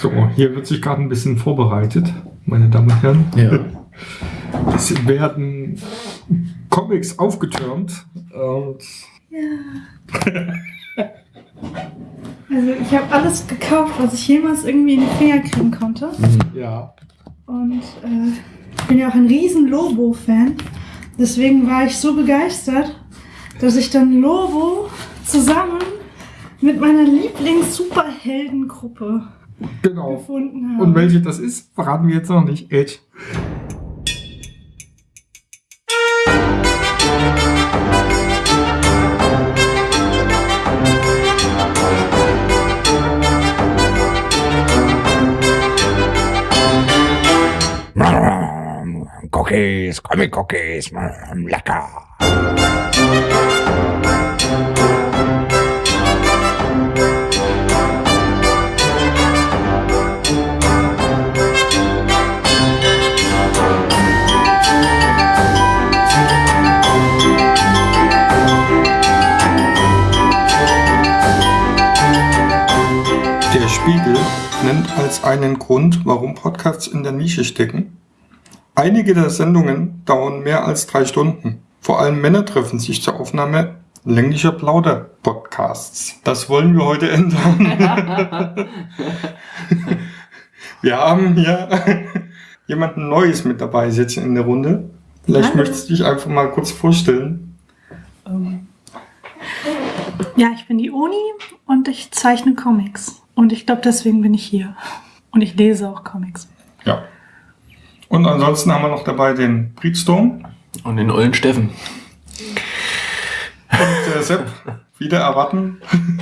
So, hier wird sich gerade ein bisschen vorbereitet, meine Damen und Herren. Ja. Es werden Comics aufgetürmt und Ja. Also ich habe alles gekauft, was ich jemals irgendwie in die Finger kriegen konnte. ja, Und äh, ich bin ja auch ein riesen Lobo-Fan. Deswegen war ich so begeistert, dass ich dann Lobo zusammen mit meiner Lieblings-Superheldengruppe genau. gefunden habe. Und welche das ist, verraten wir jetzt noch nicht. Edge. Cookies, Comic Cookies, mm, lecker. Nennt als einen Grund, warum Podcasts in der Nische stecken. Einige der Sendungen dauern mehr als drei Stunden. Vor allem Männer treffen sich zur Aufnahme länglicher Plauder-Podcasts. Das wollen wir heute ändern. wir haben hier jemanden Neues mit dabei sitzen in der Runde. Vielleicht Hallo. möchtest du dich einfach mal kurz vorstellen. Ähm, Ja, ich bin die Uni und ich zeichne Comics. Und ich glaube, deswegen bin ich hier. Und ich lese auch Comics. Ja. Und ansonsten haben wir noch dabei den Breedstorm. Und den ollen Steffen. Und der Sepp, wieder erwarten,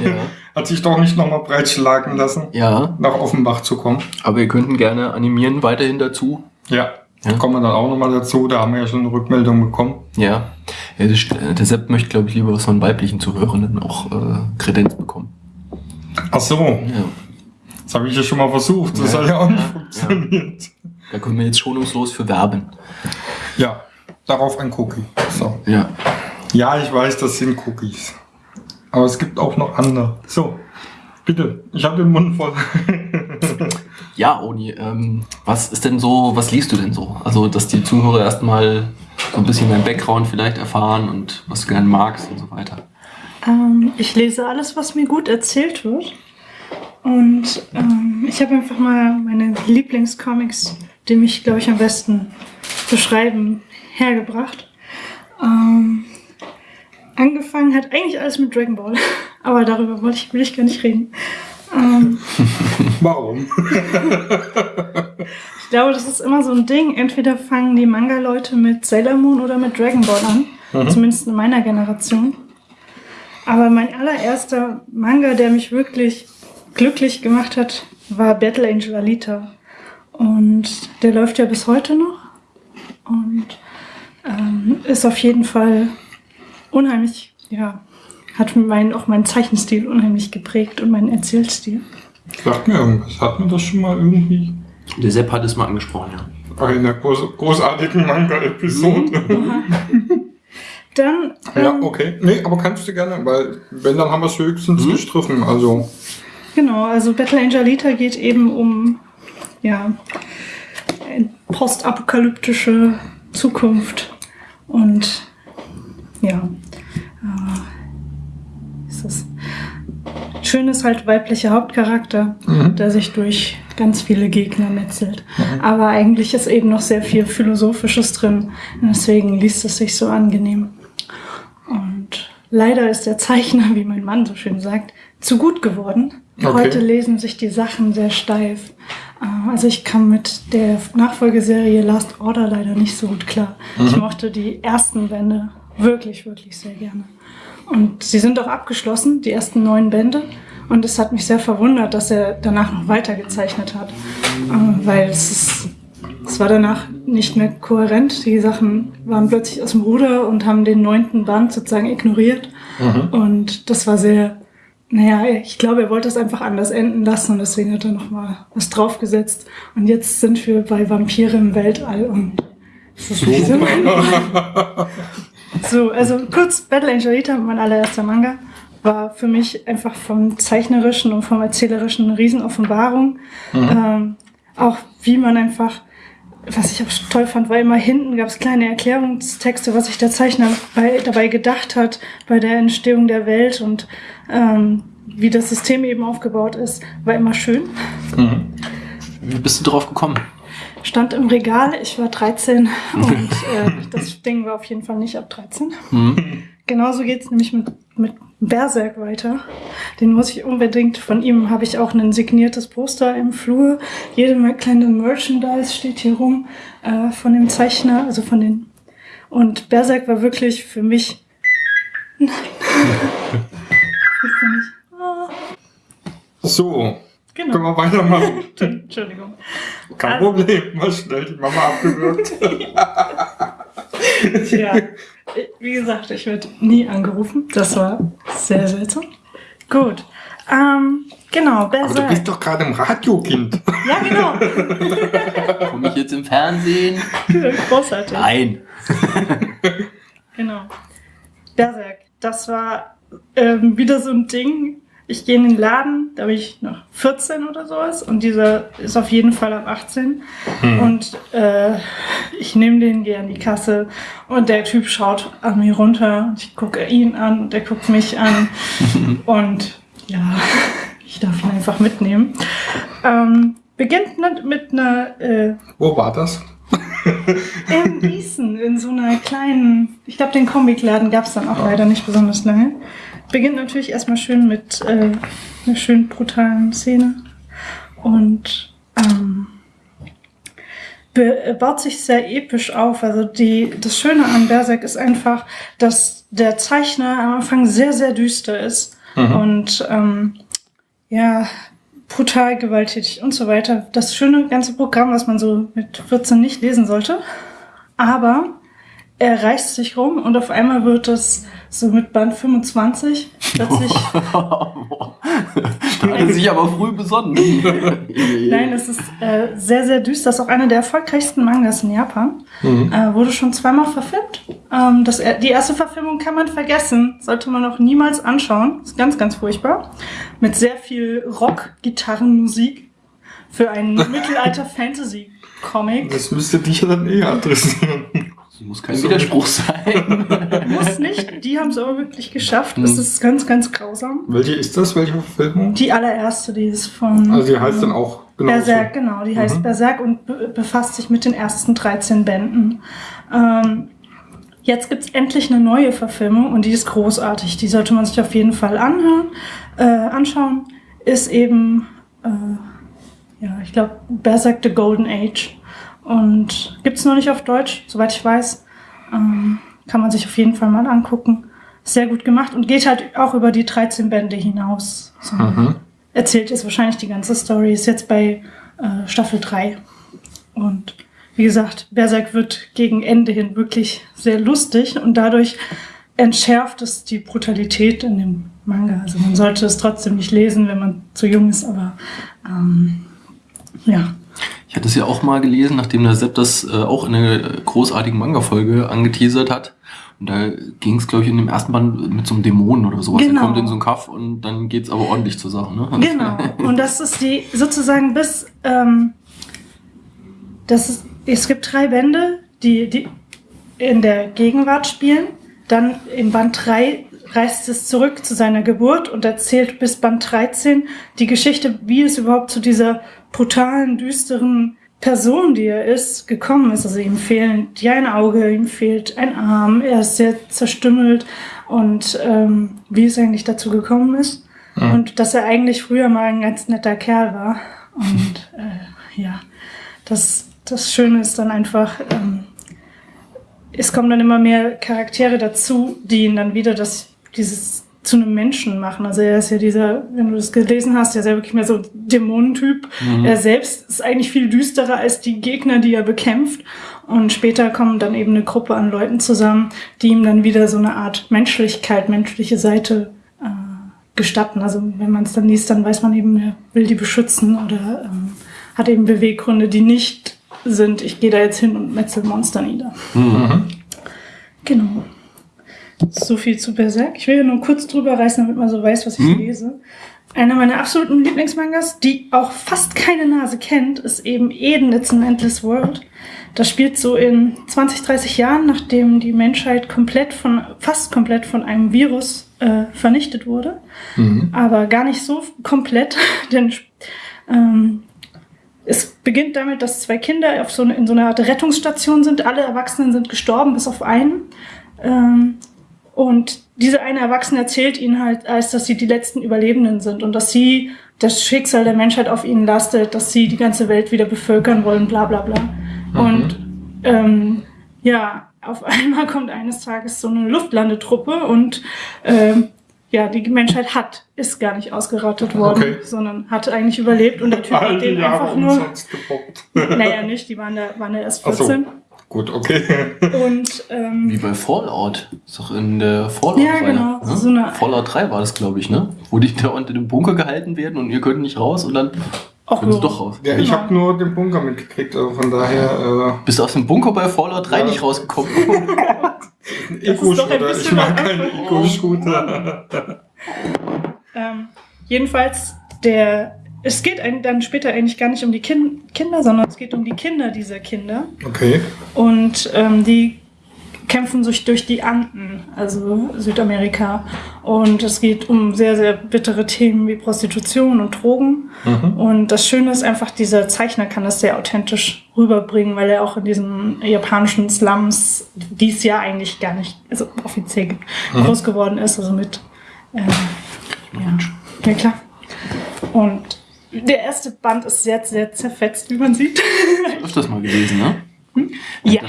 Ja. hat sich doch nicht nochmal breitschlagen lassen, ja, nach Offenbach zu kommen. aber ihr könnten gerne animieren weiterhin dazu. Ja, da Ja. kommen wir dann auch nochmal dazu. Da haben wir ja schon eine Rückmeldung bekommen. Ja. ja st- der Sepp möchte, glaube ich, lieber was von weiblichen Zuhörenden auch äh, Kredenz bekommen. Ach so, Ja. das habe ich ja schon mal versucht. Das Ja. hat ja auch nicht Ja. funktioniert. Da können wir jetzt schonungslos für werben. Ja, darauf ein Cookie. So. Ja. Ja, ich weiß, das sind Cookies. Aber es gibt auch noch andere. So, bitte, ich habe den Mund voll. Ja, Oni, ähm, was ist denn so, was liest du denn so? Also, dass die Zuhörer erstmal so ein bisschen dein Background vielleicht erfahren und was du gerne magst und so weiter. Ähm, ich lese alles, was mir gut erzählt wird. Und ähm, ich habe einfach mal meine Lieblingscomics, die mich, glaube ich, am besten beschreiben, hergebracht. Ähm, angefangen hat eigentlich alles mit Dragon Ball, aber darüber wollte ich, will ich gar nicht reden. Ähm, Warum? ich glaube, das ist immer so ein Ding. Entweder fangen die Manga-Leute mit Sailor Moon oder mit Dragon Ball an. Zumindest in meiner Generation. Aber mein allererster Manga, der mich wirklich glücklich gemacht hat, war Battle Angel Alita. Und der läuft ja bis heute noch. Und ähm, ist auf jeden Fall unheimlich, ja, hat mein, auch meinen Zeichenstil unheimlich geprägt und meinen Erzählstil. Sagt mir irgendwas. Hat mir das schon mal irgendwie Der Sepp hat es mal angesprochen, ja. bei einer groß, großartigen Manga-Episode? Dann Ja, ähm, okay. Nee, aber kannst du gerne, weil wenn, dann haben wir es höchstens Mhm. gestriffen. Also, Genau, also Battle Angel Alita geht eben um ja, postapokalyptische Zukunft und ja, äh, ist das schön ist halt weiblicher Hauptcharakter, der sich durch ganz viele Gegner metzelt. Aber eigentlich ist eben noch sehr viel Philosophisches drin. Und deswegen liest es sich so angenehm. Leider ist der Zeichner, wie mein Mann so schön sagt, zu gut geworden. Okay. Heute lesen sich die Sachen sehr steif. Äh, Also ich kam mit der Nachfolgeserie Last Order leider nicht so gut klar. Ich mochte die ersten Bände wirklich, wirklich sehr gerne. Und sie sind auch abgeschlossen, die ersten neun Bände. Und es hat mich sehr verwundert, dass er danach noch weitergezeichnet hat. Äh, Weil es ist es war danach nicht mehr kohärent. Die Sachen waren plötzlich aus dem Ruder und haben den neunten Band sozusagen ignoriert. Und das war sehr, naja, ich glaube, er wollte es einfach anders enden lassen und deswegen hat er nochmal was draufgesetzt. Und jetzt sind wir bei Vampire im Weltall und das ist so. so, also kurz, Battle Angel Alita, mein allererster Manga. war für mich einfach vom Zeichnerischen und vom Erzählerischen eine Riesenoffenbarung. Mhm. Ähm, auch wie man einfach, was ich auch toll fand, war immer hinten gab es kleine Erklärungstexte, was sich der Zeichner bei, dabei gedacht hat bei der Entstehung der Welt und ähm, wie das System eben aufgebaut ist, war immer schön. Mhm. Wie bist du drauf gekommen? Stand im Regal, ich war 13 und äh, das Ding war auf jeden Fall nicht ab 13. Mhm. Genauso geht es nämlich mit, mit Berserk weiter. Den muss ich unbedingt, von ihm habe ich auch ein signiertes Poster im Flur. Jede kleine Merchandise steht hier rum äh, von dem Zeichner, also von den. Und Berserk war wirklich für mich. Nein. So, genau. können wir weitermachen. Entschuldigung. Kein also, Problem, mal schnell die Mama abgewürgt. ja, wie gesagt, ich werde nie angerufen. Das war sehr seltsam. Gut. Ähm, genau, Berserk. Aber du bist doch gerade im Radio, Kind. Ja, genau. Komme ich jetzt im Fernsehen? Großartig. Nein. genau. Berserk. Das war ähm, wieder so ein Ding, ich gehe in den Laden, da bin ich noch 14 oder sowas und dieser ist auf jeden Fall ab 18 hm. und äh, ich nehme den, gehe an die Kasse und der Typ schaut an mir runter und ich gucke ihn an und der guckt mich an und ja, ich darf ihn einfach mitnehmen. Ähm, beginnt mit einer... Äh, Wo war das? in Gießen, in so einer kleinen, ich glaube, den Comicladen gab es dann auch leider nicht besonders lange beginnt natürlich erstmal schön mit äh, einer schön brutalen Szene und ähm, baut sich sehr episch auf. Also die, das Schöne an Berserk ist einfach, dass der Zeichner am Anfang sehr, sehr düster ist mhm. und ähm, ja, brutal gewalttätig und so weiter. Das schöne ganze Programm, was man so mit 14 nicht lesen sollte. Aber er reißt sich rum und auf einmal wird es so mit Band 25 plötzlich. da hat er sich aber früh besonnen. Nein, es ist äh, sehr, sehr düster. Das ist auch einer der erfolgreichsten Mangas in Japan. Mhm. Äh, wurde schon zweimal verfilmt. Ähm, das, die erste Verfilmung kann man vergessen. Sollte man auch niemals anschauen. Ist ganz, ganz furchtbar. Mit sehr viel Rock-Gitarrenmusik für einen Mittelalter-Fantasy-Comic. Das müsste dich ja dann eher adressieren. Das muss kein Widerspruch sein. muss nicht. Die haben es aber wirklich geschafft. Das hm. ist ganz, ganz grausam. Welche ist das? Welche Verfilmung? Die allererste, die ist von. Also die heißt dann auch genau. Berserk, genau. Die heißt mhm. Berserk und be befasst sich mit den ersten 13 Bänden. Ähm, jetzt gibt es endlich eine neue Verfilmung und die ist großartig. Die sollte man sich auf jeden Fall anhören, äh, anschauen. Ist eben, äh, ja, ich glaube, Berserk The Golden Age. Und gibt es noch nicht auf Deutsch, soweit ich weiß. Ähm, kann man sich auf jeden Fall mal angucken. Sehr gut gemacht und geht halt auch über die 13 Bände hinaus. So mhm. Erzählt jetzt wahrscheinlich die ganze Story, ist jetzt bei äh, Staffel 3. Und wie gesagt, Berserk wird gegen Ende hin wirklich sehr lustig und dadurch entschärft es die Brutalität in dem Manga. Also man sollte es trotzdem nicht lesen, wenn man zu jung ist, aber ähm, ja, ich hatte es ja auch mal gelesen, nachdem der Sepp das äh, auch in einer großartigen Manga-Folge angeteasert hat. Und da ging es, glaube ich, in dem ersten Band mit so einem Dämonen oder sowas. Genau. Der kommt in so einen Kaff und dann geht es aber ordentlich zur Sache. Ne? Genau. Und das ist die sozusagen bis ähm, das ist, es gibt drei Bände, die, die in der Gegenwart spielen. Dann im Band 3 reist es zurück zu seiner Geburt und erzählt bis Band 13 die Geschichte, wie es überhaupt zu dieser brutalen, düsteren Person, die er ist, gekommen ist. Also ihm fehlen die ein Auge, ihm fehlt ein Arm, er ist sehr zerstümmelt und ähm, wie es eigentlich dazu gekommen ist. Mhm. Und dass er eigentlich früher mal ein ganz netter Kerl war. Und äh, ja, das, das Schöne ist dann einfach, ähm, es kommen dann immer mehr Charaktere dazu, die ihn dann wieder das, dieses zu einem Menschen machen. Also er ist ja dieser, wenn du das gelesen hast, er ist ja wirklich mehr so Dämonentyp. Mhm. Er selbst ist eigentlich viel düsterer als die Gegner, die er bekämpft. Und später kommen dann eben eine Gruppe an Leuten zusammen, die ihm dann wieder so eine Art Menschlichkeit, menschliche Seite äh, gestatten. Also wenn man es dann liest, dann weiß man eben, er will die beschützen oder ähm, hat eben Beweggründe, die nicht sind, ich gehe da jetzt hin und metzel Monster nieder. Mhm. Genau. So viel zu Berserk. Ich will ja nur kurz drüber reißen, damit man so weiß, was ich Hm? lese. Einer meiner absoluten Lieblingsmangas, die auch fast keine Nase kennt, ist eben Eden, It's an Endless World. Das spielt so in 20, 30 Jahren, nachdem die Menschheit komplett von, fast komplett von einem Virus äh, vernichtet wurde. Mhm. Aber gar nicht so komplett, denn ähm, es beginnt damit, dass zwei Kinder auf so eine, in so einer Art Rettungsstation sind. Alle Erwachsenen sind gestorben, bis auf einen. Ähm, und diese eine Erwachsene erzählt ihnen halt, als dass sie die letzten Überlebenden sind und dass sie das Schicksal der Menschheit auf ihnen lastet, dass sie die ganze Welt wieder bevölkern wollen, bla bla bla. Und ähm, ja, auf einmal kommt eines Tages so eine Luftlandetruppe und ähm, ja, die Menschheit hat, ist gar nicht ausgerottet worden, Okay. sondern hat eigentlich überlebt und der Typ hat den einfach nur, naja, nicht, die waren da, waren da erst Ach so. 14. Gut, okay. Und ähm, Wie bei Fallout. Ist doch in der fallout Ja, genau. Ne? So eine- Fallout 3 war das, glaube ich, ne? Wo die da unter dem Bunker gehalten werden und ihr könnt nicht raus und dann Ach können sie doch raus. Ja, ich Genau. habe nur den Bunker mitgekriegt, also von daher Bist du aus dem Bunker bei Fallout 3 Ja. nicht rausgekommen? äh, Ego-Shooter. Ich bisschen mag keinen. Ego-Shooter. Ähm, jedenfalls, der, es geht dann später eigentlich gar nicht um die kin Kinder, sondern es geht um die Kinder dieser Kinder. Okay. Und ähm, die kämpfen sich durch die Anden, also Südamerika. Und es geht um sehr, sehr bittere Themen wie Prostitution und Drogen. Mhm. Und das Schöne ist einfach, dieser Zeichner kann das sehr authentisch rüberbringen, weil er auch in diesen japanischen Slums, die es ja eigentlich gar nicht, also offiziell gibt, groß geworden ist, also mit, ähm, ja, ja klar. Und der erste Band ist sehr, sehr zerfetzt, wie man sieht. Öfters mal gelesen, ne? Ja,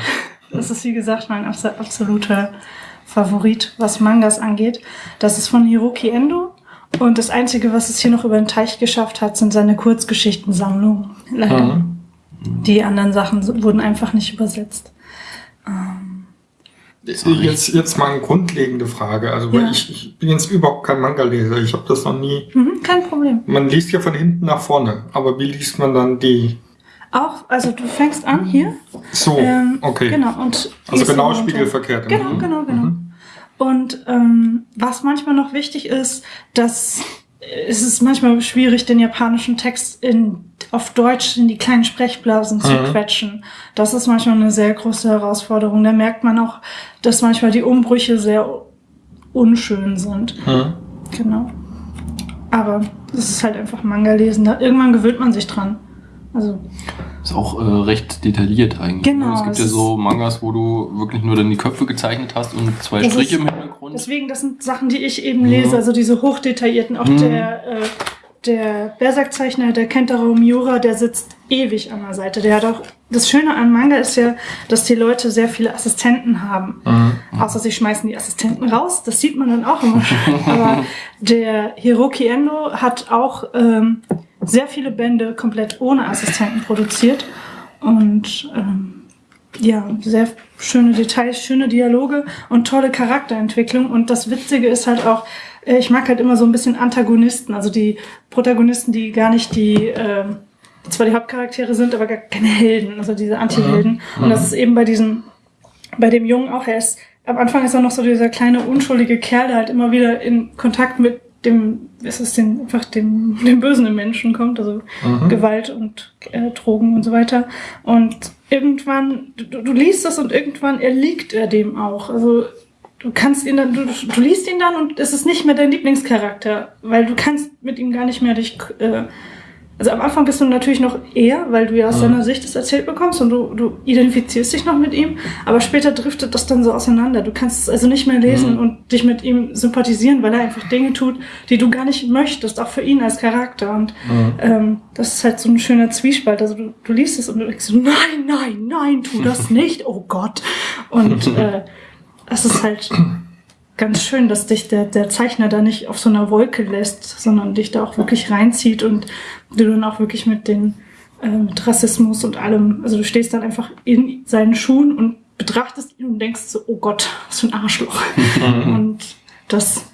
das ist wie gesagt mein abs absoluter Favorit, was Mangas angeht. Das ist von Hiroki Endo. Und das Einzige, was es hier noch über den Teich geschafft hat, sind seine Kurzgeschichtensammlungen. Leider. Mhm. Die anderen Sachen wurden einfach nicht übersetzt. Jetzt, jetzt mal eine grundlegende Frage. Also, weil Ja. ich, ich bin jetzt überhaupt kein Manga-Leser. Ich habe das noch nie. Mhm, kein Problem. Man liest ja von hinten nach vorne. Aber wie liest man dann die? Auch, also du fängst an hier. So, Ähm, okay. Genau. Und Also genau spiegelverkehrt. Genau, Mhm. genau, genau. Mhm. Und ähm, was manchmal noch wichtig ist, dass äh, es ist manchmal schwierig, den japanischen Text in, auf Deutsch in die kleinen Sprechblasen zu Mhm. quetschen. Das ist manchmal eine sehr große Herausforderung. Da merkt man auch, dass manchmal die Umbrüche sehr unschön sind. Mhm. Genau. Aber es ist halt einfach Manga lesen. Da, irgendwann gewöhnt man sich dran. Also, Ist auch äh, recht detailliert eigentlich. Genau, ne? Es gibt es ja so Mangas, wo du wirklich nur dann die Köpfe gezeichnet hast und zwei Striche ist- im Hintergrund. Deswegen, das sind Sachen, die ich eben Mhm. lese, also diese hochdetaillierten. Auch Mhm. der, äh, der Berserk-Zeichner, der Kentaro Miura, der sitzt ewig an der Seite. Der hat auch, das Schöne an Manga ist ja, dass die Leute sehr viele Assistenten haben. Mhm. Außer sie schmeißen die Assistenten raus, das sieht man dann auch immer. Aber der Hiroki Endo hat auch ähm, sehr viele Bände komplett ohne Assistenten produziert. Und ähm, ja, sehr schöne Details, schöne Dialoge und tolle Charakterentwicklung. Und das Witzige ist halt auch, äh, ich mag halt immer so ein bisschen Antagonisten, also die Protagonisten, die gar nicht die, ähm, zwar die Hauptcharaktere sind, aber gar keine Helden, also diese Anti-Helden. Und das ist eben bei diesem, bei dem Jungen auch, er ist, am Anfang ist er noch so dieser kleine unschuldige Kerl, der halt immer wieder in Kontakt mit dem, ist es den, einfach dem, dem Bösen im Menschen kommt, also Mhm. Gewalt und äh, Drogen und so weiter. Und irgendwann, du, du liest das und irgendwann erliegt er dem auch. Also du kannst ihn dann, du, du liest ihn dann und es ist nicht mehr dein Lieblingscharakter, weil du kannst mit ihm gar nicht mehr dich, äh, also am Anfang bist du natürlich noch eher, weil du ja aus Mhm. seiner Sicht das erzählt bekommst und du, du identifizierst dich noch mit ihm, aber später driftet das dann so auseinander. Du kannst es also nicht mehr lesen Mhm. und dich mit ihm sympathisieren, weil er einfach Dinge tut, die du gar nicht möchtest, auch für ihn als Charakter. Und Mhm. ähm, das ist halt so ein schöner Zwiespalt. Also du, du liest es und du denkst so, nein, nein, nein, tu das nicht, oh Gott. Und äh, es ist halt ganz schön, dass dich der, der Zeichner da nicht auf so einer Wolke lässt, sondern dich da auch wirklich reinzieht und du dann auch wirklich mit den äh, mit Rassismus und allem, also du stehst dann einfach in seinen Schuhen und betrachtest ihn und denkst so, oh Gott, was für ein Arschloch. und das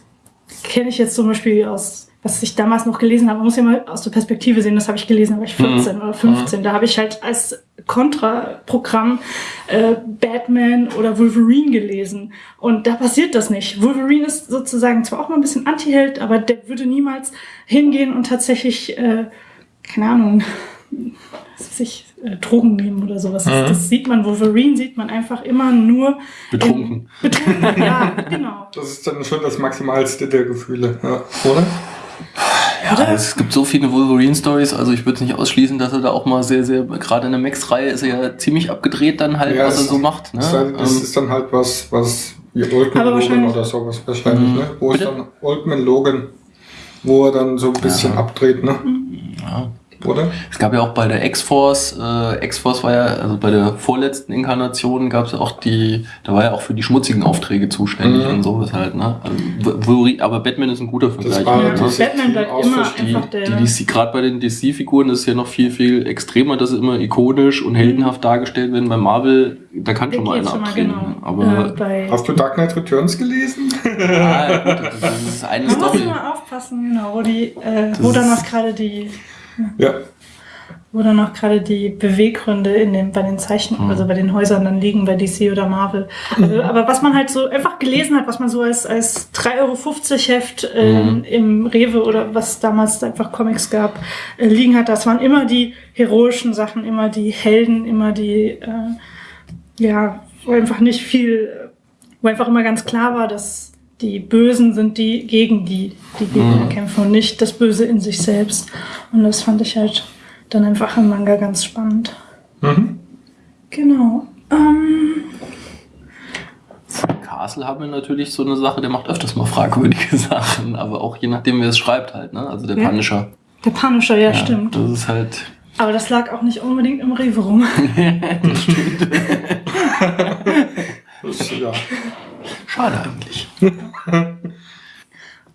kenne ich jetzt zum Beispiel aus was ich damals noch gelesen habe, man muss ja mal aus der Perspektive sehen, das habe ich gelesen, da war ich 14 mhm. oder 15. Mhm. Da habe ich halt als Kontraprogramm äh, Batman oder Wolverine gelesen. Und da passiert das nicht. Wolverine ist sozusagen zwar auch mal ein bisschen Anti-Held, aber der würde niemals hingehen und tatsächlich, äh, keine Ahnung, sich äh, Drogen nehmen oder sowas. Mhm. Das, das, sieht man, Wolverine sieht man einfach immer nur betrunken. In, betrunken, ja, genau. Das ist dann schon das Maximalste der Gefühle, ja, oder? Ja, Oder? es gibt so viele Wolverine-Stories, also ich würde es nicht ausschließen, dass er da auch mal sehr, sehr, gerade in der Max-Reihe ist er ja ziemlich abgedreht dann halt, ja, was er so macht. Ne? Das, halt, das ähm, ist dann halt was, was wie Oldman Logan oder sowas wahrscheinlich, mhm. ne? Wo Bitte? es dann Oldman Logan, wo er dann so ein bisschen ja. abdreht, ne? Ja oder? Es gab ja auch bei der X-Force, äh, X-Force war ja, also bei der vorletzten Inkarnation gab es ja auch die, da war ja auch für die schmutzigen Aufträge zuständig mhm. und sowas halt, ne? Also, aber Batman ist ein guter Vergleich. War, ne? Batman bleibt immer die, einfach der... Die, die, Gerade bei den DC-Figuren ist ja noch viel, viel extremer, dass sie immer ikonisch und heldenhaft mhm. dargestellt werden. Bei Marvel, da kann schon mal einer abdrehen. Genau. Aber äh, Hast du Dark Knight Returns gelesen? ja, gut, das ist eine Man Story. muss immer aufpassen, genau, wo, die, äh, wo dann noch gerade die ja. Wo dann auch gerade die Beweggründe in den, bei den Zeichen, mhm. also bei den Häusern dann liegen, bei DC oder Marvel. Also, aber was man halt so einfach gelesen hat, was man so als, als 3,50 Euro Heft ähm, mhm. im Rewe oder was damals einfach Comics gab, äh, liegen hat, das waren immer die heroischen Sachen, immer die Helden, immer die, äh, ja, wo einfach nicht viel, wo einfach immer ganz klar war, dass die Bösen sind die gegen die, die Gegner mhm. kämpfen und nicht das Böse in sich selbst. Und das fand ich halt dann einfach im Manga ganz spannend. Mhm. Genau. Ähm, Castle haben wir natürlich so eine Sache, der macht öfters mal fragwürdige Sachen, aber auch je nachdem, wer es schreibt halt, ne? Also der ja. Punisher. Der Punisher, ja, ja, stimmt. Das ist halt. Aber das lag auch nicht unbedingt im Rewe rum. das stimmt. das ist, ja. Schade eigentlich.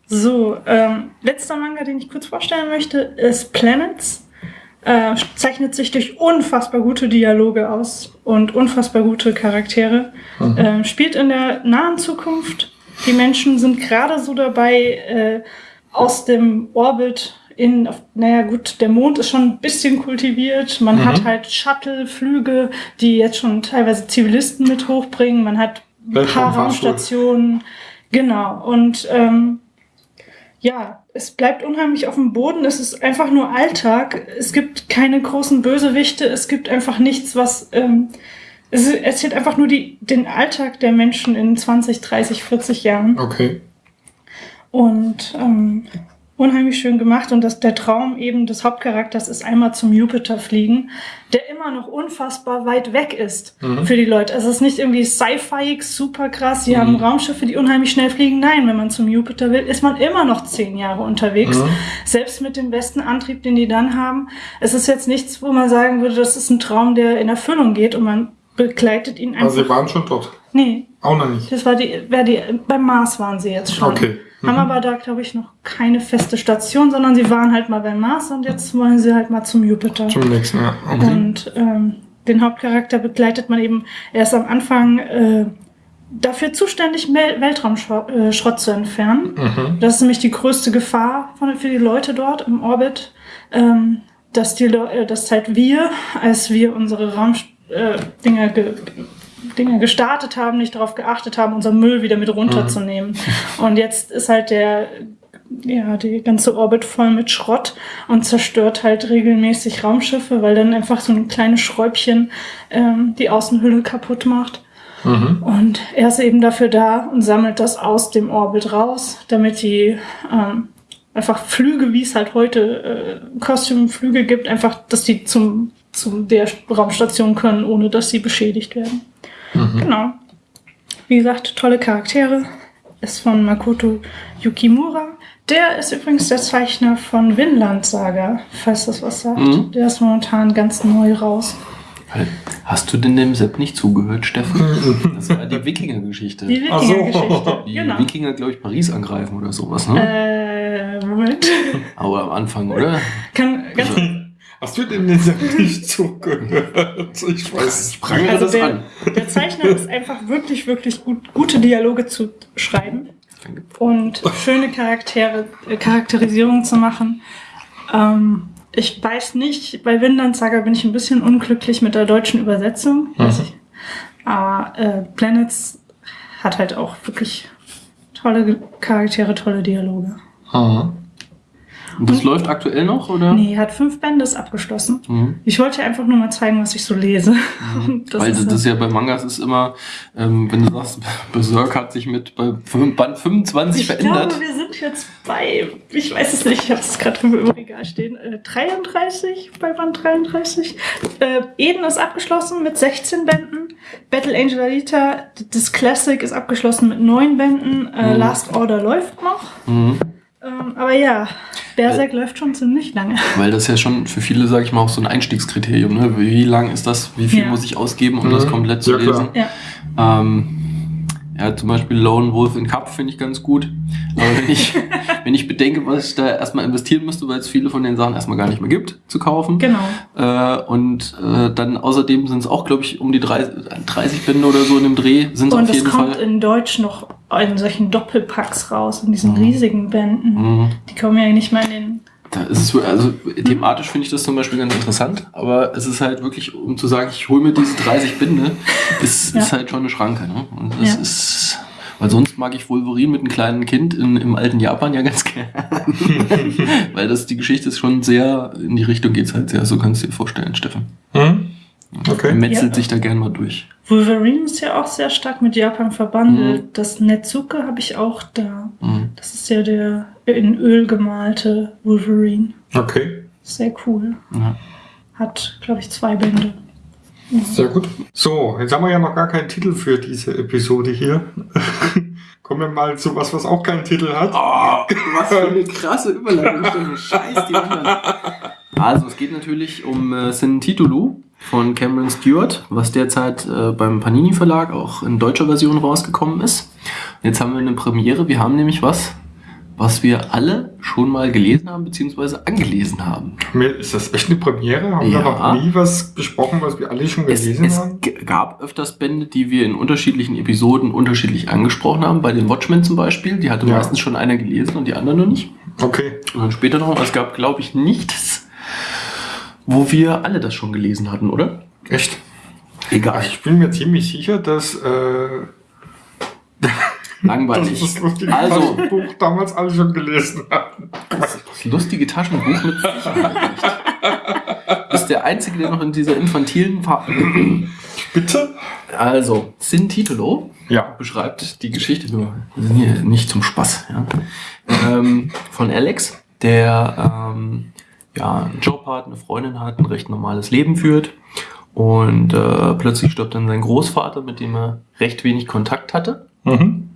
so, ähm, letzter Manga, den ich kurz vorstellen möchte, ist Planets. Äh, zeichnet sich durch unfassbar gute Dialoge aus und unfassbar gute Charaktere. Mhm. Äh, spielt in der nahen Zukunft. Die Menschen sind gerade so dabei, äh, aus dem Orbit in, naja gut, der Mond ist schon ein bisschen kultiviert. Man mhm. hat halt Shuttle-Flüge, die jetzt schon teilweise Zivilisten mit hochbringen. Man hat ein paar Raumstationen. Genau. Und ähm, ja, es bleibt unheimlich auf dem Boden. Es ist einfach nur Alltag. Es gibt keine großen Bösewichte. Es gibt einfach nichts, was. Ähm, es erzählt einfach nur die, den Alltag der Menschen in 20, 30, 40 Jahren. Okay. Und ähm, unheimlich schön gemacht und dass der Traum eben des Hauptcharakters ist einmal zum Jupiter fliegen, der immer noch unfassbar weit weg ist mhm. für die Leute. Also es ist nicht irgendwie sci-fi super krass, sie mhm. haben Raumschiffe, die unheimlich schnell fliegen. Nein, wenn man zum Jupiter will, ist man immer noch zehn Jahre unterwegs. Mhm. Selbst mit dem besten Antrieb, den die dann haben. Es ist jetzt nichts, wo man sagen würde, das ist ein Traum, der in Erfüllung geht und man begleitet ihn einfach. Also sie waren schon dort? Nee. Auch noch nicht? Das war die, war die, beim Mars waren sie jetzt schon. Okay. Mhm. Haben aber da, glaube ich, noch keine feste Station, sondern sie waren halt mal beim Mars und jetzt wollen sie halt mal zum Jupiter. Zum nächsten, ja. Okay. Und ähm, den Hauptcharakter begleitet man eben erst am Anfang äh, dafür zuständig, Weltraumschrott äh, zu entfernen. Mhm. Das ist nämlich die größte Gefahr von, für die Leute dort im Orbit, ähm, dass, die Le äh, dass halt wir, als wir unsere Raumdinger äh, Dinge gestartet haben, nicht darauf geachtet haben, unseren Müll wieder mit runterzunehmen. Mhm. Und jetzt ist halt der, ja, die ganze Orbit voll mit Schrott und zerstört halt regelmäßig Raumschiffe, weil dann einfach so ein kleines Schräubchen ähm, die Außenhülle kaputt macht. Mhm. Und er ist eben dafür da und sammelt das aus dem Orbit raus, damit die ähm, einfach Flüge, wie es halt heute äh, Kostümflüge gibt, einfach, dass die zum zu der Raumstation können, ohne dass sie beschädigt werden. Mhm. Genau. Wie gesagt, tolle Charaktere. Ist von Makoto Yukimura. Der ist übrigens der Zeichner von Vinland Saga, falls das was sagt. Mhm. Der ist momentan ganz neu raus. Hast du denn dem Sepp nicht zugehört, Steffen? Das war die Wikinger-Geschichte. Die Wikinger-Geschichte. Die genau. Wikinger, glaube ich, Paris angreifen oder sowas, ne? Äh, Moment. Aber am Anfang, oder? Kann, ganz, also, Hast du denn nicht zugehört? Ich weiß. Ich prangere also das der, an. Der Zeichner ist einfach wirklich, wirklich gut, gute Dialoge zu schreiben. Und schöne Charaktere, äh, Charakterisierung zu machen. Ähm, ich weiß nicht, bei Vinland Saga bin ich ein bisschen unglücklich mit der deutschen Übersetzung. Mhm. Aber äh, Planets hat halt auch wirklich tolle Charaktere, tolle Dialoge. Mhm. Und das läuft aktuell noch, oder? Nee, hat fünf Bände abgeschlossen. Mhm. Ich wollte einfach nur mal zeigen, was ich so lese. Mhm. Das Weil ist das, ist ja bei Mangas ist immer, ähm, wenn du sagst, Berserk hat sich mit bei Band 25 ich verändert. Ich glaube, wir sind jetzt bei, ich weiß es nicht, ich habe es gerade im Regal stehen, äh, 33, bei Band 33. Äh, Eden ist abgeschlossen mit 16 Bänden. Battle Angel Alita, das Classic ist abgeschlossen mit 9 Bänden. Äh, mhm. Last Order läuft noch. Ähm, aber ja, Berserk weil, läuft schon ziemlich lange. Weil das ja schon für viele, sage ich mal, auch so ein Einstiegskriterium. Ne? Wie lang ist das? Wie viel ja. muss ich ausgeben, um mhm. das komplett zu ja, lesen? Ja. Ähm, ja, zum Beispiel Lone Wolf in Cup finde ich ganz gut. Aber wenn ich, wenn ich bedenke, was ich da erstmal investieren müsste, weil es viele von den Sachen erstmal gar nicht mehr gibt, zu kaufen. Genau. Äh, und äh, dann außerdem sind es auch, glaube ich, um die 30, 30 Bände oder so in dem Dreh. Sind und es kommt Fall. in Deutsch noch in solchen Doppelpacks raus, in diesen mhm. riesigen Bänden. Mhm. Die kommen ja nicht mal in den da ist es, also thematisch finde ich das zum Beispiel ganz interessant, aber es ist halt wirklich, um zu sagen, ich hole mir diese 30 Binde, ist, ja. ist halt schon eine Schranke. Ne? Und das ja. ist, weil sonst mag ich Wolverine mit einem kleinen Kind in, im alten Japan ja ganz gerne. weil das die Geschichte ist schon sehr, in die Richtung geht es halt sehr, so kannst du dir vorstellen, Steffen. Mhm. Okay. Metzelt ja. sich da gern mal durch. Wolverine ist ja auch sehr stark mit Japan verbandelt. Mhm. Das Netsuke habe ich auch da. Mhm. Das ist ja der in Öl gemalte Wolverine. Okay. Sehr cool. Ja. Hat, glaube ich, zwei Bände. Mhm. Sehr gut. So, jetzt haben wir ja noch gar keinen Titel für diese Episode hier. Kommen wir mal zu was, was auch keinen Titel hat. Oh, was für eine krasse Überleitung. Scheiß die anderen. Also, es geht natürlich um äh, Sin Titulu von Cameron Stewart, was derzeit äh, beim Panini Verlag auch in deutscher Version rausgekommen ist. Jetzt haben wir eine Premiere. Wir haben nämlich was, was wir alle schon mal gelesen haben, beziehungsweise angelesen haben. Ist das echt eine Premiere? Haben ja. wir noch nie was besprochen, was wir alle schon gelesen es, haben? Es gab öfters Bände, die wir in unterschiedlichen Episoden unterschiedlich angesprochen haben. Bei den Watchmen zum Beispiel, die hatte ja. meistens schon einer gelesen und die anderen noch nicht. Okay. Und dann später noch, es gab, glaube ich, nichts, wo wir alle das schon gelesen hatten, oder? Echt? Egal. Ich bin mir ziemlich sicher, dass äh, langweilig. Das, das lustige also, Taschenbuch damals alle schon gelesen hatten. Das, das lustige Taschenbuch mit bist der Einzige, der noch in dieser infantilen Phase. Bitte? Also, Sin Titolo ja. beschreibt die Geschichte nur nicht zum Spaß. Ja. Ähm, von Alex, der ähm, ja, einen Job hat, eine Freundin hat, ein recht normales Leben führt. Und äh, plötzlich stirbt dann sein Großvater, mit dem er recht wenig Kontakt hatte. Mhm.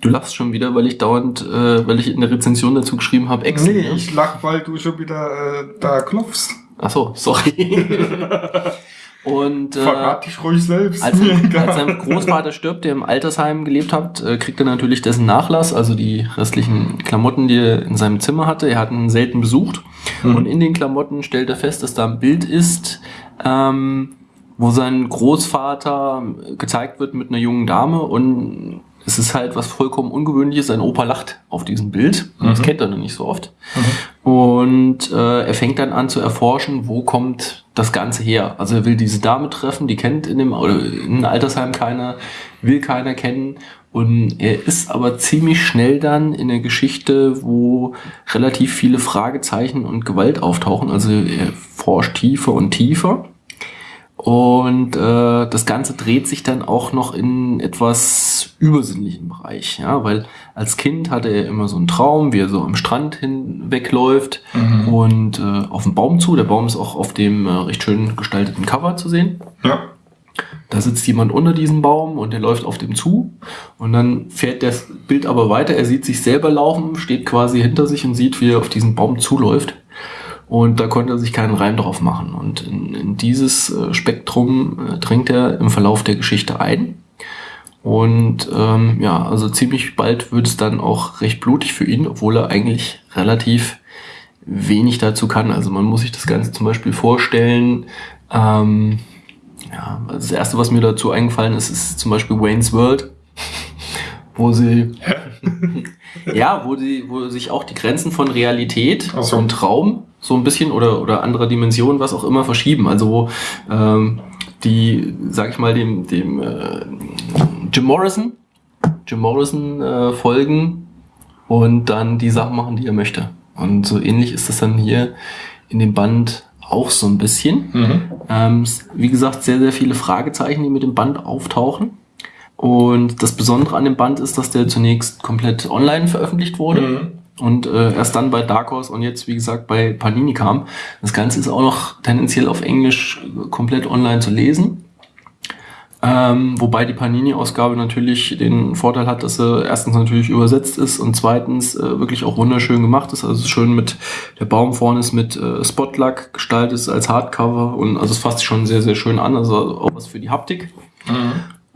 Du lachst schon wieder, weil ich dauernd, äh, weil ich in der Rezension dazu geschrieben habe, Ex. Nee, ne? ich lach, weil du schon wieder äh, da klopfst. Ach so, sorry. Und äh, Verrat dich ruhig selbst. Als, als sein Großvater stirbt, der im Altersheim gelebt hat, äh, kriegt er natürlich dessen Nachlass, also die restlichen Klamotten, die er in seinem Zimmer hatte. Er hat ihn selten besucht. Mhm. Und in den Klamotten stellt er fest, dass da ein Bild ist, ähm, wo sein Großvater gezeigt wird mit einer jungen Dame und es ist halt was vollkommen Ungewöhnliches. Sein Opa lacht auf diesem Bild. Mhm. Das kennt er noch nicht so oft. Mhm. Und äh, er fängt dann an zu erforschen, wo kommt das Ganze her. Also er will diese Dame treffen, die kennt in dem in Altersheim keiner, will keiner kennen. Und er ist aber ziemlich schnell dann in der Geschichte, wo relativ viele Fragezeichen und Gewalt auftauchen. Also er forscht tiefer und tiefer. Und äh, das Ganze dreht sich dann auch noch in etwas übersinnlichen Bereich, ja, weil als Kind hatte er immer so einen Traum, wie er so am Strand hinwegläuft mhm. und äh, auf den Baum zu. Der Baum ist auch auf dem äh, recht schön gestalteten Cover zu sehen. Ja. Da sitzt jemand unter diesem Baum und der läuft auf dem zu. Und dann fährt das Bild aber weiter. Er sieht sich selber laufen, steht quasi hinter sich und sieht, wie er auf diesen Baum zuläuft. Und da konnte er sich keinen Reim drauf machen. Und in, in dieses äh, Spektrum äh, dringt er im Verlauf der Geschichte ein. Und ähm, ja, also ziemlich bald wird es dann auch recht blutig für ihn, obwohl er eigentlich relativ wenig dazu kann. Also man muss sich das Ganze zum Beispiel vorstellen. Ähm, ja, also das erste, was mir dazu eingefallen ist, ist zum Beispiel Wayne's World wo sie ja, wo die, wo sich auch die Grenzen von Realität so. und Traum so ein bisschen oder oder anderer Dimension, was auch immer, verschieben. Also wo ähm, die, sag ich mal, dem dem äh, Jim Morrison, Jim Morrison äh, folgen und dann die Sachen machen, die er möchte. Und so ähnlich ist das dann hier in dem Band auch so ein bisschen. Mhm. Ähm, wie gesagt, sehr, sehr viele Fragezeichen, die mit dem Band auftauchen. Und das Besondere an dem Band ist, dass der zunächst komplett online veröffentlicht wurde. Mhm. Und äh, erst dann bei Dark Horse und jetzt, wie gesagt, bei Panini kam. Das Ganze ist auch noch tendenziell auf Englisch komplett online zu lesen. Ähm, wobei die Panini-Ausgabe natürlich den Vorteil hat, dass sie erstens natürlich übersetzt ist und zweitens äh, wirklich auch wunderschön gemacht ist. Also schön mit, der Baum vorne ist mit äh, Spotlack gestaltet als Hardcover und also es fasst sich schon sehr, sehr schön an. Also auch was für die Haptik.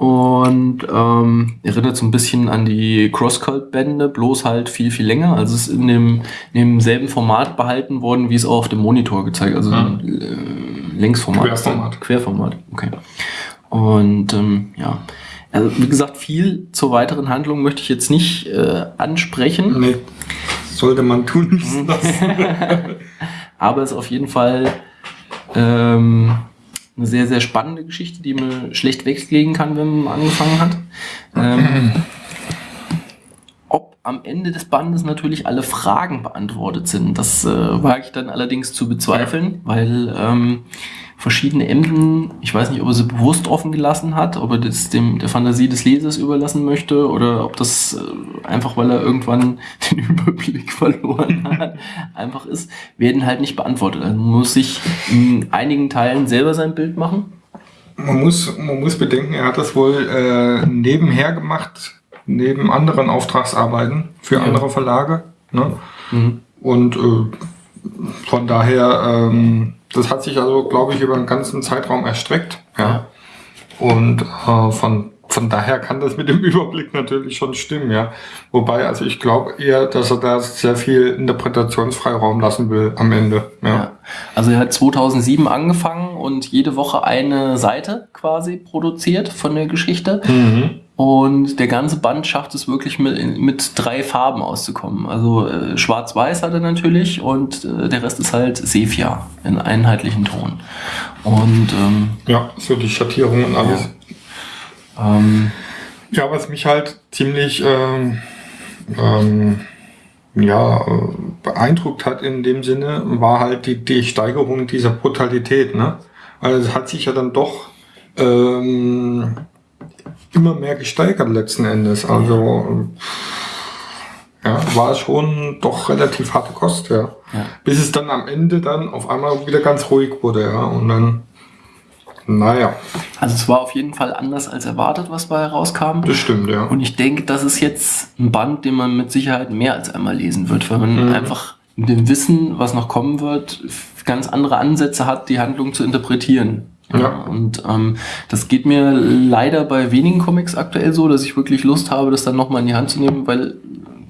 Und ähm, erinnert so ein bisschen an die Crosscult-Bände, bloß halt viel, viel länger. Also es ist in dem, in demselben Format behalten worden, wie es auch auf dem Monitor gezeigt, also Mhm. äh, Längsformat. Querformat. Querformat, okay. Und ähm, ja, also wie gesagt, viel zur weiteren Handlung möchte ich jetzt nicht äh, ansprechen. Nee, sollte man tun. müssen. Aber es ist auf jeden Fall ähm, eine sehr, sehr spannende Geschichte, die man schlecht weglegen kann, wenn man angefangen hat. Ähm, ob am Ende des Bandes natürlich alle Fragen beantwortet sind, das äh, wage ich dann allerdings zu bezweifeln, weil ähm, verschiedene Enden, ich weiß nicht, ob er sie bewusst offen gelassen hat, ob er das dem der Fantasie des Lesers überlassen möchte oder ob das äh, einfach, weil er irgendwann den Überblick verloren hat, einfach ist, werden halt nicht beantwortet. Also man muss sich in einigen Teilen selber sein Bild machen. Man muss, man muss bedenken, er hat das wohl äh, nebenher gemacht, neben anderen Auftragsarbeiten für Ja. andere Verlage. Ne? Mhm. Und äh, von daher, ähm, das hat sich also, glaube ich, über einen ganzen Zeitraum erstreckt. Ja. Und äh, von, von daher kann das mit dem Überblick natürlich schon stimmen, ja. Wobei, also ich glaube eher, dass er da sehr viel Interpretationsfreiraum lassen will am Ende. Ja. Ja. Also er hat 2007 angefangen und jede Woche eine Seite quasi produziert von der Geschichte. Mhm. Und der ganze Band schafft es wirklich mit, mit drei Farben auszukommen. Also äh, schwarz-weiß hat er natürlich und äh, der Rest ist halt Sepia in einheitlichen Ton. Und ähm, ja, so die Schattierung und alles. ähm, Ja, was mich halt ziemlich ähm, ähm, ja, äh, beeindruckt hat in dem Sinne, war halt die, die Steigerung dieser Brutalität. Ne? Also es hat sich ja dann doch ähm, immer mehr gesteigert letzten Endes. Also ja, war schon doch relativ harte Kost, ja. Ja. Bis es dann am Ende dann auf einmal wieder ganz ruhig wurde, ja. Und dann, naja, also es war auf jeden Fall anders als erwartet, was bei herauskam. das stimmt, ja. Und ich denke, das ist jetzt ein Band, den man mit Sicherheit mehr als einmal lesen wird, weil man Mhm. einfach mit dem Wissen, was noch kommen wird, ganz andere Ansätze hat, die Handlung zu interpretieren. Ja. Und ähm, das geht mir leider bei wenigen Comics aktuell so, dass ich wirklich Lust habe, das dann nochmal in die Hand zu nehmen, weil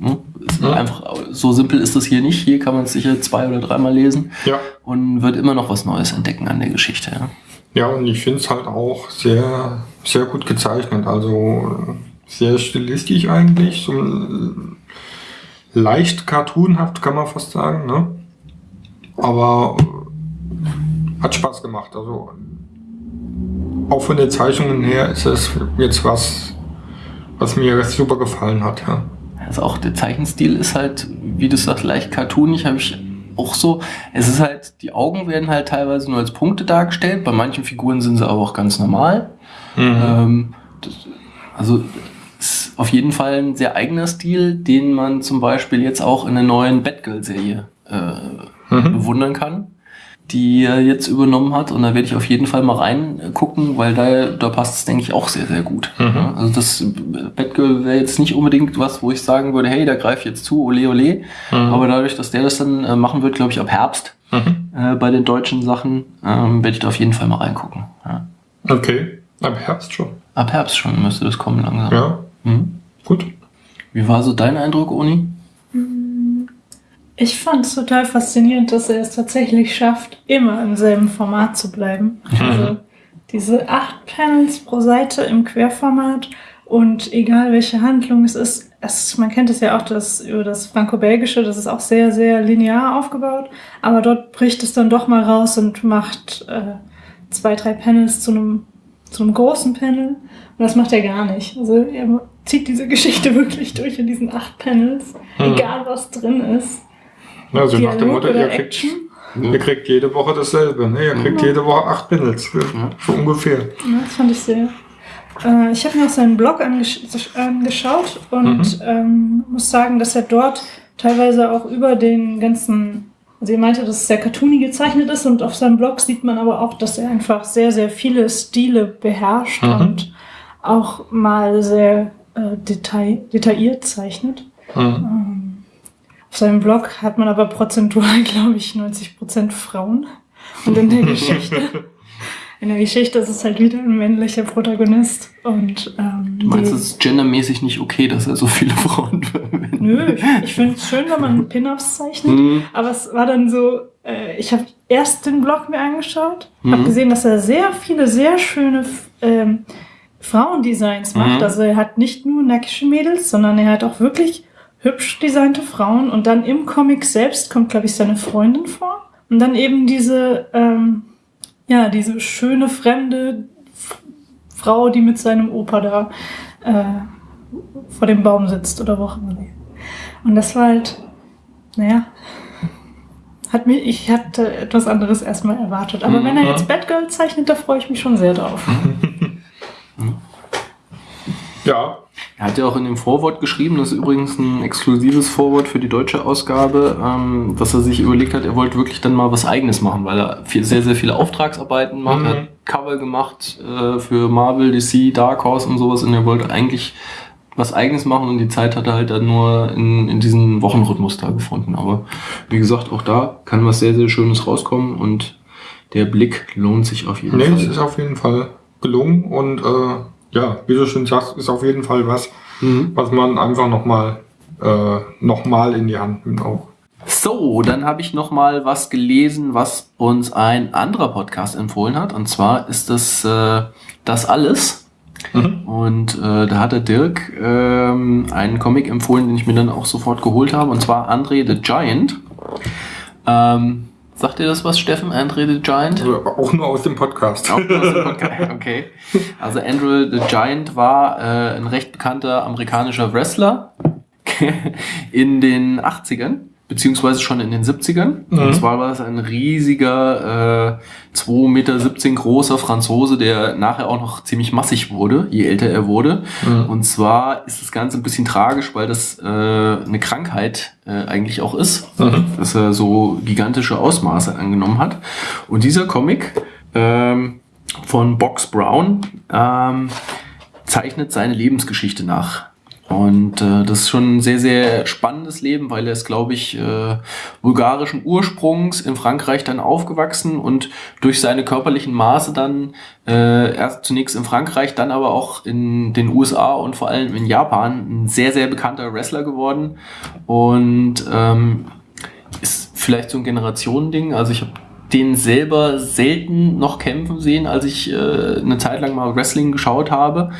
hm, Ja. einfach so simpel ist das hier nicht. Hier kann man es sicher zwei oder dreimal lesen Ja. und wird immer noch was Neues entdecken an der Geschichte. Ja. Ja, und ich finde es halt auch sehr, sehr gut gezeichnet. Also sehr stilistisch eigentlich. So leicht cartoonhaft kann man fast sagen, ne? Aber hat Spaß gemacht. Also auch von den Zeichnungen her ist es jetzt was, was mir super gefallen hat, ja. Also auch der Zeichenstil ist halt, wie du sagst, leicht cartoonig, habe ich auch so. Es ist halt, die Augen werden halt teilweise nur als Punkte dargestellt, bei manchen Figuren sind sie aber auch ganz normal. Ähm, das, also ist auf jeden Fall ein sehr eigener Stil, den man zum Beispiel jetzt auch in der neuen Batgirl-Serie äh, Mhm. bewundern kann, die er jetzt übernommen hat. Und da werde ich auf jeden Fall mal reingucken, weil da, da passt es, denke ich, auch sehr, sehr gut. Mhm. Also das Batgirl wäre jetzt nicht unbedingt was, wo ich sagen würde, hey, da greif ich jetzt zu, ole ole. Mhm. Aber dadurch, dass der das dann äh, machen wird, glaube ich, ab Herbst Mhm. äh, bei den deutschen Sachen, ähm, werde ich da auf jeden Fall mal reingucken. Ja. Okay, am Herbst schon. Ab Herbst schon müsste das kommen langsam. Ja, Mhm. gut. Wie war so dein Eindruck, Uni? Ich fand es total faszinierend, dass er es tatsächlich schafft, immer im selben Format zu bleiben. Also diese acht Panels pro Seite im Querformat Und egal welche Handlung es ist, es, man kennt es ja auch das, über das Franco-Belgische, das ist auch sehr, sehr linear aufgebaut. Aber dort bricht es dann doch mal raus und macht äh, zwei, drei Panels zu einem, zu einem großen Panel. Und das macht er gar nicht. Also er zieht diese Geschichte wirklich durch in diesen acht Panels, mhm. egal was drin ist. Also nach dem Motto, ihr kriegt, ihr kriegt jede Woche dasselbe. Ne? Ihr kriegt mhm. jede Woche acht Panels, so ungefähr. Ja, das fand ich sehr. Äh, ich habe mir auch seinen Blog angesch angeschaut und mhm. ähm, muss sagen, dass er dort teilweise auch über den ganzen, also er meinte, dass es sehr cartoony gezeichnet ist und auf seinem Blog sieht man aber auch, dass er einfach sehr, sehr viele Stile beherrscht mhm. und auch mal sehr äh, detail detailliert zeichnet. Mhm. Ähm, auf seinem Blog hat man aber prozentual, glaube ich, 90% Frauen. Und in der Geschichte in der Geschichte ist es halt wieder ein männlicher Protagonist. Und, ähm, du meinst, es ist gendermäßig nicht okay, dass er so viele Frauen verwendet? Nö, ich, ich finde es schön, wenn man Pin-Ups zeichnet. Mhm. Aber es war dann so, äh, ich habe erst den Blog mir angeschaut, mhm. habe gesehen, dass er sehr viele, sehr schöne ähm, Frauendesigns macht. Mhm. Also er hat nicht nur nackische Mädels, sondern er hat auch wirklich hübsch designte Frauen. Und dann im Comic selbst kommt, glaube ich, seine Freundin vor. Und dann eben diese... Ähm, ja, diese schöne fremde Frau, die mit seinem Opa da äh, vor dem Baum sitzt oder wo auch immer. Und das war halt, naja, hat mir, ich hatte etwas anderes erstmal erwartet. Aber mhm. wenn er jetzt Batgirl zeichnet, da freue ich mich schon sehr drauf. ja, er hat ja auch in dem Vorwort geschrieben, das ist übrigens ein exklusives Vorwort für die deutsche Ausgabe, ähm, dass er sich überlegt hat, er wollte wirklich dann mal was Eigenes machen, weil er viel, sehr, sehr viele Auftragsarbeiten macht, mhm. hat Cover gemacht äh, für Marvel, DC, Dark Horse und sowas und er wollte eigentlich was Eigenes machen und die Zeit hat er halt dann nur in, in diesen Wochenrhythmus da gefunden. Aber wie gesagt, auch da kann was sehr, sehr Schönes rauskommen und der Blick lohnt sich auf jeden nee, Fall. Nee, es ist auf jeden Fall gelungen und äh ja, wie du schon sagst, ist auf jeden Fall was, mhm. was man einfach nochmal äh, noch in die Hand nimmt auch. So, dann habe ich noch mal was gelesen, was uns ein anderer Podcast empfohlen hat. Und zwar ist das äh, das alles. Mhm. Und äh, da hat der Dirk ähm, einen Comic empfohlen, den ich mir dann auch sofort geholt habe. Und zwar Andre the Giant. Ähm, Sagt dir das was, Steffen? Andre the Giant? Also auch nur aus dem Podcast. Auch nur aus dem Podcast, okay. Also Andre the Giant war äh, ein recht bekannter amerikanischer Wrestler in den 80ern beziehungsweise schon in den 70ern. Mhm. Und zwar war es ein riesiger, äh, 2,17 Meter großer Franzose, der nachher auch noch ziemlich massig wurde, je älter er wurde. Mhm. Und zwar ist das Ganze ein bisschen tragisch, weil das äh, eine Krankheit äh, eigentlich auch ist, mhm. dass er so gigantische Ausmaße angenommen hat. Und dieser Comic ähm, von Box Brown ähm, zeichnet seine Lebensgeschichte nach. Und äh, das ist schon ein sehr, sehr spannendes Leben, weil er ist, glaube ich, äh, bulgarischen Ursprungs in Frankreich dann aufgewachsen und durch seine körperlichen Maße dann äh, erst zunächst in Frankreich, dann aber auch in den USA und vor allem in Japan ein sehr, sehr bekannter Wrestler geworden. Und ähm, ist vielleicht so ein Generationending. Also ich habe den selber selten noch kämpfen sehen, als ich äh, eine Zeit lang mal Wrestling geschaut habe.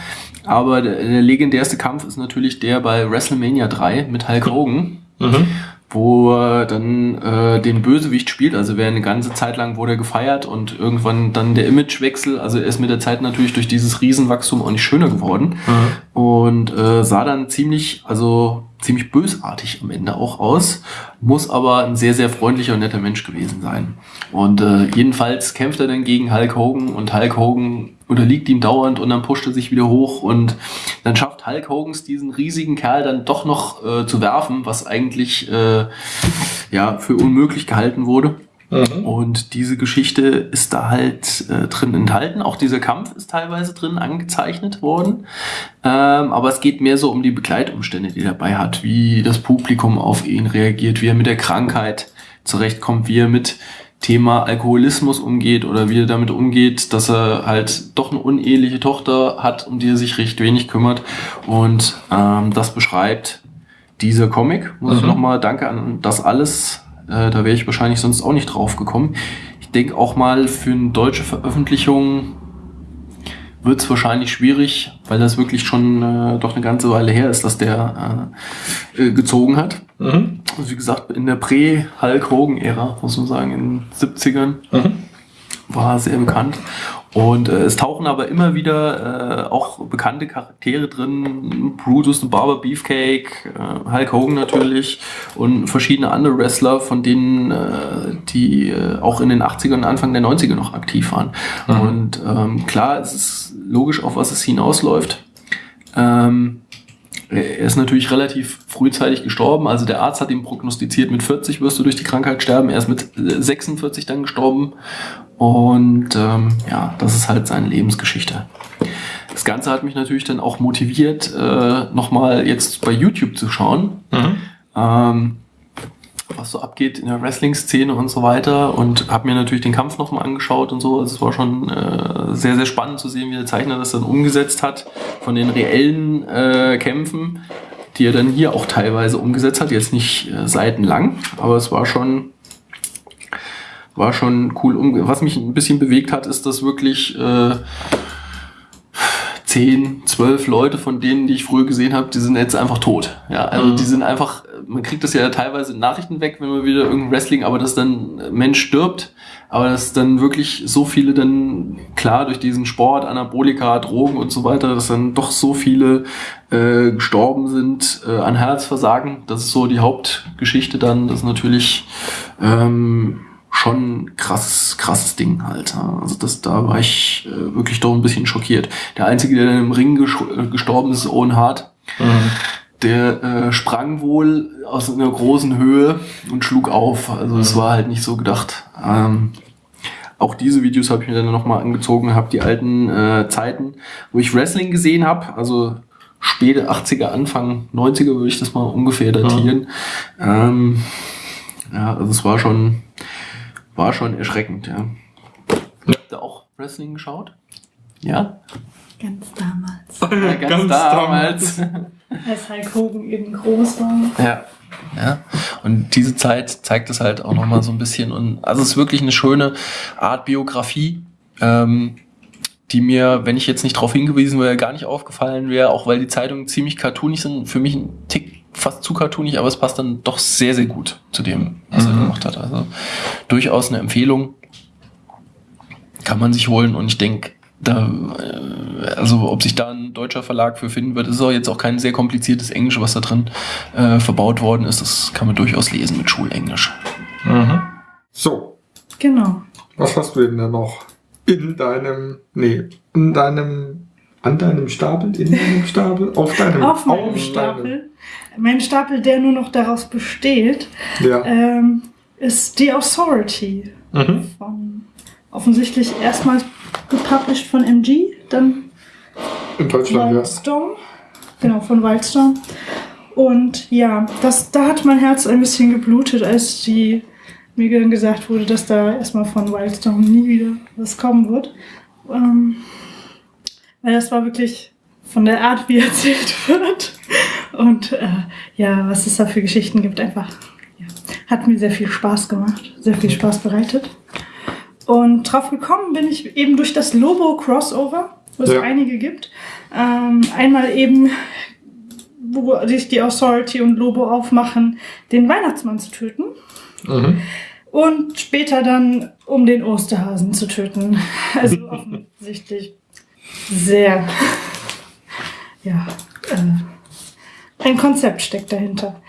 Aber der, der legendärste Kampf ist natürlich der bei WrestleMania 3 mit Hulk Hogan. Mhm. wo er dann äh, den Bösewicht spielt. Also wer eine ganze Zeit lang wurde er gefeiert und irgendwann dann der Imagewechsel. Also er ist mit der Zeit natürlich durch dieses Riesenwachstum auch nicht schöner geworden mhm. und äh, sah dann ziemlich, also ziemlich bösartig am Ende auch aus, muss aber ein sehr, sehr freundlicher und netter Mensch gewesen sein. Und äh, jedenfalls kämpft er dann gegen Hulk Hogan und Hulk Hogan unterliegt ihm dauernd und dann pusht er sich wieder hoch und dann schafft Hulk Hogans diesen riesigen Kerl dann doch noch äh, zu werfen, was eigentlich äh, ja für unmöglich gehalten wurde. Mhm. Und diese Geschichte ist da halt äh, drin enthalten. Auch dieser Kampf ist teilweise drin angezeichnet worden. Ähm, aber es geht mehr so um die Begleitumstände, die er dabei hat, wie das Publikum auf ihn reagiert, wie er mit der Krankheit zurechtkommt, wie er mit Thema Alkoholismus umgeht oder wie er damit umgeht, dass er halt doch eine uneheliche Tochter hat, um die er sich recht wenig kümmert. Und ähm, das beschreibt dieser Comic. Muss mhm. ich nochmal danke an das alles. Äh, da wäre ich wahrscheinlich sonst auch nicht drauf gekommen. Ich denke auch mal für eine deutsche Veröffentlichung wird es wahrscheinlich schwierig, weil das wirklich schon äh, doch eine ganze Weile her ist, dass der äh, äh, gezogen hat. Mhm. Also wie gesagt, in der Prä-Hulk Hogan-Ära, muss man sagen, in den 70ern. Mhm. War sehr bekannt. Und äh, es tauchen aber immer wieder äh, auch bekannte Charaktere drin. Brutus, Barber Beefcake, äh, Hulk Hogan natürlich und verschiedene andere Wrestler, von denen äh, die äh, auch in den 80ern und Anfang der 90er noch aktiv waren. Mhm. Und ähm, klar, es ist logisch, auf was es hinausläuft. Ähm, er ist natürlich relativ frühzeitig gestorben. Also der Arzt hat ihm prognostiziert, mit 40 wirst du durch die Krankheit sterben. Er ist mit 46 dann gestorben. Und ähm, ja, das ist halt seine Lebensgeschichte. Das Ganze hat mich natürlich dann auch motiviert, äh, nochmal jetzt bei YouTube zu schauen. Mhm. Ähm, was so abgeht in der Wrestling-Szene und so weiter und habe mir natürlich den Kampf nochmal angeschaut und so. Also es war schon äh, sehr, sehr spannend zu sehen, wie der Zeichner das dann umgesetzt hat von den reellen äh, Kämpfen, die er dann hier auch teilweise umgesetzt hat. Jetzt nicht äh, seitenlang, aber es war schon war schon cool. Was mich ein bisschen bewegt hat, ist, dass wirklich äh, 10, 12 Leute von denen, die ich früher gesehen habe, die sind jetzt einfach tot. Ja, also mhm. die sind einfach, man kriegt das ja teilweise in Nachrichten weg, wenn man wieder irgendein Wrestling, aber dass dann ein Mensch stirbt, aber dass dann wirklich so viele dann, klar, durch diesen Sport, Anabolika, Drogen und so weiter, dass dann doch so viele äh, gestorben sind äh, an Herzversagen. Das ist so die Hauptgeschichte dann, das ist natürlich ähm, schon krasses, krasses Ding halt. Also das, da war ich äh, wirklich doch ein bisschen schockiert. Der Einzige, der im Ring äh, gestorben ist, ist Owen Hart. Mhm. Der äh, sprang wohl aus einer großen Höhe und schlug auf. Also es mhm. war halt nicht so gedacht. Ähm, auch diese Videos habe ich mir dann nochmal angezogen, habe die alten äh, Zeiten, wo ich Wrestling gesehen habe, also späte 80er, Anfang 90er würde ich das mal ungefähr datieren. Mhm. Ähm, ja, also es war schon war schon erschreckend, ja. Habt ihr auch Wrestling geschaut? Ja? Ganz damals. Ja, ganz, ganz damals. damals. Als Hulk Hogan eben groß war. Ja. Ja, und diese Zeit zeigt es halt auch nochmal so ein bisschen. Und also es ist wirklich eine schöne Art Biografie, ähm, die mir, wenn ich jetzt nicht darauf hingewiesen wäre, gar nicht aufgefallen wäre, auch weil die Zeitungen ziemlich cartoonig sind, für mich ein Tick fast zu cartoonig, aber es passt dann doch sehr, sehr gut zu dem, was mhm. er gemacht hat. Also durchaus eine Empfehlung. Kann man sich holen und ich denke, da, äh, also ob sich da ein deutscher Verlag für finden wird, ist auch jetzt auch kein sehr kompliziertes Englisch, was da drin äh, verbaut worden ist. Das kann man durchaus lesen mit Schulenglisch. Mhm. So. Genau. Was hast du denn da noch in deinem, nee, in deinem, an deinem Stapel, in deinem Stapel, auf deinem, auf meinem Stapel? Deinem, mein Stapel, der nur noch daraus besteht, ja. ähm, ist The Authority. Mhm. Von, offensichtlich erstmals gepublished von MG, dann in Deutschland, Wildstorm. Ja. Genau, von Wildstorm. Und ja, das, da hat mein Herz ein bisschen geblutet, als die, mir dann gesagt wurde, dass da erstmal von Wildstorm nie wieder was kommen wird. Ähm, weil das war wirklich von der Art, wie erzählt wird. Und äh, ja, was es da für Geschichten gibt, einfach ja, hat mir sehr viel Spaß gemacht, sehr viel Spaß bereitet. Und drauf gekommen bin ich eben durch das Lobo-Crossover, wo es ja. einige gibt. Ähm, einmal eben, wo sich die Authority und Lobo aufmachen, den Weihnachtsmann zu töten. Mhm. Und später dann, um den Osterhasen zu töten. Also offensichtlich sehr ja, äh, ein Konzept steckt dahinter.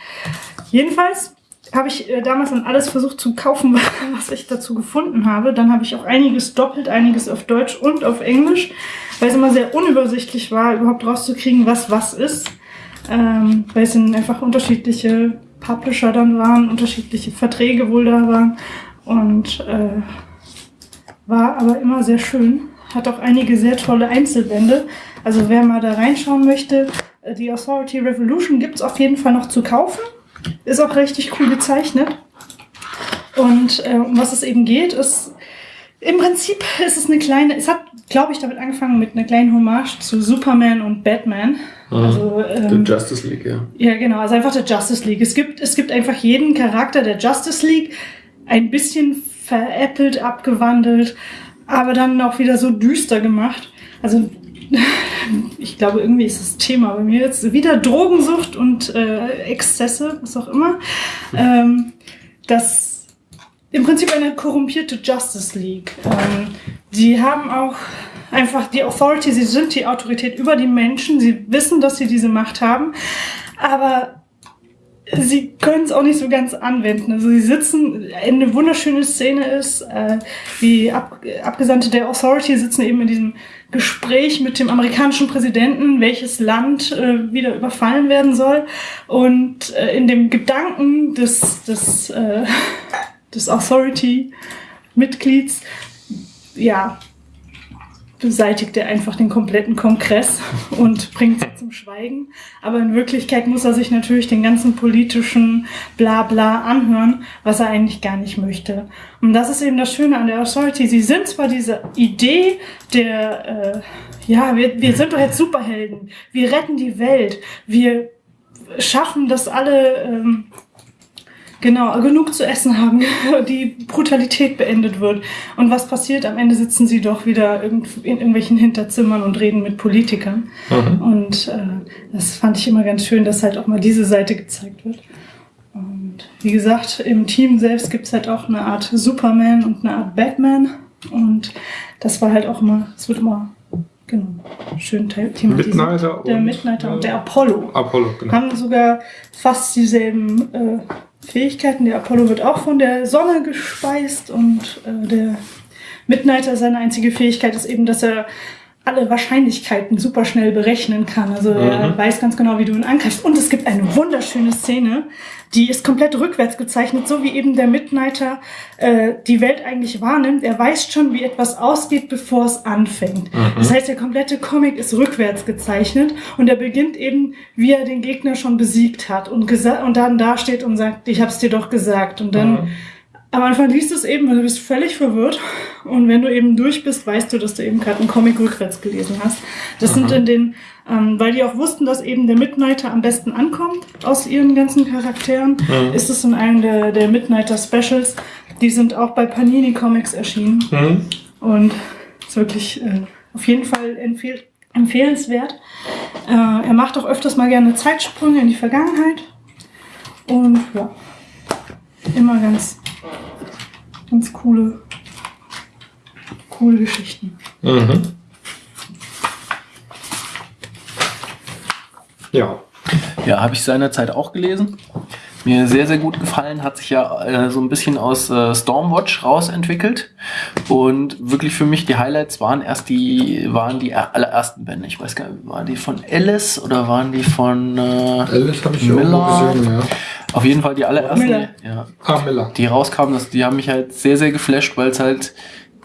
Jedenfalls habe ich äh, damals dann alles versucht zu kaufen, was ich dazu gefunden habe. Dann habe ich auch einiges doppelt, einiges auf Deutsch und auf Englisch, weil es immer sehr unübersichtlich war, überhaupt rauszukriegen, was was ist. Ähm, weil es dann einfach unterschiedliche Publisher dann waren, unterschiedliche Verträge wohl da waren. Und äh, war aber immer sehr schön. Hat auch einige sehr tolle Einzelbände. Also wer mal da reinschauen möchte, äh, die Authority Revolution gibt es auf jeden Fall noch zu kaufen. Ist auch richtig cool gezeichnet. Und äh, um was es eben geht, ist im Prinzip ist es eine kleine, es hat, glaube ich, damit angefangen mit einer kleinen Hommage zu Superman und Batman. Ah, also, ähm, der Justice League, ja. Ja, genau, also einfach der Justice League. Es gibt, es gibt einfach jeden Charakter der Justice League ein bisschen veräppelt, abgewandelt, aber dann auch wieder so düster gemacht. Also ich glaube, irgendwie ist das Thema bei mir jetzt wieder Drogensucht und äh, Exzesse, was auch immer. Ähm, dass im Prinzip eine korrumpierte Justice League. Ähm, die haben auch einfach die Authority, sie sind die Autorität über die Menschen, sie wissen, dass sie diese Macht haben, aber sie können es auch nicht so ganz anwenden. Also sie sitzen, eine wunderschöne Szene ist, äh, die Ab Abgesandte der Authority sitzen eben in diesem Gespräch mit dem amerikanischen Präsidenten, welches Land äh, wieder überfallen werden soll. Und äh, in dem Gedanken des, des, äh, des Authority-Mitglieds, ja, beseitigt er einfach den kompletten Kongress und bringt sie zum Schweigen. Aber in Wirklichkeit muss er sich natürlich den ganzen politischen Blabla anhören, was er eigentlich gar nicht möchte. Und das ist eben das Schöne an der Authority. Sie sind zwar diese Idee der, äh, ja, wir, wir sind doch jetzt Superhelden, wir retten die Welt, wir schaffen, dass alle ähm, Genau, genug zu essen haben, die Brutalität beendet wird. Und was passiert? Am Ende sitzen sie doch wieder in irgendwelchen Hinterzimmern und reden mit Politikern. Mhm. Und äh, das fand ich immer ganz schön, dass halt auch mal diese Seite gezeigt wird. Und wie gesagt, im Team selbst gibt's halt auch eine Art Superman und eine Art Batman. Und das war halt auch immer, es wird immer genau, schön thematisiert. Midnighter der Midnighter und der Apollo. Apollo, genau. Haben sogar fast dieselben äh, Fähigkeiten. Der Apollo wird auch von der Sonne gespeist und äh, der Midnighter, seine einzige Fähigkeit ist eben, dass er alle Wahrscheinlichkeiten super schnell berechnen kann. Also mhm. er weiß ganz genau, wie du ihn angreifst. Und es gibt eine wunderschöne Szene, die ist komplett rückwärts gezeichnet, so wie eben der Midnighter äh, die Welt eigentlich wahrnimmt. Er weiß schon, wie etwas ausgeht, bevor es anfängt. Mhm. Das heißt, der komplette Comic ist rückwärts gezeichnet und er beginnt eben, wie er den Gegner schon besiegt hat und, und dann dasteht und sagt, ich hab's dir doch gesagt. Und dann mhm am Anfang liest du es eben und du bist völlig verwirrt. Und wenn du eben durch bist, weißt du, dass du eben gerade einen Comic rückwärts gelesen hast. Das Aha. sind in den, ähm, weil die auch wussten, dass eben der Midnighter am besten ankommt aus ihren ganzen Charakteren, mhm. ist es in einem der, der Midnighter Specials. Die sind auch bei Panini Comics erschienen. Mhm. Und ist wirklich äh, auf jeden Fall empfehl empfehlenswert. Äh, er macht auch öfters mal gerne Zeitsprünge in die Vergangenheit. Und ja, immer ganz ganz coole, coole Geschichten. Mhm. Ja. Ja, habe ich seinerzeit auch gelesen. Mir sehr, sehr gut gefallen, hat sich ja äh, so ein bisschen aus äh, Stormwatch rausentwickelt. Und wirklich für mich die Highlights waren erst die, waren die allerersten Bände. Ich weiß gar nicht, waren die von Alice oder waren die von äh, Alice habe ich Miller? auch gesehen, ja. Auf jeden Fall die allerersten, Miller. Ja, ah, Miller. die rauskamen, das, die haben mich halt sehr, sehr geflasht, weil es halt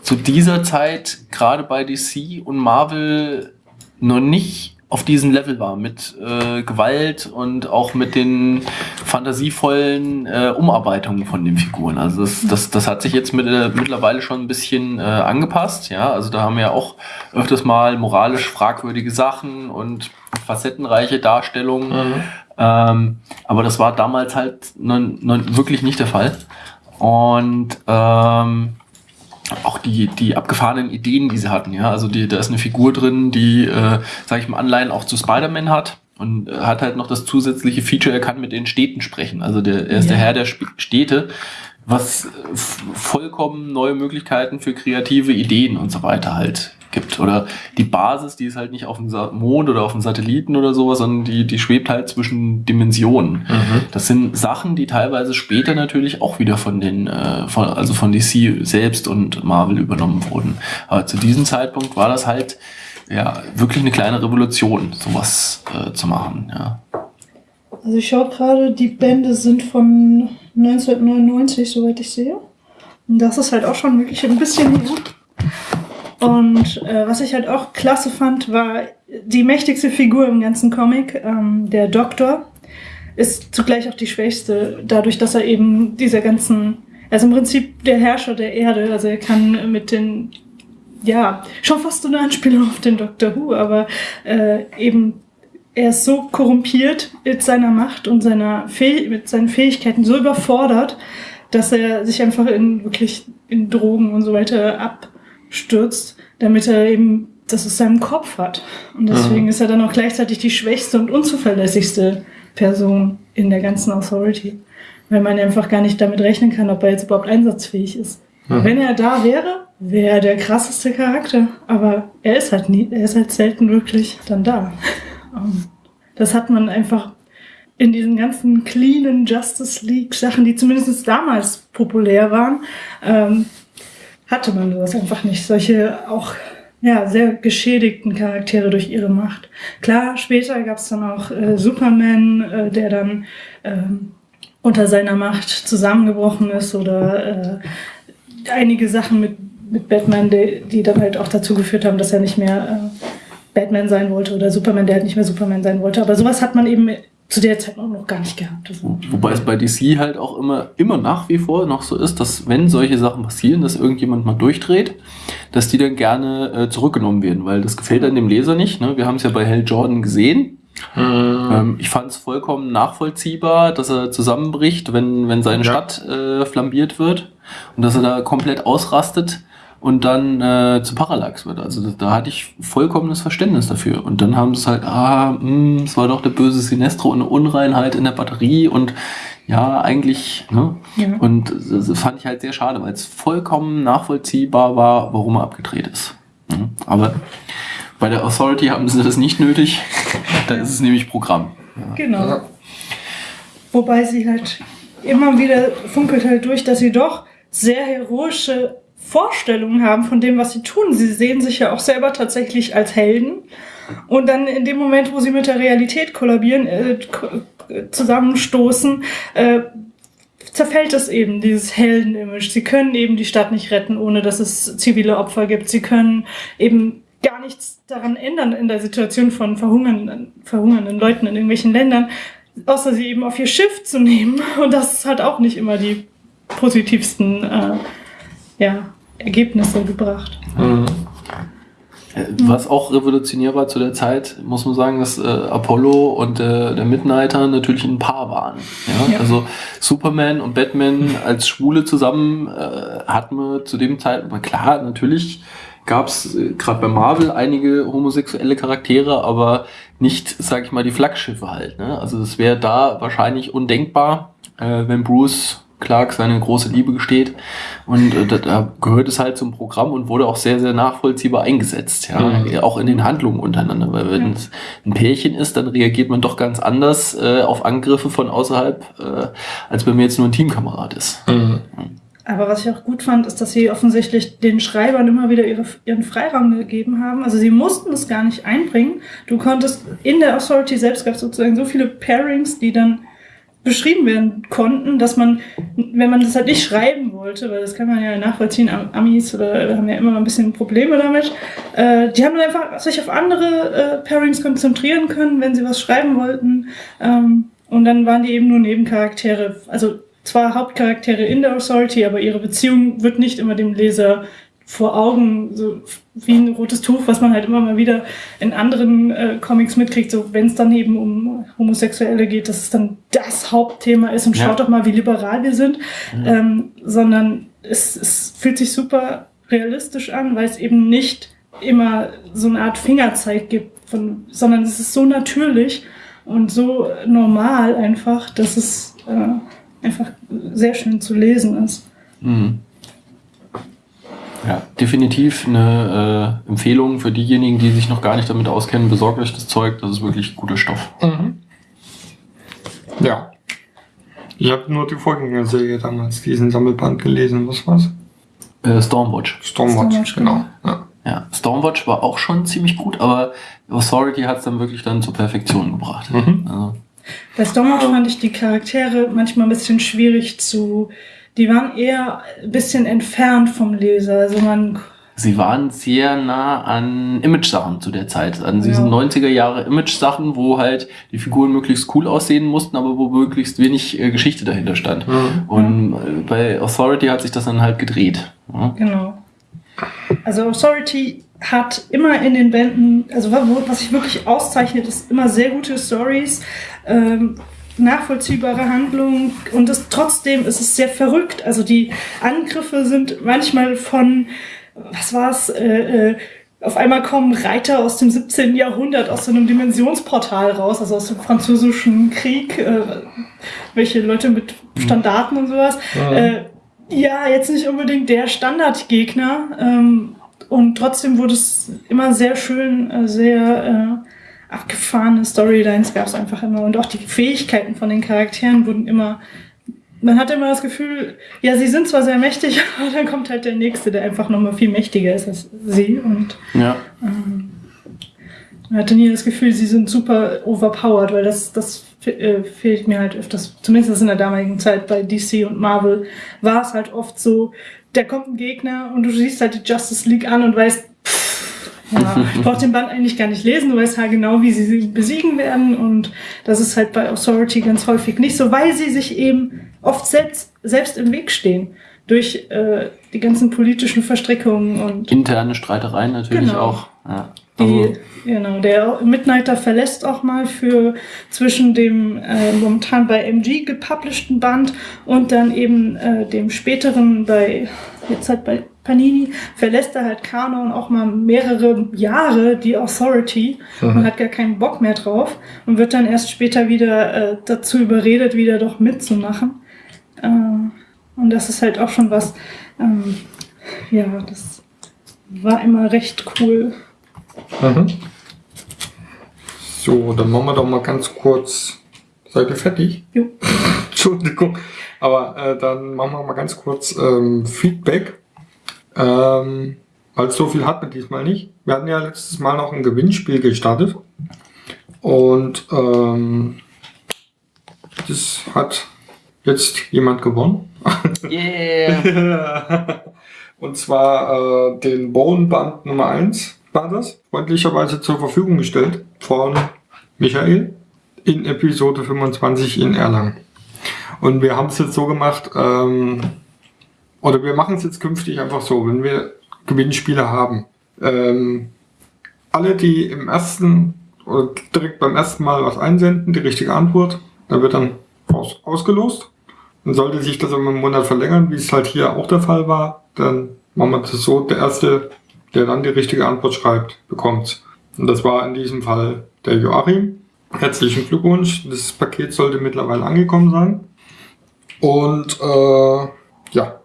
zu dieser Zeit gerade bei DC und Marvel noch nicht auf diesem Level war mit äh, Gewalt und auch mit den fantasievollen äh, Umarbeitungen von den Figuren. Also das, das, das hat sich jetzt mit, äh, mittlerweile schon ein bisschen äh, angepasst. Ja, also da haben wir ja auch öfters mal moralisch fragwürdige Sachen und facettenreiche Darstellungen. Mhm. Ähm, aber das war damals halt wirklich nicht der Fall. Und ähm, auch die, die abgefahrenen Ideen, die sie hatten, ja. Also die, da ist eine Figur drin, die, äh, sag ich mal, Anleihen auch zu Spider-Man hat und hat halt noch das zusätzliche Feature, er kann mit den Städten sprechen. Also der, er ist ja. der Herr der Städte, was vollkommen neue Möglichkeiten für kreative Ideen und so weiter halt gibt. Oder die Basis, die ist halt nicht auf dem Mond oder auf dem Satelliten oder sowas, sondern die, die schwebt halt zwischen Dimensionen. Mhm. Das sind Sachen, die teilweise später natürlich auch wieder von den, äh, von, also von DC selbst und Marvel übernommen wurden. Aber zu diesem Zeitpunkt war das halt ja wirklich eine kleine Revolution, sowas äh, zu machen. Ja. Also ich schaue gerade, die Bände sind von 1999, soweit ich sehe. Und das ist halt auch schon wirklich ein bisschen her. Und äh, was ich halt auch klasse fand, war die mächtigste Figur im ganzen Comic, ähm, der Doktor, ist zugleich auch die schwächste, dadurch, dass er eben dieser ganzen, also im Prinzip der Herrscher der Erde, also er kann mit den, ja, schon fast so eine Anspielung auf den Doctor Who, aber äh, eben er ist so korrumpiert mit seiner Macht und seiner Fäh mit seinen Fähigkeiten so überfordert, dass er sich einfach in wirklich in Drogen und so weiter ab stürzt, damit er eben das aus seinem Kopf hat. Und deswegen mhm. ist er dann auch gleichzeitig die schwächste und unzuverlässigste Person in der ganzen Authority. Weil man einfach gar nicht damit rechnen kann, ob er jetzt überhaupt einsatzfähig ist. Mhm. Wenn er da wäre, wäre er der krasseste Charakter. Aber er ist halt nie, er ist halt selten wirklich dann da. Das hat man einfach in diesen ganzen cleanen Justice League Sachen, die zumindest damals populär waren, ähm, hatte man sowas einfach nicht. Solche auch ja, sehr geschädigten Charaktere durch ihre Macht. Klar, später gab es dann auch äh, Superman, äh, der dann ähm, unter seiner Macht zusammengebrochen ist oder äh, einige Sachen mit, mit Batman, die, die dann halt auch dazu geführt haben, dass er nicht mehr äh, Batman sein wollte oder Superman, der halt nicht mehr Superman sein wollte. Aber sowas hat man eben zu der Zeit auch noch gar nicht gehabt. Wobei es bei DC halt auch immer, immer nach wie vor noch so ist, dass wenn solche Sachen passieren, dass irgendjemand mal durchdreht, dass die dann gerne äh, zurückgenommen werden, weil das gefällt dann dem Leser nicht. Ne? Wir haben es ja bei Hell Jordan gesehen. Hm. Ähm, ich fand es vollkommen nachvollziehbar, dass er zusammenbricht, wenn, wenn seine ja. Stadt äh, flambiert wird und dass er da komplett ausrastet und dann äh, zu Parallax wird. Also da, da hatte ich vollkommenes Verständnis dafür. Und dann haben sie es halt, ah, mh, hm, es war doch der böse Sinestro und eine Unreinheit in der Batterie und ja, eigentlich, ne? Ja. Und das fand ich halt sehr schade, weil es vollkommen nachvollziehbar war, warum er abgedreht ist. Mhm. Aber bei der Authority haben sie das nicht nötig. da ist es nämlich Programm. Ja. Genau. Ja. Wobei sie halt immer wieder funkelt halt durch, dass sie doch sehr heroische Vorstellungen haben von dem, was sie tun. Sie sehen sich ja auch selber tatsächlich als Helden. Und dann in dem Moment, wo sie mit der Realität kollabieren, äh, zusammenstoßen, äh, zerfällt es eben, dieses Heldenimage. Sie können eben die Stadt nicht retten, ohne dass es zivile Opfer gibt. Sie können eben gar nichts daran ändern in der Situation von verhungernden, verhungernden Leuten in irgendwelchen Ländern, außer sie eben auf ihr Schiff zu nehmen. Und das hat auch nicht immer die positivsten äh, ja, Ergebnisse gebracht. Mhm. Äh, was auch revolutionär war zu der Zeit, muss man sagen, dass äh, Apollo und äh, der Midnighter natürlich ein Paar waren. Ja? ja. Also Superman und Batman als Schwule zusammen äh, hatten wir zu dem Zeitpunkt, klar, natürlich gab es äh, gerade bei Marvel einige homosexuelle Charaktere, aber nicht, sag ich mal, die Flaggschiffe halt. Ne? Also das wäre da wahrscheinlich undenkbar, äh, wenn Bruce Clark seine große Liebe gesteht. Und äh, da gehört es halt zum Programm und wurde auch sehr, sehr nachvollziehbar eingesetzt. Ja, mhm. auch in den Handlungen untereinander. Weil wenn es ein Pärchen ist, dann reagiert man doch ganz anders äh, auf Angriffe von außerhalb, äh, als wenn mir jetzt nur ein Teamkamerad ist. Mhm. Aber was ich auch gut fand, ist, dass sie offensichtlich den Schreibern immer wieder ihre, ihren Freiraum gegeben haben. Also sie mussten es gar nicht einbringen. Du konntest in der Authority selbst gab es sozusagen so viele Pairings, die dann beschrieben werden konnten, dass man, wenn man das halt nicht schreiben wollte, weil das kann man ja nachvollziehen, Amis oder haben ja immer ein bisschen Probleme damit, äh, die haben dann einfach sich auf andere äh, Pairings konzentrieren können, wenn sie was schreiben wollten. Ähm, und dann waren die eben nur Nebencharaktere, also zwar Hauptcharaktere in der Authority, aber ihre Beziehung wird nicht immer dem Leser vor Augen, so wie ein rotes Tuch, was man halt immer mal wieder in anderen äh, Comics mitkriegt, so wenn es dann eben um Homosexuelle geht, dass es dann das Hauptthema ist und ja. schaut doch mal, wie liberal wir sind, mhm. ähm, sondern es, es fühlt sich super realistisch an, weil es eben nicht immer so eine Art Fingerzeig gibt, von, sondern es ist so natürlich und so normal einfach, dass es äh, einfach sehr schön zu lesen ist. Mhm. Ja, definitiv eine äh, Empfehlung für diejenigen, die sich noch gar nicht damit auskennen. Besorgt euch das Zeug, das ist wirklich guter Stoff. Mhm. Ja. Ich habe nur die Vorgängerserie damals, diesen Sammelband gelesen. Was war's? Äh, Stormwatch. Stormwatch. Stormwatch, genau. Ja. ja. Stormwatch war auch schon ziemlich gut, aber Authority hat es dann wirklich dann zur Perfektion gebracht. Mhm. Also. Bei Stormwatch fand ich die Charaktere manchmal ein bisschen schwierig zu die waren eher ein bisschen entfernt vom Leser. Also man Sie waren sehr nah an Image-Sachen zu der Zeit, an diesen ja. 90er Jahre Image-Sachen, wo halt die Figuren möglichst cool aussehen mussten, aber wo möglichst wenig äh, Geschichte dahinter stand. Mhm. Und äh, bei Authority hat sich das dann halt gedreht. Ja. Genau. Also Authority hat immer in den Bänden, also was sich wirklich auszeichnet, ist immer sehr gute Stories. Ähm, nachvollziehbare Handlung und das, trotzdem ist es sehr verrückt. Also die Angriffe sind manchmal von, was war's, äh, äh, auf einmal kommen Reiter aus dem 17. Jahrhundert aus so einem Dimensionsportal raus, also aus dem französischen Krieg, äh, welche Leute mit Standarten und sowas. Ja. Äh, ja, jetzt nicht unbedingt der Standardgegner. Ähm, und trotzdem wurde es immer sehr schön, äh, sehr äh, abgefahrene Storylines gab es einfach immer. Und auch die Fähigkeiten von den Charakteren wurden immer. Man hatte immer das Gefühl, ja, sie sind zwar sehr mächtig, aber dann kommt halt der Nächste, der einfach nochmal viel mächtiger ist als sie. Und ja. ähm, man hatte nie das Gefühl, sie sind super overpowered, weil das, das äh, fehlt mir halt öfters, zumindest in der damaligen Zeit bei DC und Marvel, war es halt oft so, da kommt ein Gegner und du siehst halt die Justice League an und weißt, ja, ich brauch den Band eigentlich gar nicht lesen, du weißt halt genau, wie sie sie besiegen werden und das ist halt bei Authority ganz häufig nicht so, weil sie sich eben oft selbst, selbst im Weg stehen durch äh, die ganzen politischen Verstrickungen und interne Streitereien natürlich genau. auch. Ja. Die, genau, der Midnighter verlässt auch mal für zwischen dem äh, momentan bei MG gepublisheden Band und dann eben äh, dem späteren bei jetzt halt bei Panini verlässt er halt Kanon auch mal mehrere Jahre die Authority mhm. und hat gar keinen Bock mehr drauf und wird dann erst später wieder äh, dazu überredet, wieder doch mitzumachen. Äh, und das ist halt auch schon was, ähm, ja, das war immer recht cool. Mhm. So, dann machen wir doch mal ganz kurz. Seid ihr fertig? Jo. Entschuldigung. Aber äh, dann machen wir mal ganz kurz ähm, Feedback. Ähm, weil so viel hatten wir diesmal nicht. Wir hatten ja letztes Mal noch ein Gewinnspiel gestartet. Und ähm, das hat jetzt jemand gewonnen. Yeah! Und zwar äh, den Bone Band Nummer 1 war das, freundlicherweise zur Verfügung gestellt von Michael in Episode 25 in Erlangen. Und wir haben es jetzt so gemacht, ähm, oder wir machen es jetzt künftig einfach so, wenn wir Gewinnspiele haben. Ähm, alle, die im ersten oder direkt beim ersten Mal was einsenden, die richtige Antwort, da wird dann aus, ausgelost. Dann sollte sich das um einen Monat verlängern, wie es halt hier auch der Fall war, dann machen wir das so, der erste der dann die richtige Antwort schreibt, bekommt. Und das war in diesem Fall der Joachim. Herzlichen Glückwunsch. Das Paket sollte mittlerweile angekommen sein. Und äh, ja,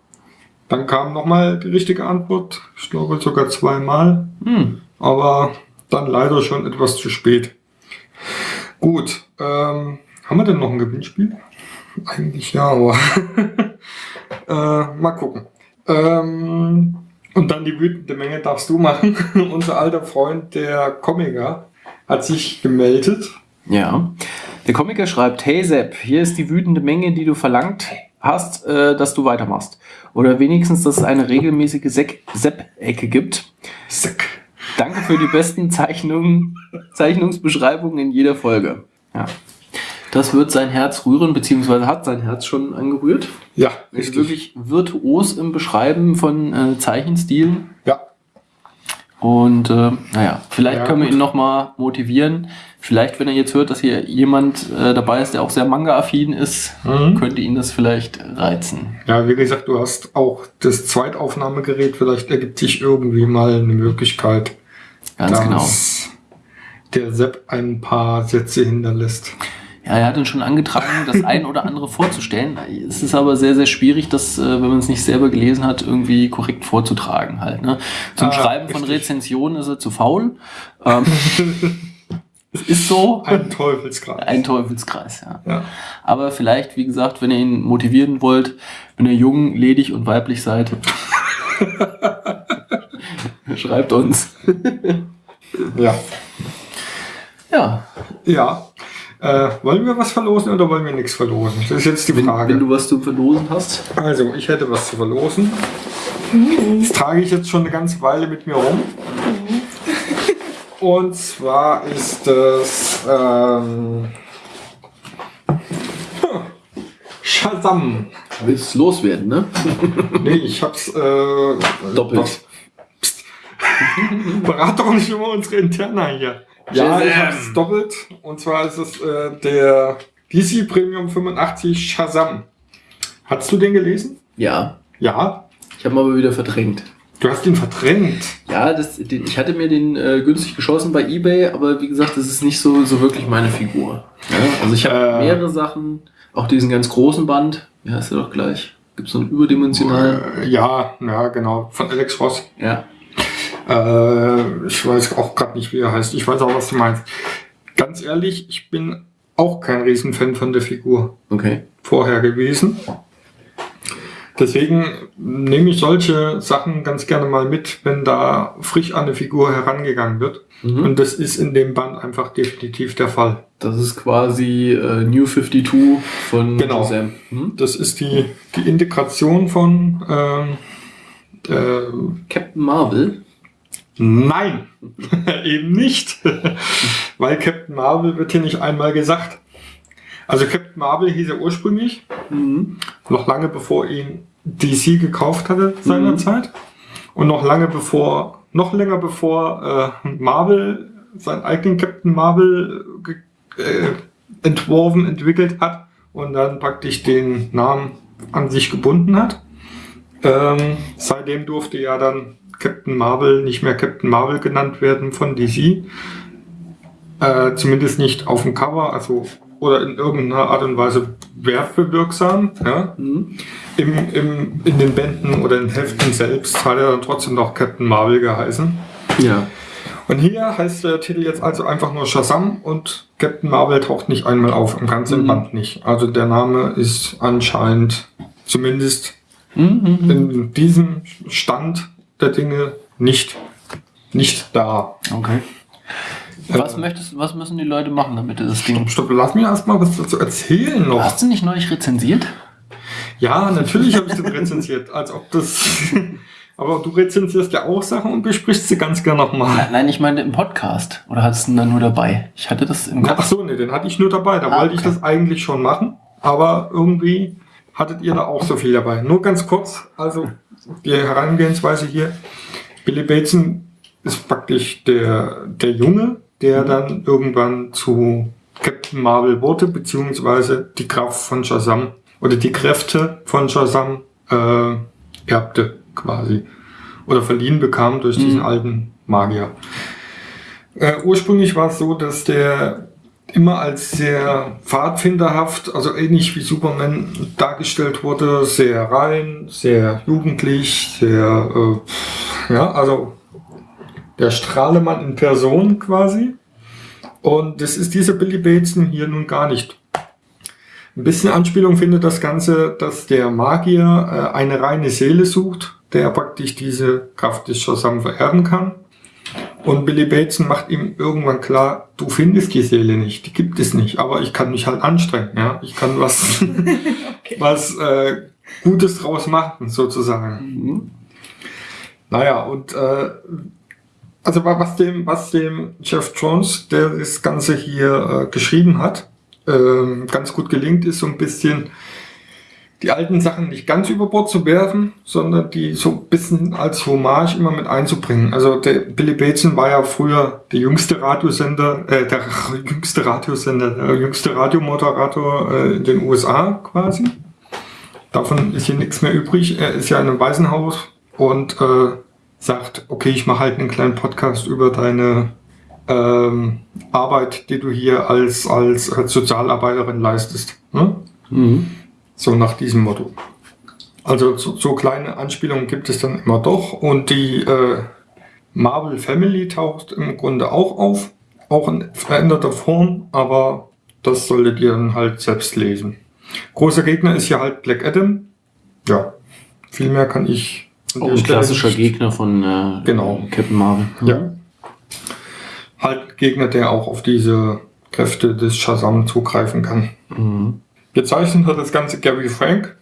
dann kam nochmal die richtige Antwort. Ich glaube sogar zweimal. Hm. Aber dann leider schon etwas zu spät. Gut, ähm, haben wir denn noch ein Gewinnspiel? Eigentlich ja, aber äh, mal gucken. Ähm, und dann die wütende Menge darfst du machen. Unser alter Freund, der Comiker, hat sich gemeldet. Ja. Der Komiker schreibt, hey Sepp, hier ist die wütende Menge, die du verlangt hast, äh, dass du weitermachst. Oder wenigstens, dass es eine regelmäßige Sepp-Ecke gibt. Seck. Danke für die besten Zeichnungen, Zeichnungsbeschreibungen in jeder Folge. Ja. Das wird sein Herz rühren, beziehungsweise hat sein Herz schon angerührt. Ja, richtig. Ist wirklich virtuos im Beschreiben von äh, Zeichenstilen. Und äh, naja, vielleicht ja, können wir gut. ihn nochmal motivieren. Vielleicht, wenn er jetzt hört, dass hier jemand äh, dabei ist, der auch sehr manga-affin ist, mhm. könnte ihn das vielleicht reizen. Ja, wie gesagt, du hast auch das Zweitaufnahmegerät. Vielleicht ergibt sich irgendwie mal eine Möglichkeit, Ganz dass genau. der Sepp ein paar Sätze hinterlässt. Ja, er hat uns schon angetragen, das ein oder andere vorzustellen. Es ist aber sehr, sehr schwierig, das, äh, wenn man es nicht selber gelesen hat, irgendwie korrekt vorzutragen halt. Ne? Zum ah, Schreiben richtig. von Rezensionen ist er zu faul. Ähm, es ist so. Ein Teufelskreis. Ein Teufelskreis, ja. ja. Aber vielleicht, wie gesagt, wenn ihr ihn motivieren wollt, wenn ihr jung, ledig und weiblich seid, schreibt uns. ja. Ja. Ja. Äh, wollen wir was verlosen oder wollen wir nichts verlosen? Das ist jetzt die Frage. Wenn, wenn du was zu verlosen hast. Also, ich hätte was zu verlosen. Mhm. Das trage ich jetzt schon eine ganze Weile mit mir rum. Mhm. Und zwar ist das ähm, Shazam. Willst du loswerden, ne? nee, ich hab's äh, doppelt. Psst. Berat doch nicht immer unsere Interna hier. Ja, ich habe es doppelt. Und zwar ist es äh, der DC Premium 85 Shazam. Hast du den gelesen? Ja. Ja. Ich habe ihn aber wieder verdrängt. Du hast ihn verdrängt. Ja, das, den, ich hatte mir den äh, günstig geschossen bei Ebay, aber wie gesagt, das ist nicht so, so wirklich meine Figur. Ja? Also ich habe Äh. mehrere Sachen, auch diesen ganz großen Band. Wie heißt der doch gleich? Gibt es so einen überdimensionalen? Äh, ja, ja, genau. Von Alex Ross. Ja. Äh, ich weiß auch gerade nicht, wie er heißt. Ich weiß auch, was du meinst. Ganz ehrlich, ich bin auch kein Riesenfan von der Figur Okay. vorher gewesen. Deswegen nehme ich solche Sachen ganz gerne mal mit, wenn da frisch an eine Figur herangegangen wird. Mhm. Und das ist in dem Band einfach definitiv der Fall. Das ist quasi äh, New 52 von Genau. Sam. Mhm. Das ist die, die Integration von ähm, äh, Captain Marvel. Nein, eben nicht. Weil Captain Marvel wird hier nicht einmal gesagt. Also Captain Marvel hieß er ursprünglich, Mhm. noch lange bevor ihn DC gekauft hatte seinerzeit. Und noch lange bevor, noch länger bevor äh, Marvel seinen eigenen Captain Marvel äh, entworfen, entwickelt hat und dann praktisch den Namen an sich gebunden hat. Ähm, seitdem durfte ja dann Captain Marvel nicht mehr Captain Marvel genannt werden von DC. Äh, zumindest nicht auf dem Cover, also oder in irgendeiner Art und Weise werbewirksam. Ja? Mhm. Im, im, in den Bänden oder in den Heften selbst hat er dann trotzdem noch Captain Marvel geheißen. Ja. Und hier heißt der Titel jetzt also einfach nur Shazam und Captain Marvel taucht nicht einmal auf, im ganzen Mhm. Band nicht. Also der Name ist anscheinend zumindest Mhm. in diesem Stand der Dinge nicht, nicht da. Okay. Was möchtest was müssen die Leute machen, damit das Ding. Stopp, lass mir erstmal was dazu erzählen noch. Hast du nicht neulich rezensiert? Ja, natürlich habe ich den rezensiert, als ob das. Aber du rezensierst ja auch Sachen und besprichst sie ganz gern nochmal. Nein, ich meine im Podcast. Oder hattest du ihn da nur dabei? Ich hatte das im Ach so, nee, den hatte ich nur dabei. Da Ah, wollte ich okay. das eigentlich schon machen. Aber irgendwie hattet ihr da auch so viel dabei. Nur ganz kurz, also die Herangehensweise hier. Billy Bateson ist praktisch der, der Junge, der dann irgendwann zu Captain Marvel wurde, beziehungsweise die Kraft von Shazam oder die Kräfte von Shazam äh, erbte quasi. Oder verliehen bekam durch diesen Mhm. alten Magier. Äh, ursprünglich war es so, dass der immer als sehr pfadfinderhaft, also ähnlich wie Superman dargestellt wurde, sehr rein, sehr jugendlich, sehr, äh, ja, also der Strahlemann in Person quasi. Und das ist dieser Billy Bateson hier nun gar nicht. Ein bisschen Anspielung findet das Ganze, dass der Magier äh, eine reine Seele sucht, der praktisch diese Kraft des Shazam vererben kann. Und Billy Bateson macht ihm irgendwann klar, du findest die Seele nicht, die gibt es nicht, aber ich kann mich halt anstrengen, ja. Ich kann was, was äh, Gutes draus machen, sozusagen. Mhm. Naja, und äh, also wa- was dem, was dem Jeff Jones, der das Ganze hier äh, geschrieben hat, ähm, ganz gut gelingt, ist so ein bisschen die alten Sachen nicht ganz über Bord zu werfen, sondern die so ein bisschen als Hommage immer mit einzubringen. Also der Billy Bateson war ja früher der jüngste Radiosender, äh, der jüngste Radiosender, der jüngste Radiomoderator äh, in den USA quasi. Davon ist hier nichts mehr übrig. Er ist ja in einem Waisenhaus und äh, sagt, okay, ich mache halt einen kleinen Podcast über deine ähm, Arbeit, die du hier als, als, Sozialarbeiterin leistest. Ne? Mhm. So nach diesem Motto. Also so, so kleine Anspielungen gibt es dann immer doch. Und die äh, Marvel Family taucht im Grunde auch auf. Auch in veränderter Form, aber das solltet ihr dann halt selbst lesen. Großer Gegner ist hier halt Black Adam. Ja, viel mehr kann ich an Oh, ein klassischer nicht- Gegner von äh, Genau. Captain Marvel. Ja. Halt Gegner, der auch auf diese Kräfte des Shazam zugreifen kann. Mhm. Gezeichnet hat das Ganze Gary Frank.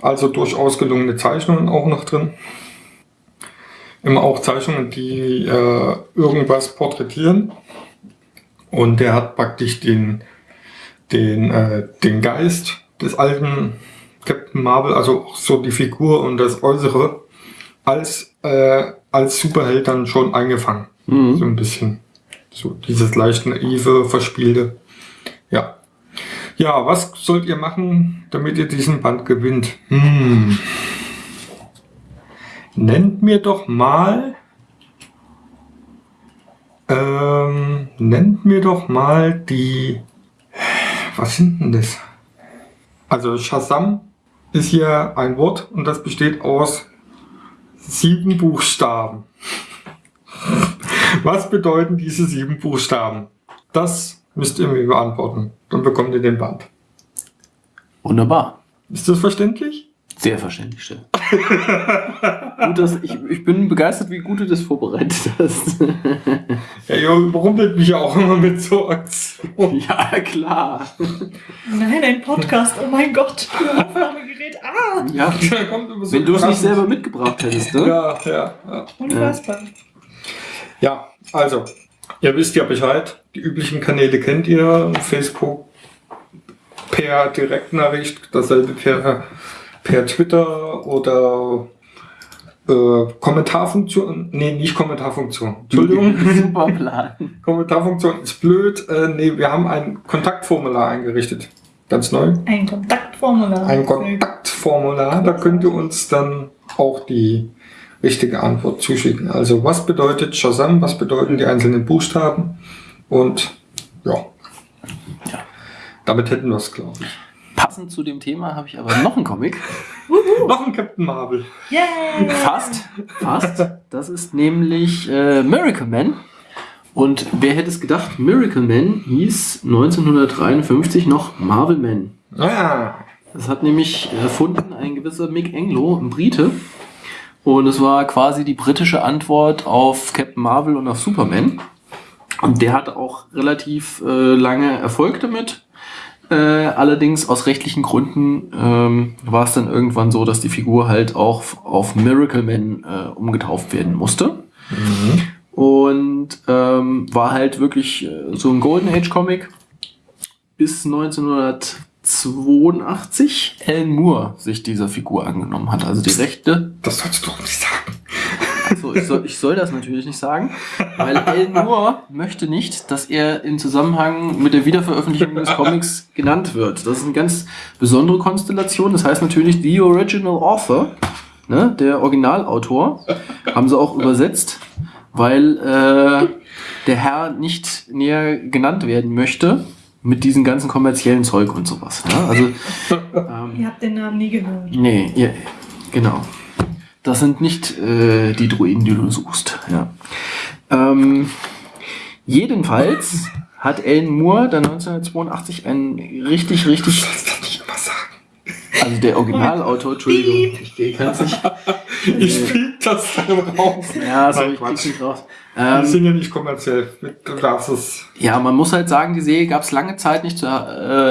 Also durchaus gelungene Zeichnungen auch noch drin. Immer auch Zeichnungen, die äh, irgendwas porträtieren. Und der hat praktisch den, den, äh, den Geist des alten Captain Marvel, also auch so die Figur und das Äußere, als, äh, als Superheld dann schon eingefangen. Mhm. So ein bisschen. So dieses leicht naive, verspielte. Ja. Ja, was sollt ihr machen, damit ihr diesen Band gewinnt? Hm. nennt mir doch mal. Ähm, nennt mir doch mal die. Was sind denn das? Also Shazam ist hier ein Wort und das besteht aus sieben Buchstaben. Was bedeuten diese sieben Buchstaben? Das müsst ihr mir beantworten. Dann bekommt ihr den Band. Wunderbar. Ist das verständlich? Sehr verständlich, Stell. gut, dass ich, ich bin begeistert, wie gut du das vorbereitet hast. ja, ihr überrumpelt mich ja auch immer mit so Aktionen. Ja, klar. Nein, ein Podcast, oh mein Gott. Aufnahmegerät, ah! Ja, Da kommt immer so wenn du es nicht selber mitgebracht hättest, ne? Ja, ja, ja. Unfassbar. Ja, also, ihr wisst ja Bescheid. Die üblichen Kanäle kennt ihr. Facebook per Direktnachricht, dasselbe per, per Twitter oder äh, Kommentarfunktion. Nee, nicht Kommentarfunktion. Entschuldigung. Super Plan. Kommentarfunktion ist blöd. Äh, nee, wir haben ein Kontaktformular eingerichtet. Ganz neu. Ein Kontaktformular. Ein Kontaktformular. Da könnt ihr uns dann auch die richtige Antwort zuschicken. Also was bedeutet Shazam? Was bedeuten die einzelnen Buchstaben? Und ja. Ja. Damit hätten wir es, glaube ich. Passend zu dem Thema habe ich aber noch einen Comic. Noch ein Captain Marvel. Yay! Fast, fast. Das ist nämlich äh, Miracle Man. Und wer hätte es gedacht, Miracle Man hieß 1953 noch Marvel Man. Ah, Das hat nämlich erfunden ein gewisser Mick Englo, ein Brite. Und es war quasi die britische Antwort auf Captain Marvel und auf Superman. Und der hatte auch relativ äh, lange Erfolg damit. Äh, allerdings aus rechtlichen Gründen ähm, war es dann irgendwann so, dass die Figur halt auch auf Miracle Man äh, umgetauft werden musste. Und ähm, war halt wirklich äh, so ein Golden Age Comic bis 1982 Alan Moore sich dieser Figur angenommen hat. Also die Rechte das sollst du doch nicht sagen. also ich soll, ich soll das natürlich nicht sagen, weil Alan Moore möchte nicht, dass er in Zusammenhang mit der Wiederveröffentlichung des Comics genannt wird. Das ist eine ganz besondere Konstellation. Das heißt natürlich The Original Author, ne, der Originalautor, haben sie auch übersetzt, weil äh, der Herr nicht näher genannt werden möchte mit diesem ganzen kommerziellen Zeug und sowas. Ne? Also ähm, Ihr habt den Namen nie gehört. Nee, ja, genau. Das sind nicht äh, die Druiden, die du suchst. Ja. Ähm, jedenfalls hat Alan Moore dann 1982 ein richtig, richtig, Das kann ich immer sagen. Also der Originalautor, Entschuldigung, ich kann es nicht. Ich spiele das dann raus. Ja, so, Nein, ich Quatsch. nicht raus. Die Ähm, sind ja nicht kommerziell. Du darfst es. Ja, man muss halt sagen, die Serie gab es lange Zeit nicht zu, äh,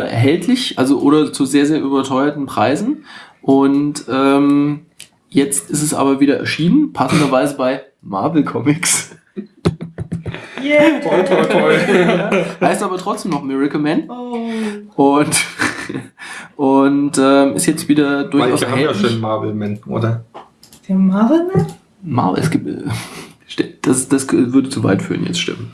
erhältlich, also oder zu sehr, sehr überteuerten Preisen. Und ähm, jetzt ist es aber wieder erschienen, passenderweise bei Marvel Comics. Yeah! Toi, toi, toi. heißt aber trotzdem noch Miracle Man. Oh. Und, und ähm, ist jetzt wieder durchaus Manche haben ja schon Marvel-Man, oder? Der Marvel-Man? Marvel, es gibt, äh, das, das würde zu weit führen, jetzt stimmen.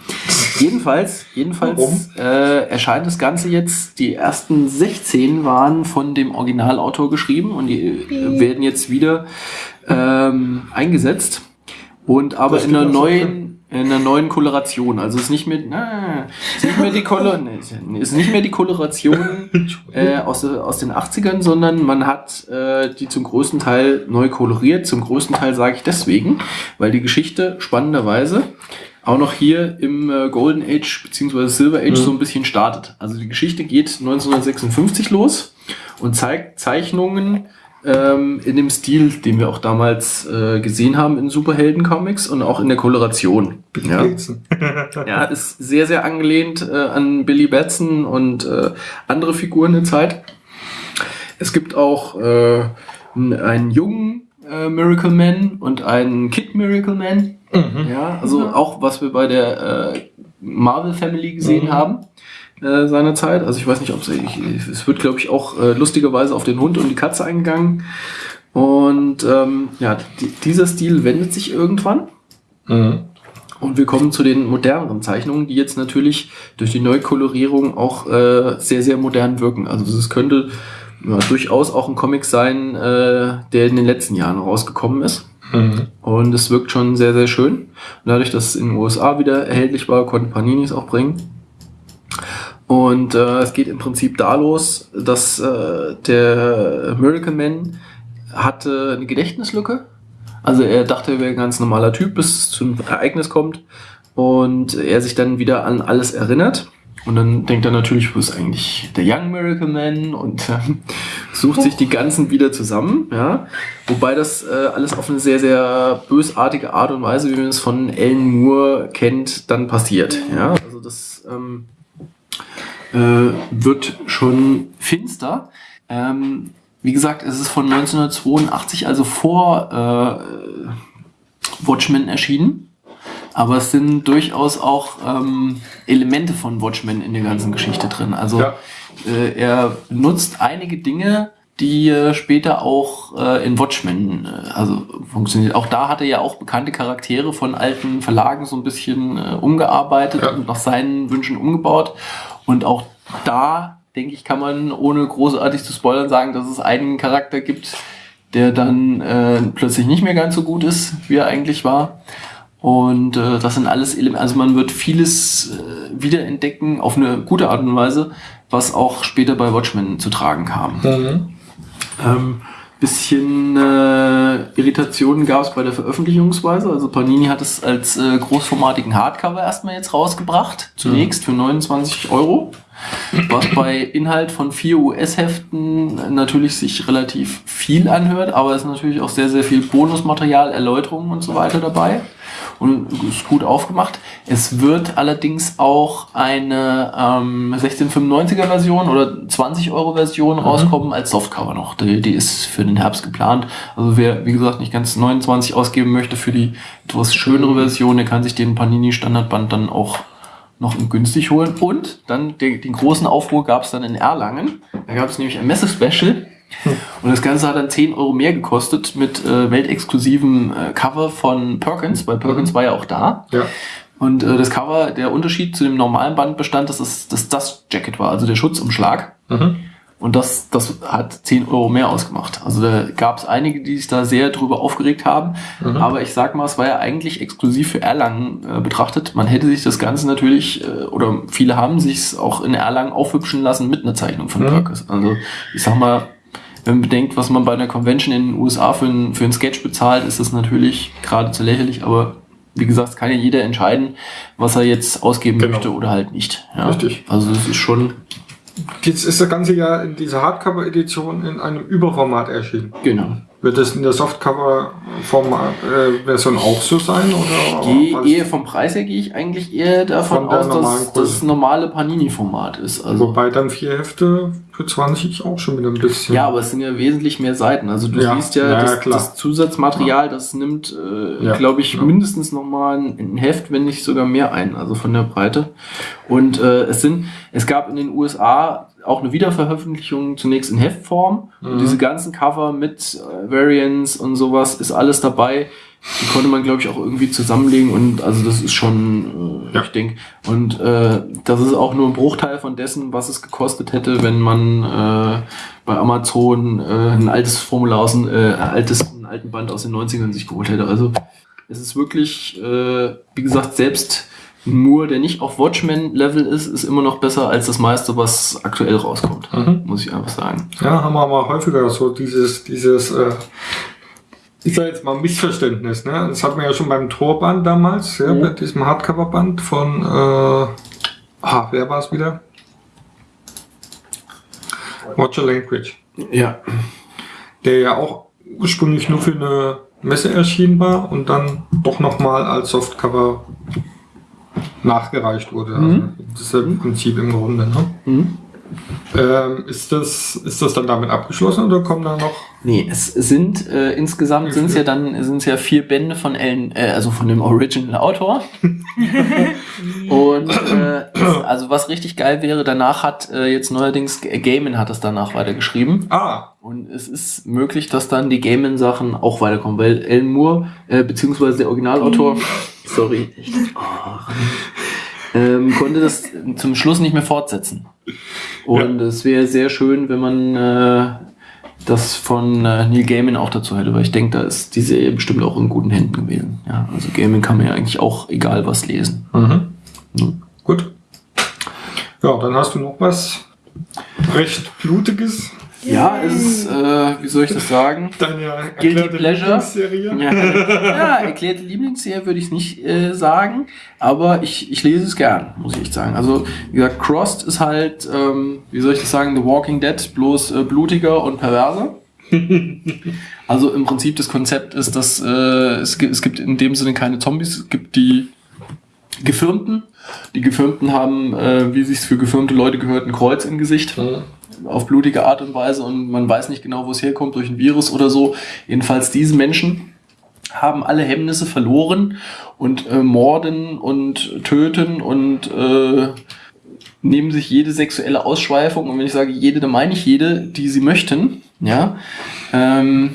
Jedenfalls, jedenfalls äh, erscheint das Ganze jetzt, die ersten 16 waren von dem Originalautor geschrieben und die äh, werden jetzt wieder ähm, eingesetzt. Und aber in einer neuen, in einer neuen Koloration. Also ist nicht mehr, na, ist nicht mehr die Kolor, ist nicht mehr die Koloration äh, aus, aus den 80ern, sondern man hat äh, die zum größten Teil neu koloriert. Zum größten Teil sage ich deswegen, weil die Geschichte spannenderweise auch noch hier im äh, Golden Age bzw. Silver Age Mhm. so ein bisschen startet. Also die Geschichte geht 1956 los und zeigt Zeichnungen ähm, in dem Stil, den wir auch damals äh, gesehen haben in Superhelden-Comics und auch in der Koloration. Ja. Blitzen. Ja, ist sehr, sehr angelehnt äh, an Billy Batson und äh, andere Figuren der Zeit. Es gibt auch äh, einen jungen äh, Miracle Man und einen Kid Miracle Man. Mhm. Ja, also Ja. auch was wir bei der äh, Marvel Family gesehen Mhm. haben äh, seinerzeit. Also ich weiß nicht, ob es es wird, glaube ich, auch äh, lustigerweise auf den Hund und die Katze eingegangen. Und ähm, ja, die, dieser Stil wendet sich irgendwann. Mhm. Und wir kommen zu den moderneren Zeichnungen, die jetzt natürlich durch die Neukolorierung auch äh, sehr, sehr modern wirken. Also es könnte ja, durchaus auch ein Comic sein, äh, der in den letzten Jahren rausgekommen ist. Mhm. Und es wirkt schon sehr, sehr schön. Und dadurch, dass es in den USA wieder erhältlich war, konnten Panini es auch bringen. Und äh, es geht im Prinzip da los, dass äh, der Miracle Man hatte eine Gedächtnislücke. Also er dachte, er wäre ein ganz normaler Typ, bis es zu einem Ereignis kommt und er sich dann wieder an alles erinnert. Und dann denkt er natürlich, wo ist eigentlich der Young Miracle Man und äh, sucht sich die ganzen wieder zusammen. Ja? Wobei das äh, alles auf eine sehr, sehr bösartige Art und Weise, wie man es von Ellen Moore kennt, dann passiert. Ja? Also das ähm, äh, wird schon finster. Ähm, wie gesagt, es ist von 1982, also vor äh, Watchmen erschienen. Aber es sind durchaus auch ähm, Elemente von Watchmen in der ganzen Geschichte drin. Also ja. äh, er nutzt einige Dinge, die äh, später auch äh, in Watchmen äh, also funktioniert. Auch da hat er ja auch bekannte Charaktere von alten Verlagen so ein bisschen äh, umgearbeitet ja. und nach seinen Wünschen umgebaut. Und auch da, denke ich, kann man ohne großartig zu spoilern sagen, dass es einen Charakter gibt, der dann äh, plötzlich nicht mehr ganz so gut ist, wie er eigentlich war. Und äh, das sind alles Elemente, also man wird vieles äh, wiederentdecken auf eine gute Art und Weise, was auch später bei Watchmen zu tragen kam. Mhm. Ähm, bisschen äh, Irritationen gab es bei der Veröffentlichungsweise. Also Panini hat es als äh, großformatigen Hardcover erstmal jetzt rausgebracht, zunächst für 29 Euro. Was bei Inhalt von vier US-Heften natürlich sich relativ viel anhört, aber es ist natürlich auch sehr, sehr viel Bonusmaterial, Erläuterungen und so weiter dabei und ist gut aufgemacht. Es wird allerdings auch eine ähm, 1695er Version oder 20 Euro Version mhm. rauskommen als Softcover noch. Die, die ist für den Herbst geplant. Also wer, wie gesagt, nicht ganz 29 ausgeben möchte für die etwas schönere Version, der kann sich den Panini Standardband dann auch noch günstig holen. Und dann den, den großen Aufruhr gab es dann in Erlangen. Da gab es nämlich ein Messe-Special und das Ganze hat dann 10 Euro mehr gekostet mit äh, weltexklusivem äh, Cover von Perkins, weil Perkins mhm. war ja auch da. Ja. Und äh, das Cover, der Unterschied zu dem normalen Band bestand, dass es das Dust Jacket war, also der Schutzumschlag. Mhm. Und das, das hat 10 Euro mehr ausgemacht. Also da gab es einige, die sich da sehr drüber aufgeregt haben. Mhm. Aber ich sag mal, es war ja eigentlich exklusiv für Erlangen äh, betrachtet. Man hätte sich das Ganze natürlich, äh, oder viele haben sich auch in Erlangen aufhübschen lassen mit einer Zeichnung von mhm. Perkins. Also ich sag mal, wenn man bedenkt, was man bei einer Convention in den USA für einen, für einen Sketch bezahlt, ist das natürlich geradezu lächerlich, aber wie gesagt, kann ja jeder entscheiden, was er jetzt ausgeben genau. möchte oder halt nicht. Ja? Richtig. Also es ist schon. Jetzt ist das Ganze ja in dieser Hardcover-Edition in einem Überformat erschienen. Genau. Wird das in der Softcover-Version äh, auch so sein? Oder gehe eher vom Preis her gehe ich eigentlich eher davon aus, dass das normale Panini-Format ist. Also Wobei dann vier Hefte für 20 auch schon wieder ein bisschen. Ja, aber es sind ja wesentlich mehr Seiten. Also du ja, siehst ja, ja das, das, Zusatzmaterial, das nimmt, äh, ja, glaube ich, mindestens nochmal ein, ein Heft, wenn nicht sogar mehr ein, also von der Breite. Und äh, es sind, es gab in den USA auch eine Wiederveröffentlichung zunächst in Heftform. Mhm. Und diese ganzen Cover mit äh, Variants und sowas ist alles dabei. Die konnte man, glaube ich, auch irgendwie zusammenlegen und also das ist schon, äh, ja. ich denke, und äh, das ist auch nur ein Bruchteil von dessen, was es gekostet hätte, wenn man äh, bei Amazon äh, ein altes Formular aus, äh, altes, einen alten Band aus den 90ern sich geholt hätte. Also es ist wirklich, äh, wie gesagt, selbst Moore, der nicht auf Watchmen-Level ist, ist immer noch besser als das meiste, was aktuell rauskommt. Mhm. Muss ich einfach sagen. Ja, haben wir aber häufiger so dieses, dieses, äh, ich sage jetzt mal Missverständnis. Ne? Das hatten wir ja schon beim Torband damals, ja, mhm. bei diesem Hardcover-Band von, äh, ah, wer war es wieder? Roger Language. Ja. Der ja auch ursprünglich nur für eine Messe erschienen war und dann doch nochmal als Softcover nachgereicht wurde. Also mhm. das ist ja im Prinzip im Grunde. Ne? Mhm. Ähm, ist, das, ist das dann damit abgeschlossen oder kommen da noch? Nee, es sind äh, insgesamt sind es ja dann sind ja vier Bände von Ellen, äh, also von dem Original Autor. Und äh, also was richtig geil wäre, danach hat äh, jetzt neuerdings Gaiman hat es danach weitergeschrieben. Ah. Und es ist möglich, dass dann die Gaiman-Sachen auch weiterkommen, weil Ellen Moore, äh, beziehungsweise der Originalautor, sorry, oh, ähm, konnte das zum Schluss nicht mehr fortsetzen. Und ja. es wäre sehr schön, wenn man äh, das von äh, Neil Gaiman auch dazu hätte, weil ich denke, da ist die Serie bestimmt auch in guten Händen gewesen. Ja, also Gaiman kann man ja eigentlich auch egal was lesen. Mhm. Mhm. Gut. Ja, dann hast du noch was recht Blutiges. Ja, es ist, äh, wie soll ich das sagen? Deine Guilty erklärte Pleasure. Lieblingsserie. Ja, ja erklärte Lieblingsserie würde ich es nicht äh, sagen, aber ich, ich lese es gern, muss ich echt sagen. Also, wie gesagt, Crossed ist halt, ähm, wie soll ich das sagen, The Walking Dead, bloß äh, blutiger und perverser. also im Prinzip das Konzept ist, dass äh, es, gibt, es gibt in dem Sinne keine Zombies, es gibt die Gefirmten. Die Gefirmten haben, äh, wie sich's für gefirmte Leute gehört, ein Kreuz im Gesicht Mhm. Auf blutige Art und Weise und man weiß nicht genau, wo es herkommt, durch ein Virus oder so. Jedenfalls diese Menschen haben alle Hemmnisse verloren und äh, morden und töten und äh, nehmen sich jede sexuelle Ausschweifung und wenn ich sage jede, dann meine ich jede, die sie möchten. Ja, ähm,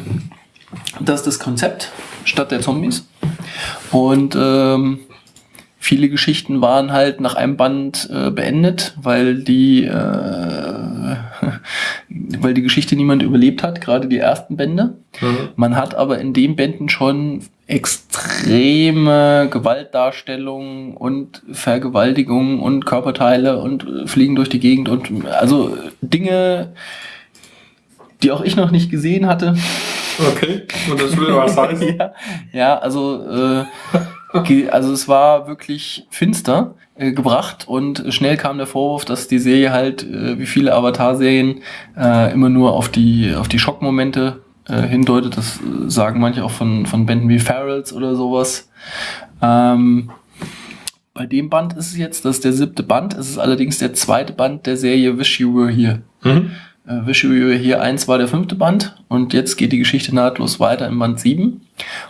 das ist das Konzept statt der Zombies und ähm, viele Geschichten waren halt nach einem Band äh, beendet, weil die, äh, weil die Geschichte niemand überlebt hat, gerade die ersten Bände. Mhm. Man hat aber in den Bänden schon extreme Gewaltdarstellungen und Vergewaltigungen und Körperteile und Fliegen durch die Gegend und also Dinge, die auch ich noch nicht gesehen hatte. Okay, und das will was heißen. ja, ja, also, äh, also es war wirklich finster äh, gebracht und schnell kam der Vorwurf, dass die Serie halt, äh, wie viele Avatar-Serien, äh, immer nur auf die, auf die Schockmomente äh, hindeutet. Das äh, sagen manche auch von, von Bänden wie Ferals oder sowas. Ähm, bei dem Band ist es jetzt, das ist der siebte Band, es ist allerdings der zweite Band der Serie Wish You Were Here. Mhm. Äh, Wish You Were Here 1 war der fünfte Band und jetzt geht die Geschichte nahtlos weiter im Band 7.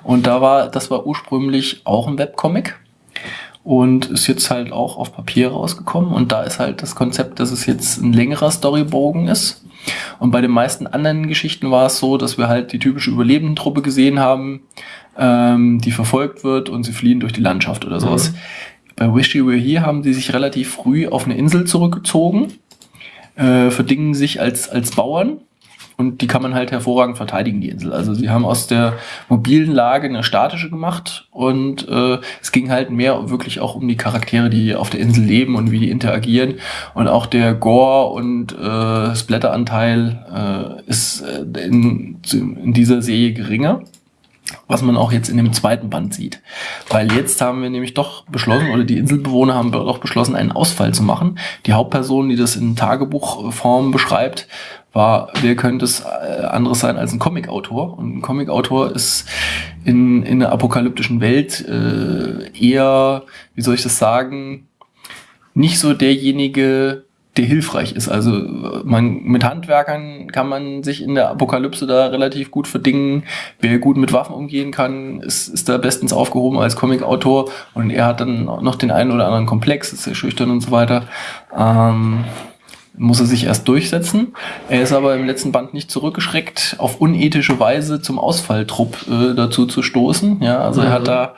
Und da war, das war ursprünglich auch ein Webcomic und ist jetzt halt auch auf Papier rausgekommen. Und da ist halt das Konzept, dass es jetzt ein längerer Storybogen ist. Und bei den meisten anderen Geschichten war es so, dass wir halt die typische Überlebendentruppe gesehen haben, ähm, die verfolgt wird und sie fliehen durch die Landschaft oder sowas. Bei Wish You Were Here haben sie sich relativ früh auf eine Insel zurückgezogen äh, verdingen sich als, als Bauern und die kann man halt hervorragend verteidigen, die Insel. Also sie haben aus der mobilen Lage eine statische gemacht und äh, es ging halt mehr wirklich auch um die Charaktere, die auf der Insel leben und wie die interagieren. Und auch der Gore und äh, Splatter-Anteil äh, ist äh, in, in dieser Serie geringer was man auch jetzt in dem zweiten Band sieht. Weil jetzt haben wir nämlich doch beschlossen, oder die Inselbewohner haben doch beschlossen, einen Ausfall zu machen. Die Hauptperson, die das in Tagebuchform beschreibt, war, wer könnte es äh, anderes sein als ein Comicautor? Und ein Comicautor ist in, in einer apokalyptischen Welt äh, eher, wie soll ich das sagen, nicht so derjenige, der hilfreich ist. Also man mit Handwerkern kann man sich in der Apokalypse da relativ gut verdingen. Wer gut mit Waffen umgehen kann, ist, ist da bestens aufgehoben als Comicautor und er hat dann noch den einen oder anderen Komplex, ist sehr schüchtern und so weiter. Ähm, muss er sich erst durchsetzen. Er ist aber im letzten Band nicht zurückgeschreckt, auf unethische Weise zum Ausfalltrupp äh, dazu zu stoßen. Ja, also er hat da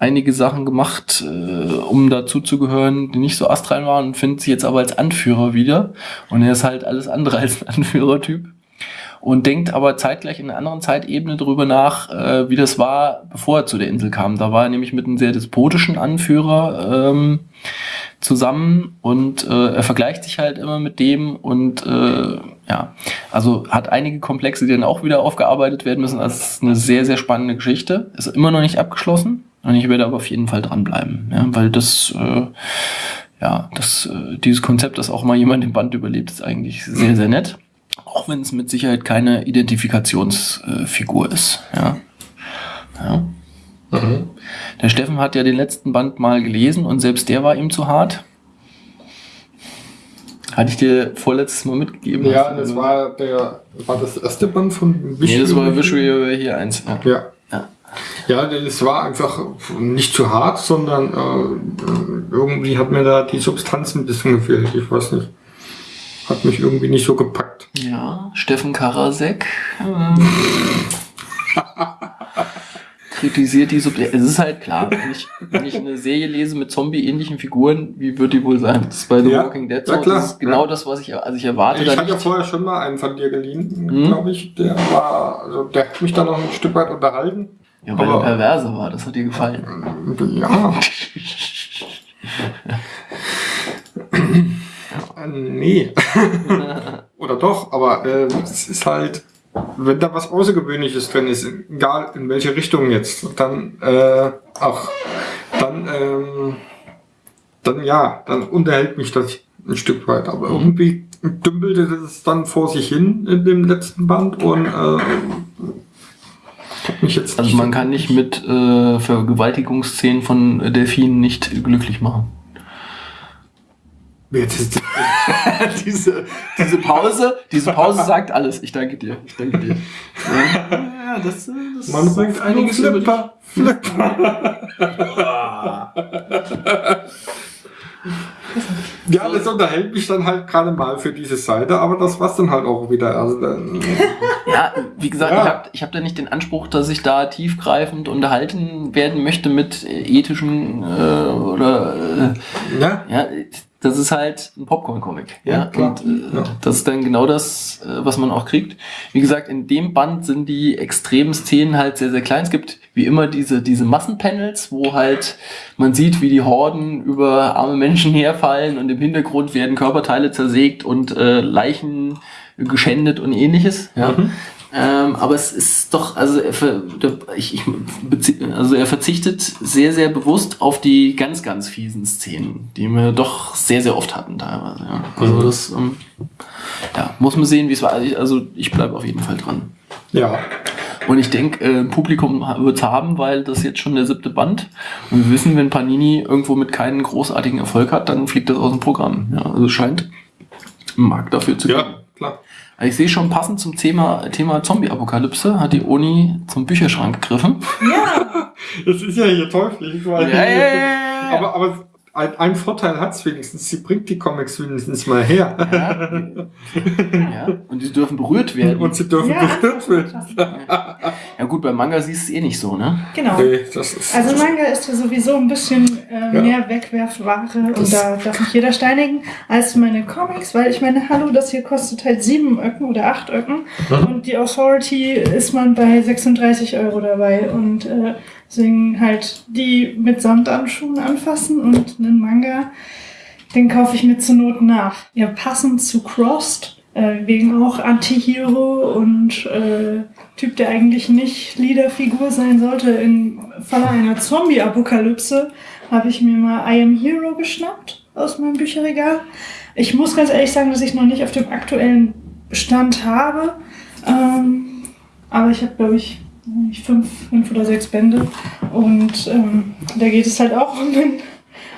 einige Sachen gemacht, äh, um dazu zu gehören, die nicht so astrein waren und findet sich jetzt aber als Anführer wieder. Und er ist halt alles andere als ein Anführertyp. Und denkt aber zeitgleich in einer anderen Zeitebene darüber nach, äh, wie das war, bevor er zu der Insel kam. Da war er nämlich mit einem sehr despotischen Anführer ähm, zusammen und äh, er vergleicht sich halt immer mit dem und äh, ja, also hat einige Komplexe, die dann auch wieder aufgearbeitet werden müssen. Also es ist eine sehr, sehr spannende Geschichte. Ist immer noch nicht abgeschlossen und ich werde aber auf jeden Fall dranbleiben, ja, weil das, äh, ja, das, äh, dieses Konzept, dass auch mal jemand im Band überlebt, ist eigentlich sehr, sehr nett. Auch wenn es mit Sicherheit keine Identifikationsfigur ist, ja. ja. Mhm. Der Steffen hat ja den letzten Band mal gelesen und selbst der war ihm zu hart. Hatte ich dir vorletztes Mal mitgegeben? Ja, das war der, war das erste Band von Nee, das war Visual hier eins. Ja. Ja. Ja. Ja, das war einfach nicht zu hart, sondern äh, irgendwie hat mir da die Substanz ein bisschen gefehlt. Ich weiß nicht. Hat mich irgendwie nicht so gepackt. Ja, Steffen Karasek. Ähm, kritisiert die Subjekte. Es ist halt klar, wenn ich, wenn ich eine Serie lese mit Zombie-ähnlichen Figuren, wie wird die wohl sein? Das ist bei The Ja, Walking Dead ja, so. klar, das ist genau ja. das, was ich, also ich erwarte Ich hatte ja vorher schon mal einen von dir geliehen, Hm? glaube ich. Der war, also der hat mich da noch ein Stück weit unterhalten. Ja, weil aber- er perverse war, das hat dir gefallen. Ja. Nee. Oder doch, aber äh, es ist halt, wenn da was Außergewöhnliches drin ist, egal in welche Richtung jetzt, dann, äh, ach, dann, ähm, dann ja, dann unterhält mich das ein Stück weit. Aber Mhm. irgendwie dümpelte das dann vor sich hin in dem letzten Band und äh, hat mich jetzt Also man kann nicht mit äh, Vergewaltigungsszenen von Delfinen nicht glücklich machen. Jetzt diese, diese Pause, diese Pause sagt alles. Ich danke dir. Ich danke dir. Ja, das, äh, das Man sagt einiges dich. Flipper, Ja, das unterhält mich dann halt gerade mal für diese Seite, aber das war's dann halt auch wieder. Also, dann, Ja, wie gesagt, Ja. ich habe ich hab da nicht den Anspruch, dass ich da tiefgreifend unterhalten werden möchte mit äh, ethischen äh, oder äh, ja, ja, das ist halt ein Popcorn-Comic. Ja, Ja, und äh, Ja. das ist dann genau das, äh, was man auch kriegt. Wie gesagt, in dem Band sind die extremen Szenen halt sehr, sehr klein. Es gibt wie immer diese, diese Massenpanels, wo halt man sieht, wie die Horden über arme Menschen herfallen und im Hintergrund werden Körperteile zersägt und äh, Leichen geschändet und ähnliches. Ja. Mhm. Ähm, aber es ist doch, also er, ver, ich, ich, also er verzichtet sehr, sehr bewusst auf die ganz, ganz fiesen Szenen, die wir doch sehr, sehr oft hatten teilweise. Ja. Also Mhm. das ähm, ja, muss man sehen, wie es war. Also ich- Also bleibe auf jeden Fall dran. ja, Und ich denke, äh, Publikum wird es haben, weil das jetzt schon der siebte Band. Und wir wissen, wenn Panini irgendwo mit keinen großartigen Erfolg hat, dann fliegt das aus dem Programm. Ja, also es scheint Markt dafür zu geben. ja. Also Ich sehe schon passend zum Thema, Thema Zombie-Apokalypse hat die Uni zum Bücherschrank gegriffen. Das ist ja hier teuflisch. Weil Ja, ja, ja, ja. Aber, aber ein, ein Vorteil hat's wenigstens, sie bringt die Comics wenigstens mal her. Ja, ja. Und die dürfen berührt werden. Und sie dürfen Ja, berührt werden. Ja gut, beim Manga siehst du es eh nicht so, ne? Genau. Nee, das ist, Also Manga ist ja sowieso ein bisschen äh, Ja. mehr Wegwerfware Das- und da darf nicht jeder steinigen als meine Comics, weil ich meine, hallo, das hier kostet halt sieben Öcken oder acht Öcken Mhm. und die Authority ist man bei 36 Euro dabei und äh, deswegen halt die mit Samtanschuhen anfassen und einen Manga, den kaufe ich mir zur Not nach. Ja, passend zu Crossed, äh, wegen auch Anti-Hero und äh, Typ, der eigentlich nicht Leaderfigur sein sollte. Im Falle einer Zombie-Apokalypse habe ich mir mal I Am Hero geschnappt aus meinem Bücherregal. Ich muss ganz ehrlich sagen, dass ich noch nicht auf dem aktuellen Stand habe. Ähm, aber ich habe, glaube ich, fünf, fünf oder sechs Bände. Und ähm, da geht es halt auch um den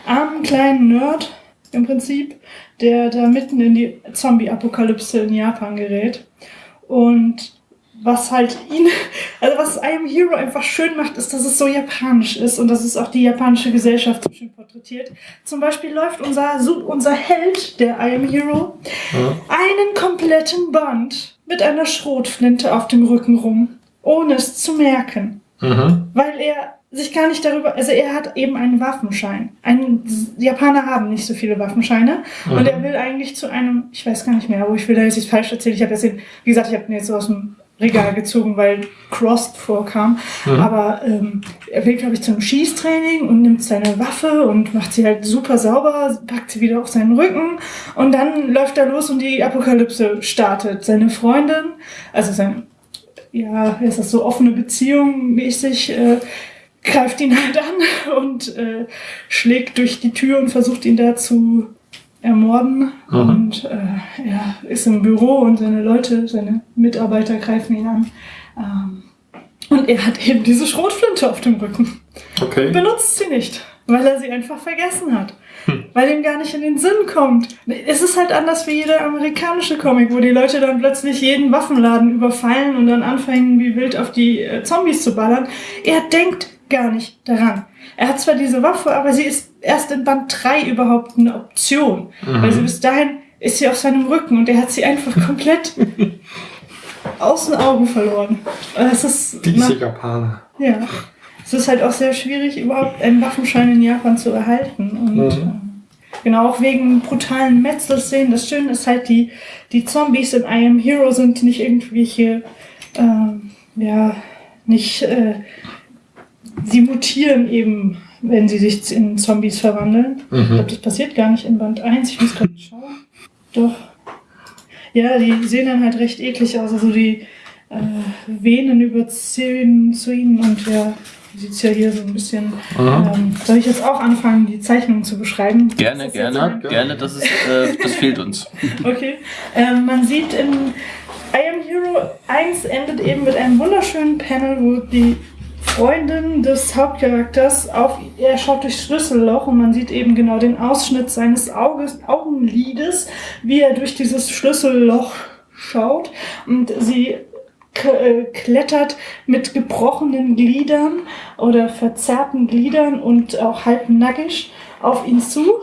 armen kleinen Nerd im Prinzip, der da mitten in die Zombie-Apokalypse in Japan gerät. Und was halt ihn, also was I Am Hero einfach schön macht, ist, dass es so japanisch ist und dass es auch die japanische Gesellschaft so schön porträtiert. Zum Beispiel läuft unser, unser Held, der I Am Hero, ja. einen kompletten Band mit einer Schrotflinte auf dem Rücken rum, ohne es zu merken Mhm. weil er sich gar nicht darüber, also er hat eben einen Waffenschein. Ein, Japaner haben nicht so viele Waffenscheine Mhm. und er will eigentlich zu einem, ich weiß gar nicht mehr, wo ich will da jetzt nicht falsch erzählen. Ich habe jetzt den, wie gesagt, ich habe ihn jetzt so aus dem Regal gezogen, weil Crossed vorkam. Mhm. Aber ähm, er will, glaube ich, zum Schießtraining und nimmt seine Waffe und macht sie halt super sauber, packt sie wieder auf seinen Rücken und dann läuft er los und die Apokalypse startet. Seine Freundin, also sein ja, ist das so offene Beziehung mäßig, äh, greift ihn halt an und äh, schlägt durch die Tür und versucht ihn da zu ermorden. Mhm. Und äh, er ist im Büro und seine Leute, seine Mitarbeiter greifen ihn an. Ähm, und er hat eben diese Schrotflinte auf dem Rücken. Okay. Benutzt sie nicht, weil er sie einfach vergessen hat. Weil ihm gar nicht in den Sinn kommt. Es ist halt anders wie jeder amerikanische Comic, wo die Leute dann plötzlich jeden Waffenladen überfallen und dann anfangen, wie wild auf die äh, Zombies zu ballern. Er denkt gar nicht daran. Er hat zwar diese Waffe, aber sie ist erst in Band 3 überhaupt eine Option. Mhm. Weil sie bis dahin ist sie auf seinem Rücken und er hat sie einfach komplett aus den Augen verloren. Das ist Diese Japaner. ja. Es ist halt auch sehr schwierig, überhaupt einen Waffenschein in Japan zu erhalten. Und Mhm. ähm, genau auch wegen brutalen Metzelszenen. Das Schöne ist halt, die, die Zombies in I Am Hero sind nicht irgendwelche, ähm, ja, nicht, äh, sie mutieren eben, wenn sie sich in Zombies verwandeln. Ich glaube, das passiert gar nicht in Band 1. Ich muss gerade schauen. Doch. Ja, die sehen dann halt recht eklig aus. Also die äh, Venen überziehen zu ihnen und ja, sieht es ja hier so ein bisschen. Ähm, soll ich jetzt auch anfangen, die Zeichnungen zu beschreiben? Gerne, gerne, gerne, das ist, äh, das fehlt uns. Okay. Ähm, man sieht in I Am Hero 1 endet eben mit einem wunderschönen Panel, wo die Freundin des Hauptcharakters auf, er schaut durchs Schlüsselloch und man sieht eben genau den Ausschnitt seines Auges, Augenlides, wie er durch dieses Schlüsselloch schaut und sie klettert mit gebrochenen Gliedern oder verzerrten Gliedern und auch halb nackig auf ihn zu.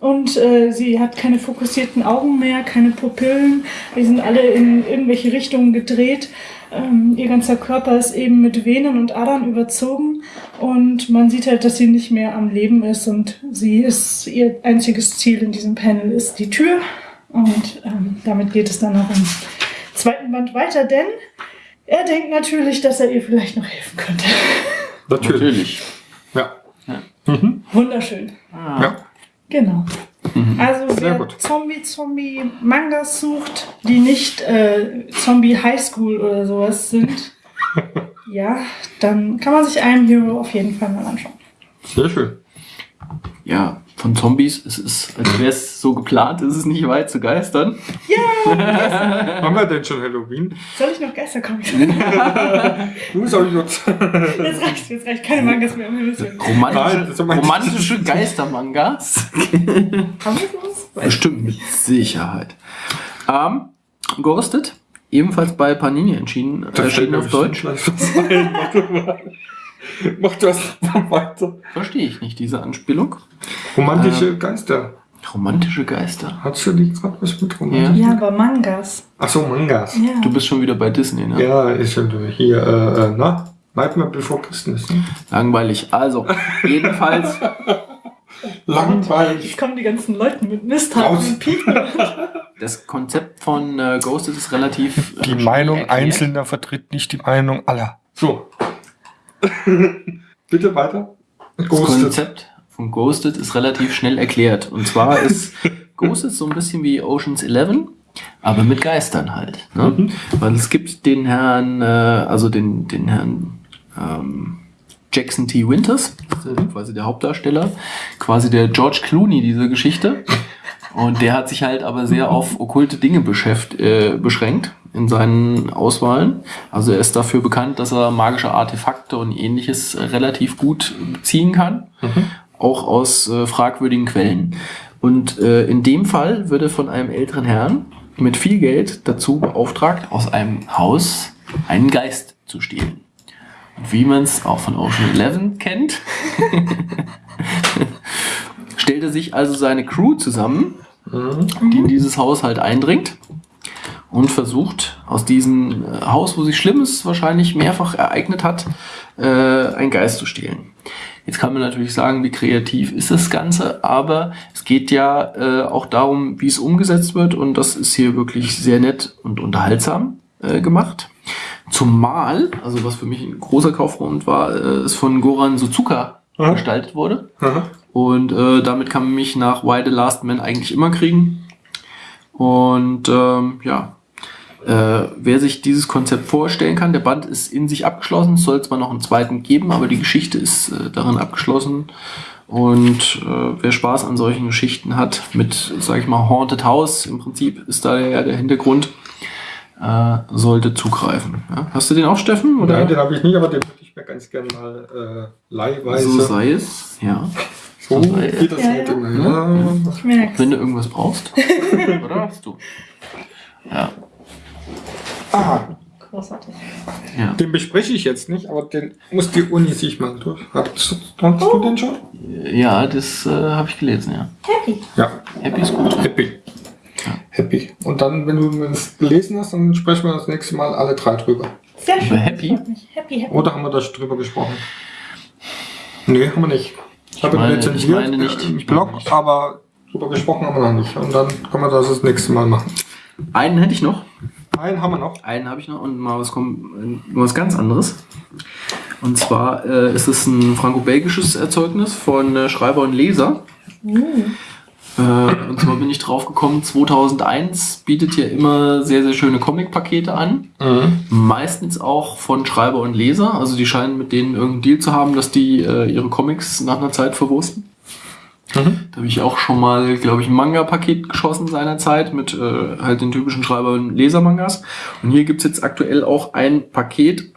Und äh, sie hat keine fokussierten Augen mehr, keine Pupillen. Die sind alle in irgendwelche Richtungen gedreht. Ähm, ihr ganzer Körper ist eben mit Venen und Adern überzogen. Und man sieht halt, dass sie nicht mehr am Leben ist. Und sie ist, ihr einziges Ziel in diesem Panel ist die Tür. Und ähm, damit geht es dann auch im zweiten Band weiter, denn er denkt natürlich, dass er ihr vielleicht noch helfen könnte. Natürlich. Natürlich. Ja. Wunderschön. ja. Genau. Also Sehr wer gut. Zombie-Zombie-Mangas sucht, die nicht äh, Zombie High School oder sowas sind, ja, dann kann man sich Am Hero auf jeden Fall mal anschauen. Sehr schön. Ja, von Zombies, es ist, als wäre es so geplant, ist es nicht weit zu geistern. Haben wir denn schon Halloween? Soll ich noch Geistercomics? Du soll ich jetzt. Jetzt reicht, jetzt reicht keine Mangas mehr. Romantische, romantische Geistermangas. Haben wir sowas? Bestimmt, mit Sicherheit. Ähm, Ghosted, ebenfalls bei Panini entschieden, erschienen auf Deutsch. Mach du erst mal weiter. Verstehe ich nicht, diese Anspielung. Romantische Geister. Romantische Geister. Hast du die gerade was mit romantisch? Ja, aber Mangas. Ach so, Mangas. Ja. Du bist schon wieder bei Disney, ne? Ja, ist ja hier, äh, äh, na? Nightmare Before Christmas. Ne? Langweilig. Also, jedenfalls, Langweilig. Jetzt kommen die ganzen Leute mit und Piepen. das Konzept von äh, Ghosted ist relativ. äh, Die Meinung erklärt. Einzelner vertritt nicht die Meinung aller. So. Bitte weiter. Das Ghosted. Konzept von Ghosted ist relativ schnell erklärt. Und zwar ist Ghosted so ein bisschen wie Ocean's Eleven, aber mit Geistern halt. Ne? Mhm. Weil es gibt den Herrn, äh, also den, den Herrn ähm, Jackson T. Winters, das quasi der Hauptdarsteller, quasi der George Clooney dieser Geschichte. Und der hat sich halt aber sehr auf okkulte Dinge beschäft, äh, beschränkt in seinen Auswahlen. Also er ist dafür bekannt, dass er magische Artefakte und ähnliches äh, relativ gut beziehen kann, auch aus äh, fragwürdigen Quellen. Und äh, in dem Fall wird er von einem älteren Herrn mit viel Geld dazu beauftragt, aus einem Haus einen Geist zu stehlen. Und wie man es auch von Ocean Eleven kennt, stellt er sich also seine Crew zusammen, die in dieses Haus halt eindringt und versucht aus diesem äh, Haus, wo sich Schlimmes wahrscheinlich mehrfach ereignet hat, äh, einen Geist zu stehlen. Jetzt kann man natürlich sagen, wie kreativ ist das Ganze, aber es geht ja äh, auch darum, wie es umgesetzt wird und das ist hier wirklich sehr nett und unterhaltsam äh, gemacht. Zumal, also was für mich ein großer Kaufgrund war, äh, es von Goran Suzuka Ja. gestaltet wurde. Aha. Und äh, damit kann man mich nach Why the Last Man eigentlich immer kriegen. Und ähm, ja, äh, wer sich dieses Konzept vorstellen kann, der Band ist in sich abgeschlossen. Es soll zwar noch einen zweiten geben, aber die Geschichte ist äh, darin abgeschlossen. Und äh, wer Spaß an solchen Geschichten hat, mit, sag ich mal, Haunted House, im Prinzip ist da ja der Hintergrund, äh, sollte zugreifen. Ja? Hast du den auch, Steffen? Oder? Nein, den habe ich nicht, aber den würde ich mir ganz gerne mal äh, leihweise. so sei es, ja. So sei- geht das Ja, halt ja. immer. Ja. Ich merk's. Wenn du irgendwas brauchst. Oder hast du? Ja. Ah, Großartig. ja. den bespreche ich jetzt nicht, aber den muss die Uni sich mal durch. Hattest, hattest du den schon? Ja, das äh, habe ich gelesen, ja. Happy. Ja, Happy ist gut. happy. Happy. Und dann, wenn du es gelesen hast, dann sprechen wir das nächste Mal alle drei drüber. Sehr schön. Happy? Das. Happy, happy. Oder haben wir da schon drüber gesprochen? Nee, haben wir nicht. Ich habe ihn meine- rezensiert ich meine nicht. äh, im Ich meine Blog, nicht. aber drüber gesprochen haben wir noch nicht. Und dann können wir das das nächste Mal machen. Einen hätte ich noch. Einen haben wir noch. Einen habe ich noch und mal was, äh, was ganz anderes. Und zwar äh, ist es ein franco-belgisches Erzeugnis von äh, Schreiber und Leser. Äh, und zwar bin ich drauf gekommen, 2001 bietet ja immer sehr, sehr schöne Comic-Pakete an. Meistens auch von Schreiber und Leser. Also die scheinen mit denen irgendeinen Deal zu haben, dass die äh, ihre Comics nach einer Zeit verwursten. Da habe ich auch schon mal, glaube ich, ein Manga-Paket geschossen seinerzeit mit äh, halt den typischen Schreiber- und Leser-Mangas. Und hier gibt's jetzt aktuell auch ein Paket,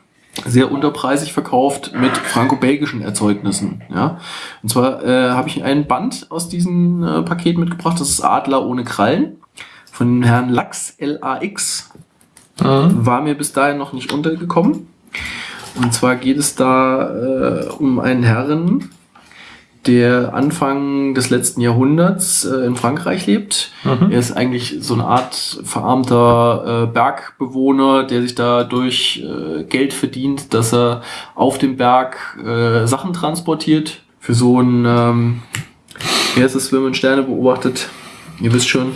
sehr unterpreisig verkauft mit franco-belgischen Erzeugnissen. Ja? Und zwar äh, habe ich ein Band aus diesem äh, Paket mitgebracht. Das ist Adler ohne Krallen von Herrn Lachs, L-A-X. War mir bis dahin noch nicht untergekommen. Und zwar geht es da äh, um einen Herren, der Anfang des letzten Jahrhunderts äh, in Frankreich lebt. Er ist eigentlich so eine Art verarmter äh, Bergbewohner, der sich da durch äh, Geld verdient, dass er auf dem Berg äh, Sachen transportiert. Für so ein, ähm, wie heißt es, wenn man Sterne beobachtet? Ihr wisst schon.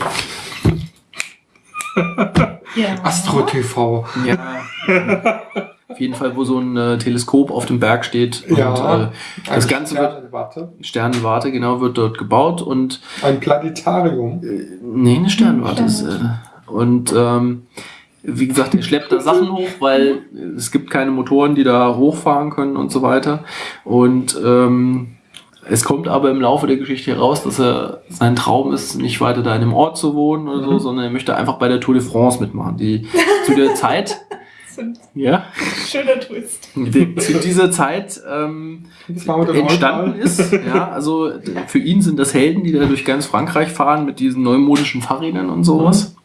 Ja. Astro TV. Ja. Auf jeden Fall, wo so ein äh, Teleskop auf dem Berg steht. Und, Ja. äh, das Ganze wird, Sternwarte. Sternenwarte, genau, wird dort gebaut und Ein Planetarium. Nee, eine Sternwarte ist. Äh, und ähm, wie gesagt, er schleppt da Sachen hoch, weil es gibt keine Motoren, die da hochfahren können und so weiter. Und ähm, es kommt aber im Laufe der Geschichte heraus, dass er sein Traum ist, nicht weiter da in einem Ort zu wohnen oder so, sondern er möchte einfach bei der Tour de France mitmachen. Die zu der Zeit, ja, Schöner Twist. die, zu dieser Zeit ähm, entstanden ist. Ja, also für ihn sind das Helden, die da durch ganz Frankreich fahren mit diesen neumodischen Fahrrädern und sowas.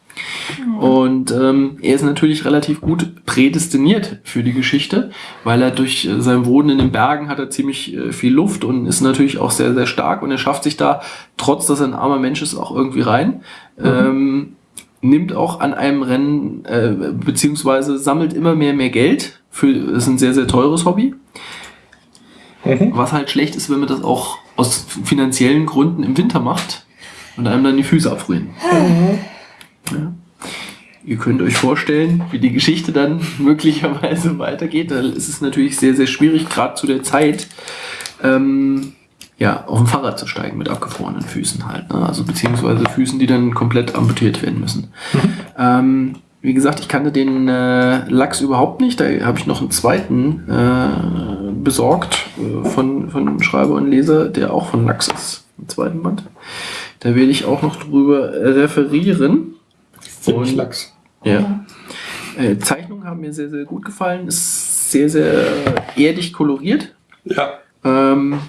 Und ähm, er ist natürlich relativ gut prädestiniert für die Geschichte, weil er durch äh, sein Wohnen in den Bergen hat er ziemlich äh, viel Luft und ist natürlich auch sehr, sehr stark und er schafft sich da, trotz dass er ein armer Mensch ist, auch irgendwie rein. Ähm, nimmt auch an einem Rennen, äh, beziehungsweise sammelt immer mehr, mehr Geld. Für, das ist ein sehr, sehr teures Hobby. Mhm. Was halt schlecht ist, wenn man das auch aus finanziellen Gründen im Winter macht und einem dann die Füße abfrieren. Ja. Ihr könnt euch vorstellen, wie die Geschichte dann möglicherweise weitergeht. Da ist es natürlich sehr, sehr schwierig, gerade zu der Zeit, ähm, ja, auf dem Fahrrad zu steigen mit abgefrorenen Füßen halt. Ne? Also beziehungsweise Füßen, die dann komplett amputiert werden müssen. Ähm, wie gesagt, ich kannte den äh, Lachs überhaupt nicht. Da habe ich noch einen zweiten äh, besorgt äh, von, von Schreiber und Leser, der auch von Lachs ist. Im zweiten Band. Da werde ich auch noch drüber referieren. Ziemlich Und- lax. Ja. Äh, Zeichnungen haben mir sehr, sehr gut gefallen. Ist sehr, sehr erdig koloriert. Ja. Ähm,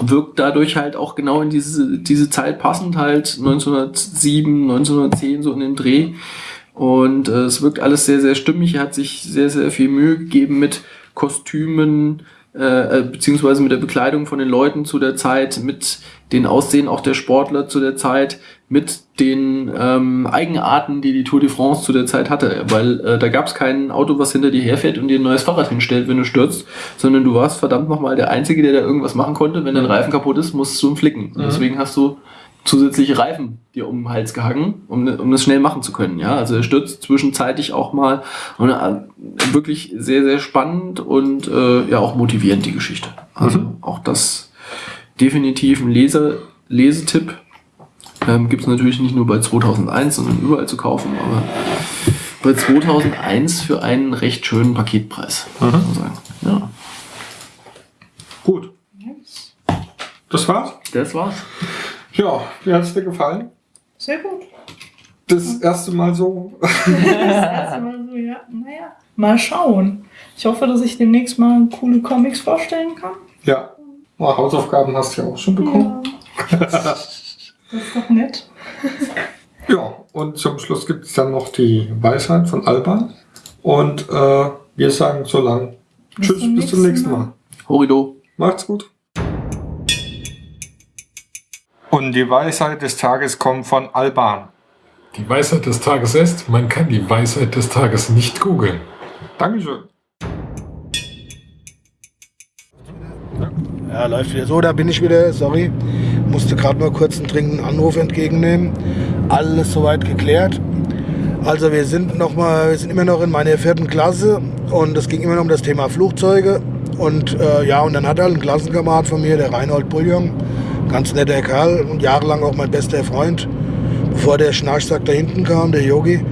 wirkt dadurch halt auch genau in diese, diese Zeit passend, halt 1907, 1910, so in den Dreh. Und äh, es wirkt alles sehr, sehr stimmig. Er hat sich sehr, sehr viel Mühe gegeben mit Kostümen, äh, äh, beziehungsweise mit der Bekleidung von den Leuten zu der Zeit, mit den Aussehen auch der Sportler zu der Zeit, mit den ähm, Eigenarten, die die Tour de France zu der Zeit hatte. Weil äh, da gab es kein Auto, was hinter dir herfährt und dir ein neues Fahrrad hinstellt, wenn du stürzt, sondern du warst verdammt nochmal der Einzige, der da irgendwas machen konnte. Wenn dein Reifen kaputt ist, musst du ihn flicken. Und deswegen hast du zusätzliche Reifen dir um den Hals gehangen, um, um das schnell machen zu können. Ja, also er stürzt zwischenzeitlich auch mal und äh, wirklich sehr, sehr spannend und äh, ja auch motivierend die Geschichte. Also auch das definitiv ein Leser, Lesetipp. Ähm, Gibt es natürlich nicht nur bei 2001, sondern überall zu kaufen, aber bei 2001 für einen recht schönen Paketpreis, muss man sagen. Ja, Gut. Das war's? das war's. Ja, wie hat's dir gefallen? Sehr gut. Das erste Mal so. Das erste Mal so, ja, naja. Mal schauen. Ich hoffe, dass ich demnächst mal coole Comics vorstellen kann. Ja. Na, Hausaufgaben hast du ja auch schon bekommen. Ja. Das ist doch nett. Ja, und zum Schluss gibt es dann noch die Weisheit von Alban. Und äh, wir sagen so lang. Bis Tschüss, zum bis zum nächsten Mal. Mal. Horido. Macht's gut. Und die Weisheit des Tages kommt von Alban. Die Weisheit des Tages ist, man kann die Weisheit des Tages nicht googeln. Dankeschön. Ja, läuft wieder. So, da bin ich wieder, sorry. Musste gerade mal kurz einen dringenden Anruf entgegennehmen. Alles soweit geklärt. Also wir sind noch mal, wir sind immer noch in meiner vierten Klasse und es ging immer noch um das Thema Flugzeuge. Und äh, ja, und dann hat halt ein Klassenkamerad von mir, der Reinhold Bullion, ganz netter Kerl und jahrelang auch mein bester Freund, bevor der Schnarchsack da hinten kam, der Yogi.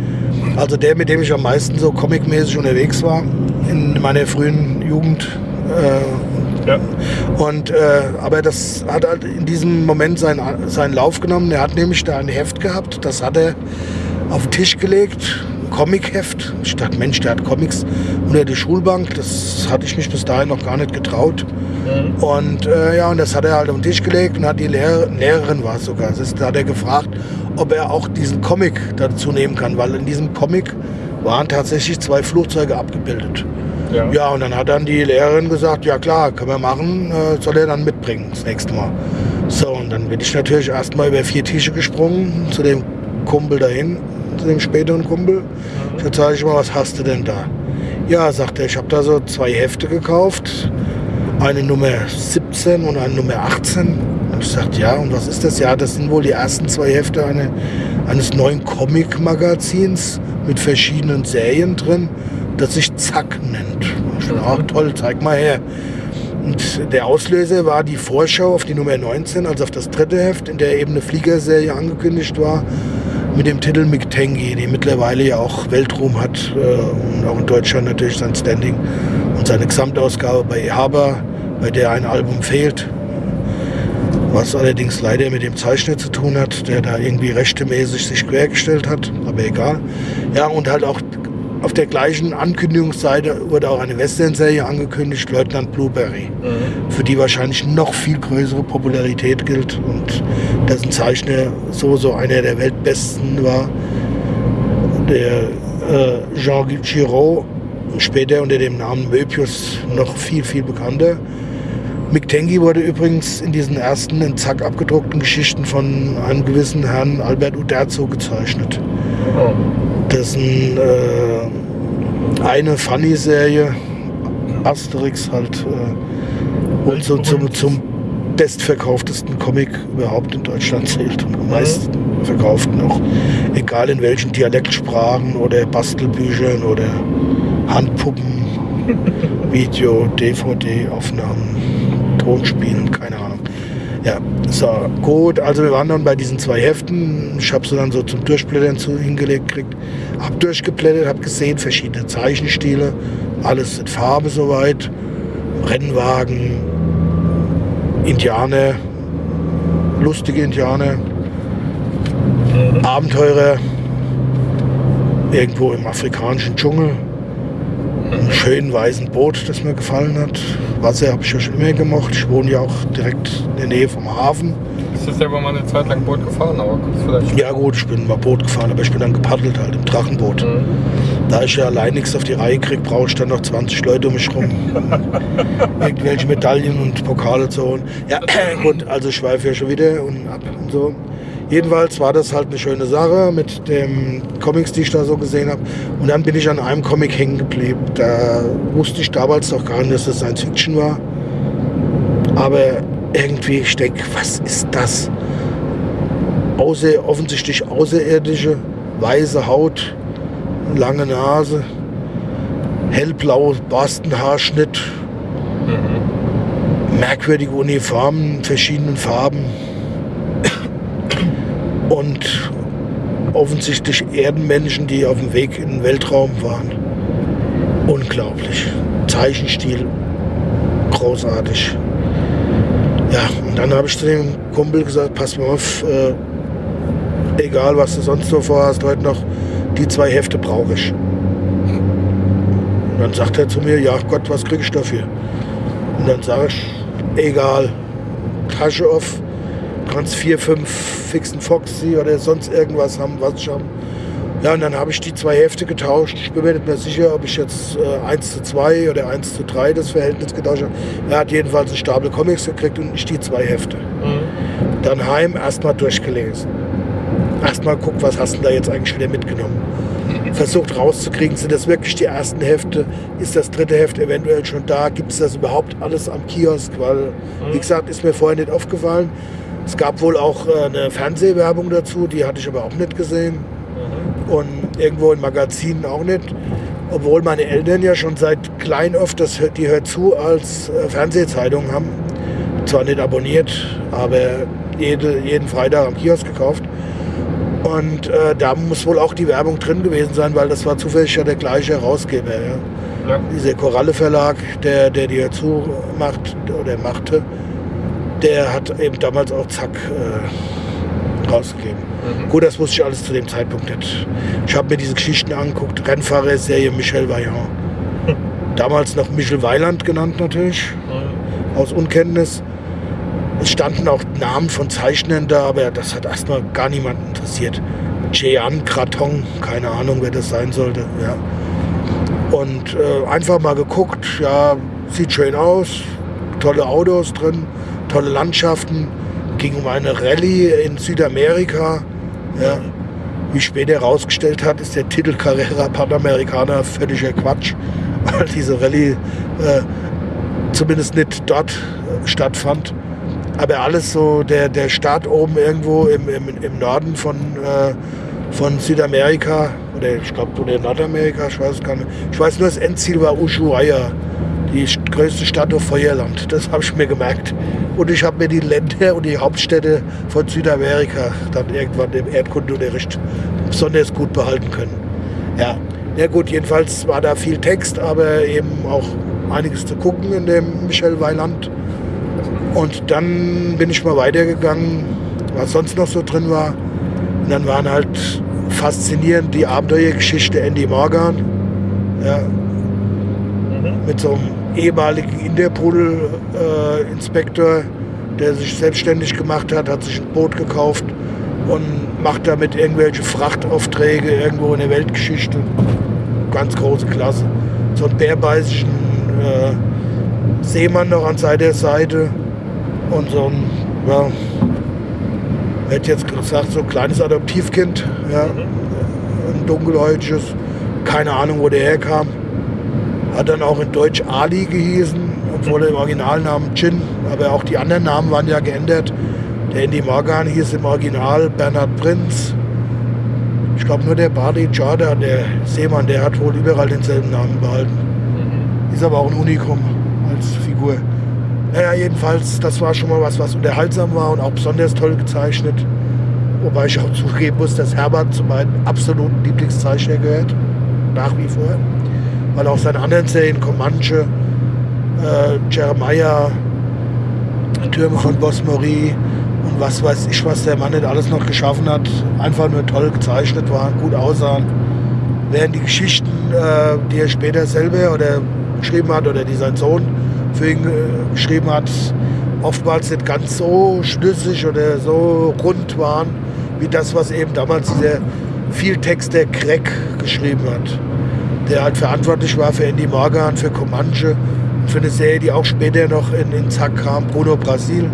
Also der, mit dem ich am meisten so comicmäßig unterwegs war in meiner frühen Jugend. Äh, Ja. und, äh, aber das hat halt in diesem Moment seinen, seinen Lauf genommen. Er hat nämlich da ein Heft gehabt, das hat er auf den Tisch gelegt, ein Comicheft. Ich dachte, Mensch, der hat Comics unter die Schulbank. Das hatte ich mich bis dahin noch gar nicht getraut. Und äh, ja, und das hat er halt auf den Tisch gelegt und hat die Lehrer, Lehrerin war es sogar, das ist, da hat er gefragt, ob er auch diesen Comic dazu nehmen kann, weil in diesem Comic waren tatsächlich zwei Flugzeuge abgebildet. Ja. Ja, und dann hat dann die Lehrerin gesagt, ja klar, können wir machen, äh, soll er dann mitbringen das nächste Mal. So, und dann bin ich natürlich erstmal über vier Tische gesprungen zu dem Kumpel dahin, zu dem späteren Kumpel. Ich sage ich mal, was hast du denn da? Ja, sagt er, ich habe da so zwei Hefte gekauft, eine Nummer 17 und eine Nummer 18. Und ich sagte, ja, und was ist das? Ja, das sind wohl die ersten zwei Hefte eine, eines neuen Comic-Magazins mit verschiedenen Serien drin, das sich Zack nennt. Ach toll, zeig mal her. Und der Auslöser war die Vorschau auf die Nummer 19, also auf das dritte Heft, in der eben eine Fliegerserie angekündigt war, mit dem Titel Mick Tangy, die mittlerweile ja auch Weltruhm hat äh, und auch in Deutschland natürlich sein Standing und seine Gesamtausgabe bei Haber, bei der ein Album fehlt, was allerdings leider mit dem Zeichner zu tun hat, der da irgendwie rechtemäßig sich quergestellt hat, aber egal. Ja, und halt auch auf der gleichen Ankündigungsseite wurde auch eine Western-Serie angekündigt, Leutnant Blueberry, für die wahrscheinlich noch viel größere Popularität gilt und dessen Zeichner so so einer der weltbesten war, der äh, Jean Giraud, später unter dem Namen Möbius noch viel, viel bekannter. Mick Tengi wurde übrigens in diesen ersten in Zack abgedruckten Geschichten von einem gewissen Herrn Albert Uderzo gezeichnet. Oh. Dessen äh, eine Funny-Serie, Asterix halt, äh, und so zum, zum bestverkauftesten Comic überhaupt in Deutschland zählt und am meisten verkauften auch, egal in welchen Dialektsprachen oder Bastelbüchern oder Handpuppen, Video, DVD-Aufnahmen, Tonspielen, keine Ahnung. Ja, so, gut. Also wir waren dann bei diesen zwei Heften. Ich habe sie dann so zum Durchblättern zu hingelegt gekriegt. Hab durchgeblättert, hab gesehen, verschiedene Zeichenstile. Alles in Farbe soweit. Rennwagen, Indianer, lustige Indianer, Abenteurer, irgendwo im afrikanischen Dschungel. Schönen weißen Boot, das mir gefallen hat. Wasser habe ich ja schon immer gemocht. Ich wohne ja auch direkt in der Nähe vom Hafen. Bist du selber mal eine Zeit lang Boot gefahren, aber vielleicht. Ja gut, ich bin mal Boot gefahren, aber ich bin dann gepaddelt halt im Drachenboot. Mhm. Da ich ja allein nichts auf die Reihe kriege, brauche ich dann noch 20 Leute um mich rum. Irgendwelche Medaillen und Pokale zu holen. Ja gut, also ich schweife ja schon wieder und ab und so. Jedenfalls war das halt eine schöne Sache mit den Comics, die ich da so gesehen habe. Und dann bin ich an einem Comic hängen geblieben. Da wusste ich damals noch gar nicht, dass das Science Fiction war. Aber irgendwie, ich denke, was ist das? Außer, offensichtlich außerirdische, weiße Haut, lange Nase, hellblau Borstenhaarschnitt, merkwürdige Uniformen in verschiedenen Farben und offensichtlich Erdenmenschen, die auf dem Weg in den Weltraum waren. Unglaublich. Zeichenstil großartig. Ja, und dann habe ich zu dem Kumpel gesagt, pass mal auf, äh, egal was du sonst so vorhast, heute noch, die zwei Hefte brauche ich. Und dann sagt er zu mir, ja Gott, was krieg ich dafür? Und dann sage ich, egal, Tasche auf, kannst vier, fünf fixen Foxy oder sonst irgendwas haben, was ich habe. Ja, und dann habe ich die zwei Hefte getauscht. Ich bin mir nicht mehr sicher, ob ich jetzt äh, 1 zu 2 oder 1 zu 3 das Verhältnis getauscht habe. Er hat jedenfalls einen Stapel Comics gekriegt und ich die zwei Hefte. Dann heim erstmal durchgelesen. Erstmal guckt, was hast du da jetzt eigentlich wieder mitgenommen. versucht rauszukriegen, sind das wirklich die ersten Hefte, ist das dritte Heft eventuell schon da, gibt es das überhaupt alles am Kiosk, weil, wie gesagt, ist mir vorher nicht aufgefallen. Es gab wohl auch äh, eine Fernsehwerbung dazu, die hatte ich aber auch nicht gesehen. Und irgendwo in Magazinen auch nicht. Obwohl meine Eltern ja schon seit klein oft das Hört- die Hört zu als äh, Fernsehzeitung haben. Zwar nicht abonniert, aber jede, jeden Freitag am Kiosk gekauft. Und äh, da muss wohl auch die Werbung drin gewesen sein, weil das war zufällig ja der gleiche Herausgeber. Ja. Dieser Koralle Verlag, der, der die dazu macht oder machte, der hat eben damals auch Zack äh, rausgegeben. Gut, das wusste ich alles zu dem Zeitpunkt nicht. Ich habe mir diese Geschichten angeguckt. Rennfahrer-Serie Michel Vaillant. Damals noch Michel Weiland genannt natürlich, aus Unkenntnis. Es standen auch Namen von Zeichnern da, aber das hat erstmal gar niemanden interessiert. Jean Kraton, keine Ahnung, wer das sein sollte. Ja. Und äh, einfach mal geguckt, ja, sieht schön aus, tolle Autos drin, tolle Landschaften. Ging um eine Rallye in Südamerika. Ja. Wie später herausgestellt hat, ist der Titel Carrera Panamericana völliger Quatsch, weil diese Rallye äh, zumindest nicht dort äh, stattfand. Aber alles so, der, der Staat oben irgendwo im, im, im Norden von, äh, von Südamerika, oder ich glaube, oder Nordamerika, ich weiß es gar nicht. Ich weiß nur, das Endziel war Ushuaia, die größte Stadt auf Feuerland. Das habe ich mir gemerkt. Und ich habe mir die Länder und die Hauptstädte von Südamerika dann irgendwann im Erdkundeunterricht besonders gut behalten können. Ja, ja gut, jedenfalls war da viel Text, aber eben auch einiges zu gucken in dem Michel Weiland. Und dann bin ich mal weitergegangen, was sonst noch so drin war. Und dann waren halt faszinierend die Abenteuergeschichte Andy Morgan. Ja, mit so einem ehemaligen Interpol-Inspektor, der sich selbstständig gemacht hat, hat sich ein Boot gekauft und macht damit irgendwelche Frachtaufträge irgendwo in der Weltgeschichte. Ganz große Klasse. So einen bärbeißigen äh, Seemann noch an seiner Seite und so ein, ja, hätte jetzt gesagt, so ein kleines Adoptivkind, ja, ein dunkelhäutiges, keine Ahnung, wo der herkam. Hat dann auch in Deutsch Ali gehießen, obwohl er im Originalnamen Chin, aber auch die anderen Namen waren ja geändert. Der Andy Morgan hieß im Original Bernhard Prinz. Ich glaube nur der Bardi Jordan, der Seemann, der hat wohl überall denselben Namen behalten. Ist aber auch ein Unikum als Figur. Naja, jedenfalls, das war schon mal was, was unterhaltsam war und auch besonders toll gezeichnet. Wobei ich auch zugeben muss, dass Herbert zu meinen absoluten Lieblingszeichner gehört. Nach wie vor. Weil auch seine anderen Serien, Comanche, äh, Jeremiah, Türme von Bosmori und was weiß ich, was der Mann nicht alles noch geschaffen hat, einfach nur toll gezeichnet waren, gut aussahen. Während die Geschichten, äh, die er später selber oder geschrieben hat oder die sein Sohn für ihn äh, geschrieben hat, oftmals nicht ganz so schlüssig oder so rund waren, wie das, was eben damals dieser Vieltexter Craig geschrieben hat. Der halt verantwortlich war für Andy Morgan, für Comanche und für eine Serie, die auch später noch in, in Zack kam, Bruno Brasil.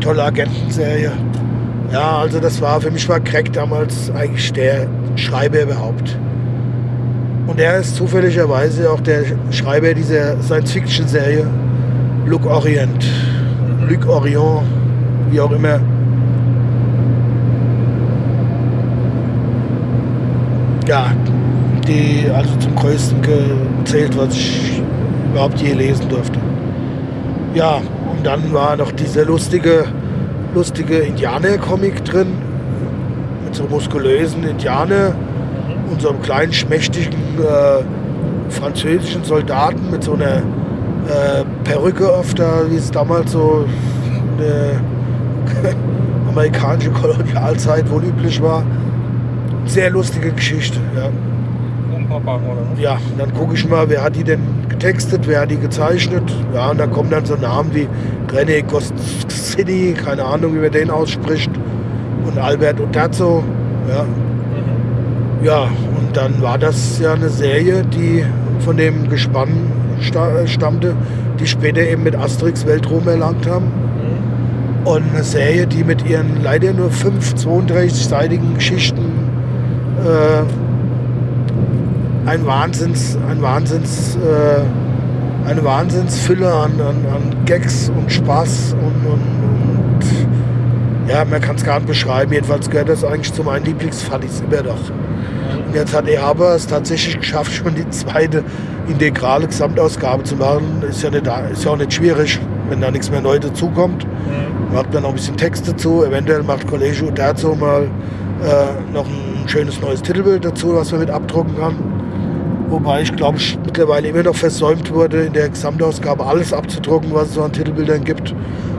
Tolle Agentenserie. Ja, also das war, für mich war Craig damals eigentlich der Schreiber überhaupt. Und er ist zufälligerweise auch der Schreiber dieser Science-Fiction-Serie Luc Orient. Luc Orient, wie auch immer. Ja, die also zum größten gezählt, was ich überhaupt je lesen durfte. Ja, und dann war noch dieser lustige, lustige Indianer-Comic drin. Mit so muskulösen Indianer und so einem kleinen, schmächtigen äh, französischen Soldaten mit so einer äh, Perücke auf der, wie es damals so in der amerikanische Kolonialzeit wohl üblich war. Sehr lustige Geschichte. Ja. Ja, und dann gucke ich mal, wer hat die denn getextet, wer hat die gezeichnet. Ja, und dann kommen dann so Namen wie René Goscinny, keine Ahnung, wie man den ausspricht, und Albert Ottazzo. Ja. ja, und dann war das ja eine Serie, die von dem Gespann sta stammte, die später eben mit Asterix Weltruhm erlangt haben. Und eine Serie, die mit ihren leider nur fünf 32-seitigen Geschichten äh, ein Wahnsinns, ein Wahnsinns, äh, eine Wahnsinnsfülle an, an, an Gags und Spaß und, und, und ja, man kann es gar nicht beschreiben. Jedenfalls gehört das eigentlich zu meinen Lieblingsfallis immer noch. Und jetzt hat Ehaber es tatsächlich geschafft, schon die zweite integrale Gesamtausgabe zu machen. Ist ja, nicht, ist ja auch nicht schwierig, wenn da nichts mehr neu dazukommt. Macht dann noch ein bisschen Text dazu. Eventuell macht Kollege Uterzo mal äh, noch ein schönes neues Titelbild dazu, was man mit abdrucken kann. Wobei ich glaube, mittlerweile immer noch versäumt wurde, in der Gesamtausgabe alles abzudrucken, was es so an Titelbildern gibt.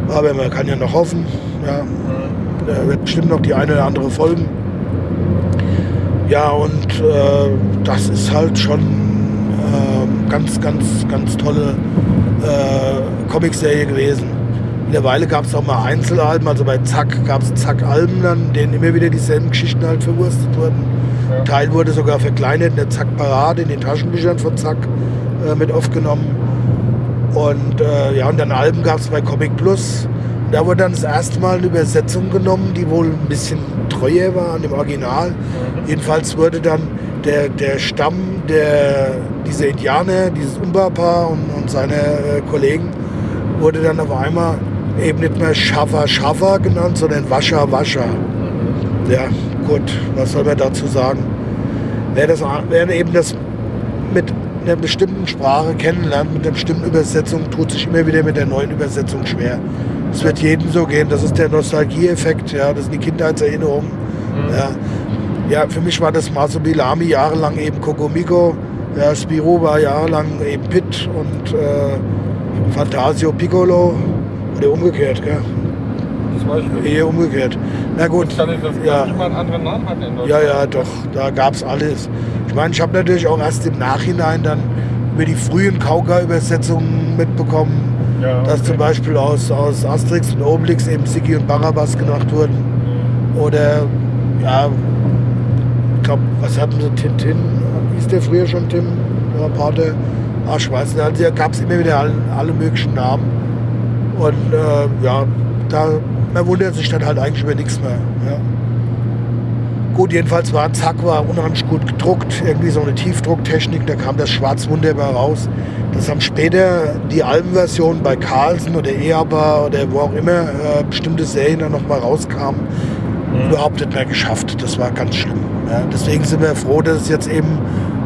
Aber man kann ja noch hoffen. Ja, da wird bestimmt noch die eine oder andere folgen. Ja, und äh, das ist halt schon äh, ganz, ganz, ganz tolle äh, Comicserie gewesen. Mittlerweile gab es auch mal Einzelalben, also bei Zack gab es Zack-Alben dann, denen immer wieder dieselben Geschichten halt verwurstet wurden. Teil wurde sogar verkleinert in der Zack-Parade, in den Taschenbüchern von Zack äh, mit aufgenommen. Und äh, ja, und dann Alben gab es bei Comic Plus. Da wurde dann das erste Mal eine Übersetzung genommen, die wohl ein bisschen treuer war an dem Original. Jedenfalls wurde dann der, der Stamm der, dieser Indianer, dieses Umba-Paar und, und seine äh, Kollegen, wurde dann auf einmal eben nicht mehr Schaffer Schaffer genannt, sondern Wascher Wascher. Ja, gut, was soll man dazu sagen? Wer, das, wer eben das mit einer bestimmten Sprache kennenlernt, mit einer bestimmten Übersetzung, tut sich immer wieder mit der neuen Übersetzung schwer. Es wird jedem so gehen. Das ist der Nostalgieeffekt, ja, das sind die Kindheitserinnerungen. Mhm. Ja. ja, für mich war das Masobilami jahrelang eben Kokomiko, ja, Spiro war jahrelang eben Pitt und äh, Fantasio Piccolo oder umgekehrt, gell? Das weiß ich nicht. Eher umgekehrt. Na gut, Kann ich das ja. mal einen anderen Namen hat in Deutschland? Ja, ja, doch, da gab es alles. Ich meine, ich habe natürlich auch erst im Nachhinein dann über die frühen Kauka-Übersetzungen mitbekommen, Ja, dass okay. zum Beispiel aus, aus Asterix und Obelix eben Siggi und Barabbas gemacht wurden. Oder, ja, ich glaube, was hatten sie, Tintin? Hieß der früher schon Tim? Ja, Pate? Ach, ich weiß nicht. Also da gab es immer wieder alle, alle möglichen Namen. Und äh, ja, da, man wundert sich dann halt eigentlich über nichts mehr. Ja. Gut, jedenfalls war Zack war unheimlich gut gedruckt, irgendwie so eine Tiefdrucktechnik, da kam das Schwarz wunderbar raus. Das haben später die Albenversion bei Carlsen oder Eaba oder wo auch immer äh, bestimmte Serien dann nochmal rauskamen, überhaupt nicht mehr geschafft. Das war ganz schlimm. Ja. Deswegen sind wir froh, dass es jetzt eben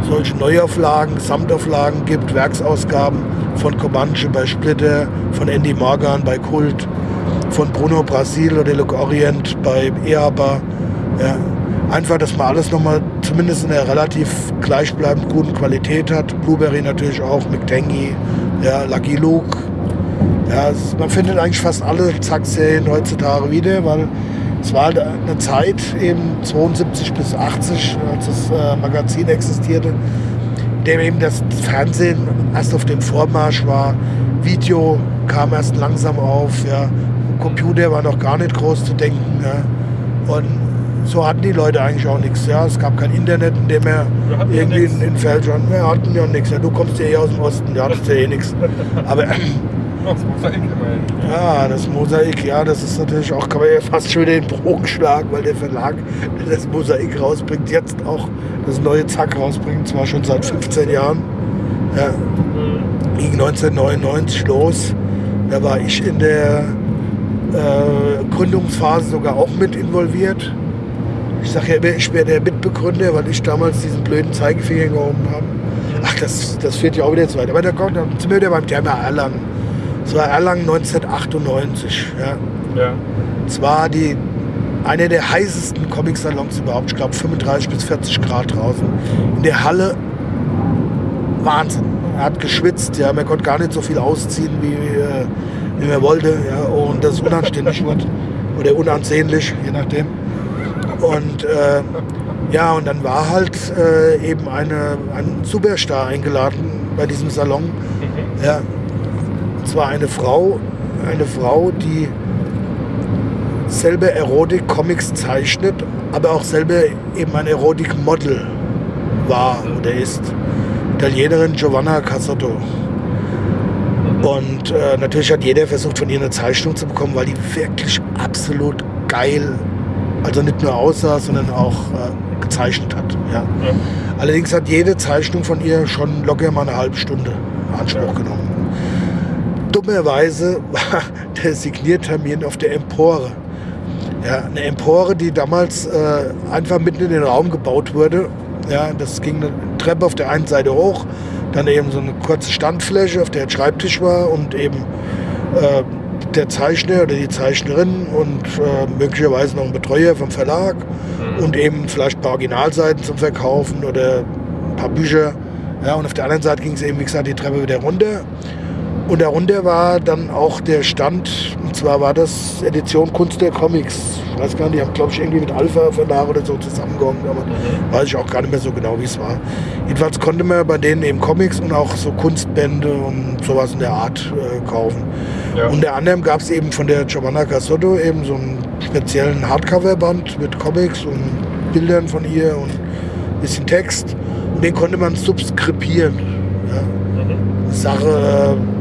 solche Neuauflagen, Gesamtauflagen gibt, Werksausgaben von Comanche bei Splitter, von Andy Morgan bei Kult, von Bruno Brasil oder Look Orient bei Eaba. Ja. Einfach, dass man alles nochmal zumindest in einer relativ gleichbleibend guten Qualität hat. Blueberry natürlich auch, McTangy, ja, Lucky Luke. Ja, man findet eigentlich fast alle Zack-Serien heutzutage wieder, weil es war halt eine Zeit, eben 72 bis 80, als das äh, Magazin existierte, in dem eben das Fernsehen erst auf dem Vormarsch war. Video kam erst langsam auf, ja. Computer war noch gar nicht groß zu denken. Ja. Und so hatten die Leute eigentlich auch nichts. Ja. Es gab kein Internet, in dem er ja irgendwie nix. in, in Feldschirm, wir hatten ja nichts. Ja. Du kommst ja eh aus dem Osten, da hattest ja eh nichts. Aber Das Mosaik immerhin. ja, das Mosaik, ja, das ist natürlich auch, kann man ja fast schon den Bogen schlagen, weil der Verlag, das Mosaik rausbringt, jetzt auch das neue Zack rausbringt, zwar schon seit 15 Jahren. Ja, ging 1999 los. Da war ich in der äh, Gründungsphase sogar auch mit involviert. Ich sage ja immer, ich wäre der Mitbegründer, weil ich damals diesen blöden Zeigefinger gehoben habe. Ach, das, das führt ja auch wieder zu weit. Aber da kommt, dann sind wir wieder beim Thema Erlangen. Es war Erlangen 1998. Ja. Ja. Es war die, einer der heißesten Comic-Salons überhaupt. Ich glaube 35 bis 40 Grad draußen. In der Halle Wahnsinn. Er hat geschwitzt, ja, man konnte gar nicht so viel ausziehen, wie, äh, wie man wollte. Ja, und das ist unanständig wird. Oder unansehnlich, je nachdem. Und äh, ja, und dann war halt äh, eben eine, ein Superstar eingeladen bei diesem Salon. Ja, und zwar eine Frau, eine Frau, die selber Erotik-Comics zeichnet, aber auch selber eben ein Erotik-Model war oder ist. Italienerin Giovanna Casotto. Und äh, natürlich hat jeder versucht, von ihr eine Zeichnung zu bekommen, weil die wirklich absolut geil Also nicht nur aussah, sondern auch äh, gezeichnet hat. Ja. Ja. Allerdings hat jede Zeichnung von ihr schon locker mal eine halbe Stunde in Anspruch genommen. Dummerweise war der Signiertermin auf der Empore. Ja, eine Empore, die damals äh, einfach mitten in den Raum gebaut wurde. Ja, das ging eine Treppe auf der einen Seite hoch, dann eben so eine kurze Standfläche, auf der ein Schreibtisch war und eben äh, der Zeichner oder die Zeichnerin und äh, möglicherweise noch ein Betreuer vom Verlag und eben vielleicht ein paar Originalseiten zum Verkaufen oder ein paar Bücher. Ja, und auf der anderen Seite ging es eben, wie gesagt, die Treppe wieder runter. Und darunter war dann auch der Stand, und zwar war das Edition Kunst der Comics. Ich weiß gar nicht, die haben, glaube ich, irgendwie mit Alpha Verlag oder so zusammengegangen, aber weiß ich auch gar nicht mehr so genau, wie es war. Jedenfalls konnte man bei denen eben Comics und auch so Kunstbände und sowas in der Art äh, kaufen. Ja. Unter anderem gab es eben von der Giovanna Casotto eben so einen speziellen Hardcover-Band mit Comics und Bildern von ihr und ein bisschen Text. Und den konnte man subskribieren. Ja. Sache, äh,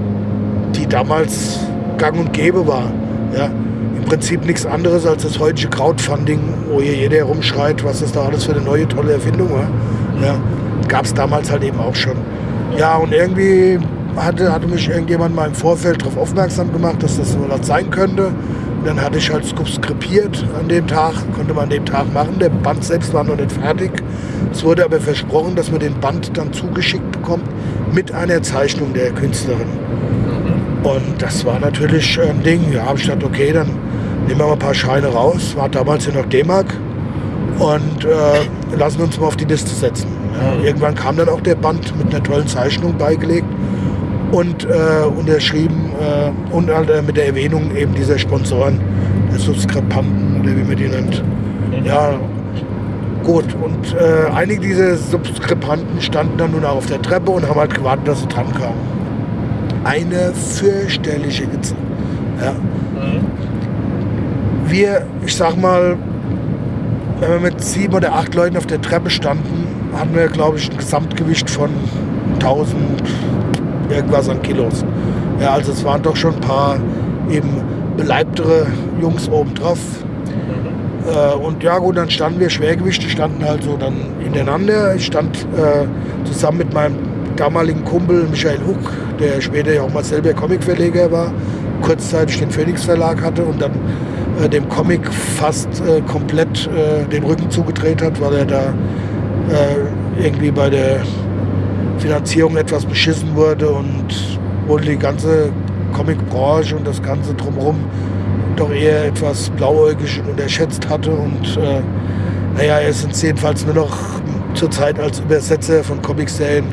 die damals gang und gäbe war. Ja. Im Prinzip nichts anderes als das heutige Crowdfunding, wo hier jeder herumschreit, was das da alles für eine neue tolle Erfindung war. Ja. Gab es damals halt eben auch schon. Ja, und irgendwie hatte, hatte mich irgendjemand mal im Vorfeld darauf aufmerksam gemacht, dass das so was sein könnte. Und dann hatte ich halt subskribiert an dem Tag, konnte man an dem Tag machen. Der Band selbst war noch nicht fertig. Es wurde aber versprochen, dass man den Band dann zugeschickt bekommt mit einer Zeichnung der Künstlerin. Und das war natürlich ein Ding. Ja, habe ich gedacht, okay, dann nehmen wir mal ein paar Scheine raus. War damals ja noch D-Mark. Und äh, lassen uns mal auf die Liste setzen. Ja, irgendwann kam dann auch der Band mit einer tollen Zeichnung beigelegt und äh, unterschrieben äh, und halt, äh, mit der Erwähnung eben dieser Sponsoren, der Subskripanten oder wie man die nennt. Ja, gut. Und äh, einige dieser Subskripanten standen dann nun auch auf der Treppe und haben halt gewartet, dass sie dran kamen. Eine fürchterliche Hitze. Ja. Wir, ich sag mal, wenn wir mit sieben oder acht Leuten auf der Treppe standen, hatten wir, glaube ich, ein Gesamtgewicht von 1000 irgendwas an Kilos. Ja, also es waren doch schon ein paar eben beleibtere Jungs oben drauf. Äh, und ja gut, dann standen wir, Schwergewichte standen halt so dann ineinander. Ich stand äh, zusammen mit meinem damaligen Kumpel Michael Huck, der später ja auch mal selber Comicverleger war, kurzzeitig den Phoenix Verlag hatte und dann äh, dem Comic fast äh, komplett äh, den Rücken zugedreht hat, weil er da äh, irgendwie bei der Finanzierung etwas beschissen wurde und wohl die ganze Comicbranche und das Ganze drumherum doch eher etwas blauäugig und unterschätzt hatte. Und äh, naja, er ist uns jedenfalls nur noch zurzeit als Übersetzer von Comicserien,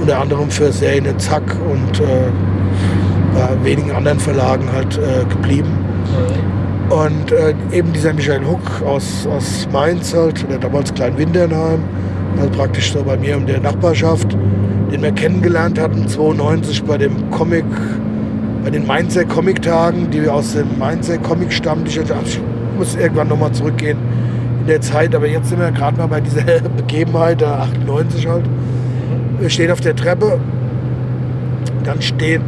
unter anderem für Serien Zack und äh, bei wenigen anderen Verlagen halt äh, geblieben. Und äh, eben dieser Michael Huck aus, aus Mainz halt, oder damals Klein-Windernheim, also praktisch so bei mir in der Nachbarschaft, den wir kennengelernt hatten, 92 bei dem Comic, bei den Mainzer Comic-Tagen, die wir aus dem Mainzer Comic stammen. Ich, ich muss irgendwann nochmal zurückgehen in der Zeit, aber jetzt sind wir gerade mal bei dieser Begebenheit, der 98 halt. Wir stehen auf der Treppe, dann steht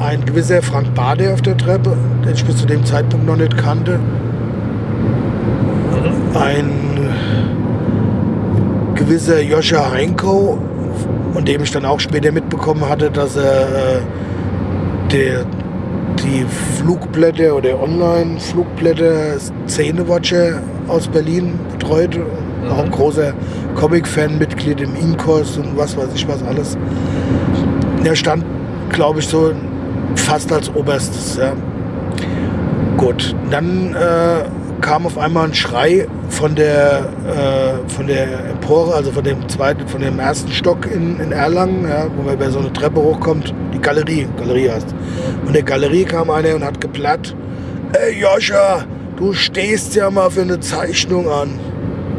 ein gewisser Frank Bade auf der Treppe, den ich bis zu dem Zeitpunkt noch nicht kannte. Ein gewisser Joscha Heinko, von dem ich dann auch später mitbekommen hatte, dass er äh, der, die Flugblätter oder Online-Flugblätter Szenewatcher aus Berlin betreut. Auch ein großer Comic-Fan, Mitglied im Inkos und was weiß ich was alles. Der stand, glaube ich, so fast als oberstes. Ja. Gut, dann äh, kam auf einmal ein Schrei von der, äh, von der Empore, also von dem zweiten, von dem ersten Stock in, in Erlangen, ja, wo man über so eine Treppe hochkommt, die Galerie, Galerie heißt. Und der Galerie kam einer und hat geplatt, ey Joscha, du stehst ja mal für eine Zeichnung an.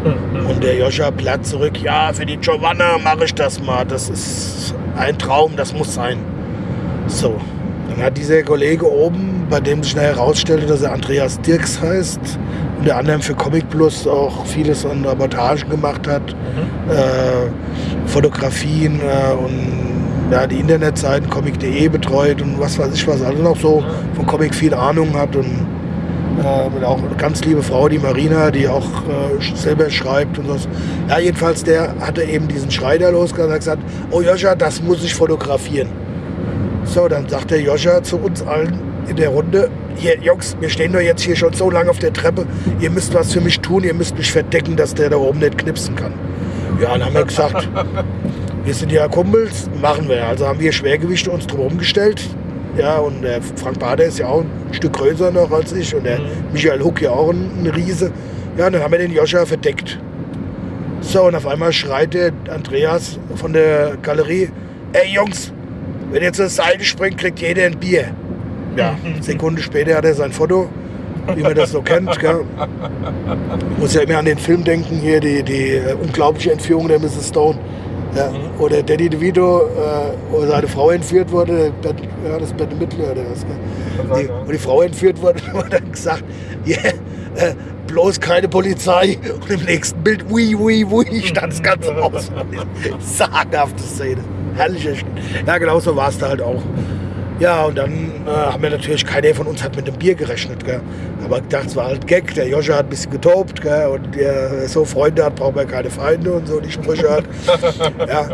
Und der Joscha platt zurück, ja, für die Giovanna mache ich das mal. Das ist ein Traum, das muss sein. So, dann hat dieser Kollege oben, bei dem sich schnell herausstellte, dass er Andreas Dirks heißt, unter anderem für Comic Plus auch vieles an Reportagen gemacht hat, äh, Fotografien äh, und ja, die Internetseiten comic.de betreut und was weiß ich was, also noch so von Comic viel Ahnung hat und Äh, mit auch eine ganz liebe Frau, die Marina, die auch äh, selber schreibt und so. Ja, jedenfalls, der hatte eben diesen Schrei da losgelassen und hat gesagt, oh Joscha, das muss ich fotografieren. So, dann sagt der Joscha zu uns allen in der Runde, hier Jungs, wir stehen doch jetzt hier schon so lange auf der Treppe, ihr müsst was für mich tun, ihr müsst mich verdecken, dass der da oben nicht knipsen kann. Ja, dann haben wir gesagt, wir sind ja Kumpels, machen wir. Also haben wir Schwergewichte uns drumherum gestellt. Ja, und der Frank Bader ist ja auch ein Stück größer noch als ich und der Michael Huck ja auch ein, ein Riese. Ja, und dann haben wir den Joscha verdeckt. So, und auf einmal schreit der Andreas von der Galerie, ey Jungs, wenn ihr zur Seite springt, kriegt jeder ein Bier. Ja, Sekunde später hat er sein Foto, wie man das so kennt. Gell. Muss ja immer an den Film denken, hier die, die äh, unglaubliche Entführung der Mrs. Stone. Ja, wo der Danny DeVito, äh, wo seine Frau entführt wurde, Bett, ja, das Bette Midler oder was. Gell. Die, wo die Frau entführt wurde, wurde dann gesagt, yeah, äh, bloß keine Polizei. Und im nächsten Bild, ui, ui, ui, stand das ganze Haus. Sagenhafte Szene. Herrlicher Sch- Ja, genau so war es da halt auch. Ja, und dann äh, haben wir natürlich, keiner von uns hat mit dem Bier gerechnet. Gell? Aber gedacht, es war halt Gag. Der Joscha hat ein bisschen getobt. Gell? Und der so Freunde hat, braucht man keine Feinde und so, die Sprüche hat. ja.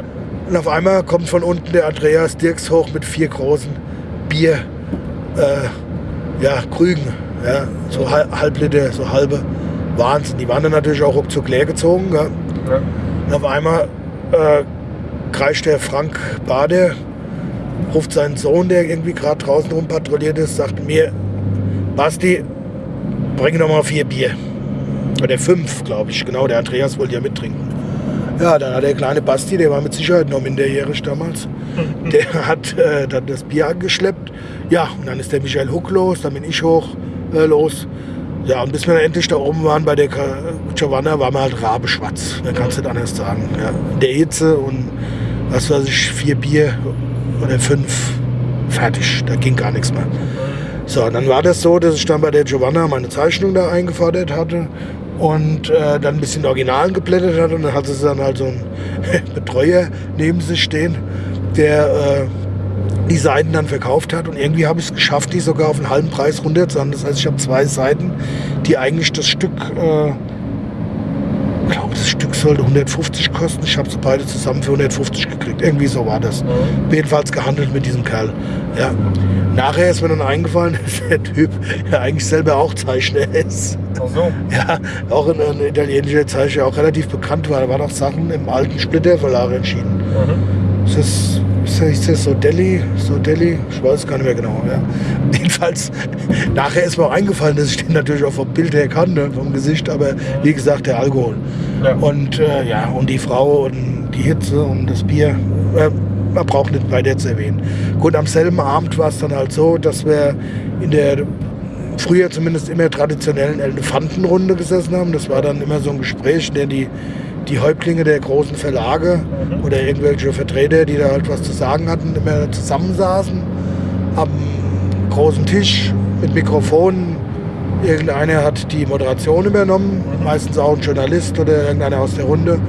Und auf einmal kommt von unten der Andreas Dirks hoch mit vier großen Bier, äh, ja, Krügen. Ja? So hal- halb Liter, so halbe. Wahnsinn. Die waren dann natürlich auch ruckzuck leer gezogen. Gell? Und auf einmal äh, kreischt der Frank Bade, ruft seinen Sohn, der irgendwie gerade draußen rum patrouilliert ist, sagt mir, Basti, bring doch mal vier Bier. Oder fünf, glaube ich. Genau, der Andreas wollte ja mittrinken. Ja, dann hat der kleine Basti, der war mit Sicherheit noch minderjährig damals, der hat äh, dann das Bier angeschleppt. Ja, und dann ist der Michael Huck los, dann bin ich hoch äh, los. Ja, und bis wir dann endlich da oben waren bei der Giovanna, waren wir halt rabeschwarz. Man kann es nicht anders sagen. Ja. In der Hitze und was weiß ich, vier Bier oder fünf, fertig. Da ging gar nichts mehr. So, dann war das so, dass ich dann bei der Giovanna meine Zeichnung da eingefordert hatte und äh, dann ein bisschen Originalen geblättert hatte und dann hatte sie dann halt so einen Betreuer neben sich stehen, der äh, die Seiten dann verkauft hat und irgendwie habe ich es geschafft, die sogar auf einen halben Preis runterzuhauen. Das heißt, ich habe zwei Seiten, die eigentlich das Stück, äh, ich glaube, das Stück sollte 150 kosten. Ich habe sie beide zusammen für 150 gekriegt. Irgendwie so war das. Jedenfalls gehandelt mit diesem Kerl. Ja. Nachher ist mir dann eingefallen, dass der Typ ja eigentlich selber auch Zeichner ist. Ach so. Ja, auch ein, ein italienischer Zeichner, auch relativ bekannt war. Da waren auch Sachen im alten Splitter Verlag entschieden. Ist das, ist das, ist das so Delhi? So Delhi? Ich weiß es gar nicht mehr genau. Ja. Jedenfalls, nachher ist mir auch eingefallen, dass ich den natürlich auch vom Bild her kannte, vom Gesicht, aber wie gesagt, der Alkohol. Ja. Und äh, ja, und die Frau und die Hitze und das Bier. Äh, man braucht nicht weiter zu erwähnen. Gut, am selben Abend war es dann halt so, dass wir in der früher zumindest immer traditionellen Elefantenrunde gesessen haben. Das war dann immer so ein Gespräch, in dem die, die Häuptlinge der großen Verlage oder irgendwelche Vertreter, die da halt was zu sagen hatten, immer zusammensaßen am großen Tisch mit Mikrofonen. Irgendeiner hat die Moderation übernommen, meistens auch ein Journalist oder irgendeiner aus der Runde.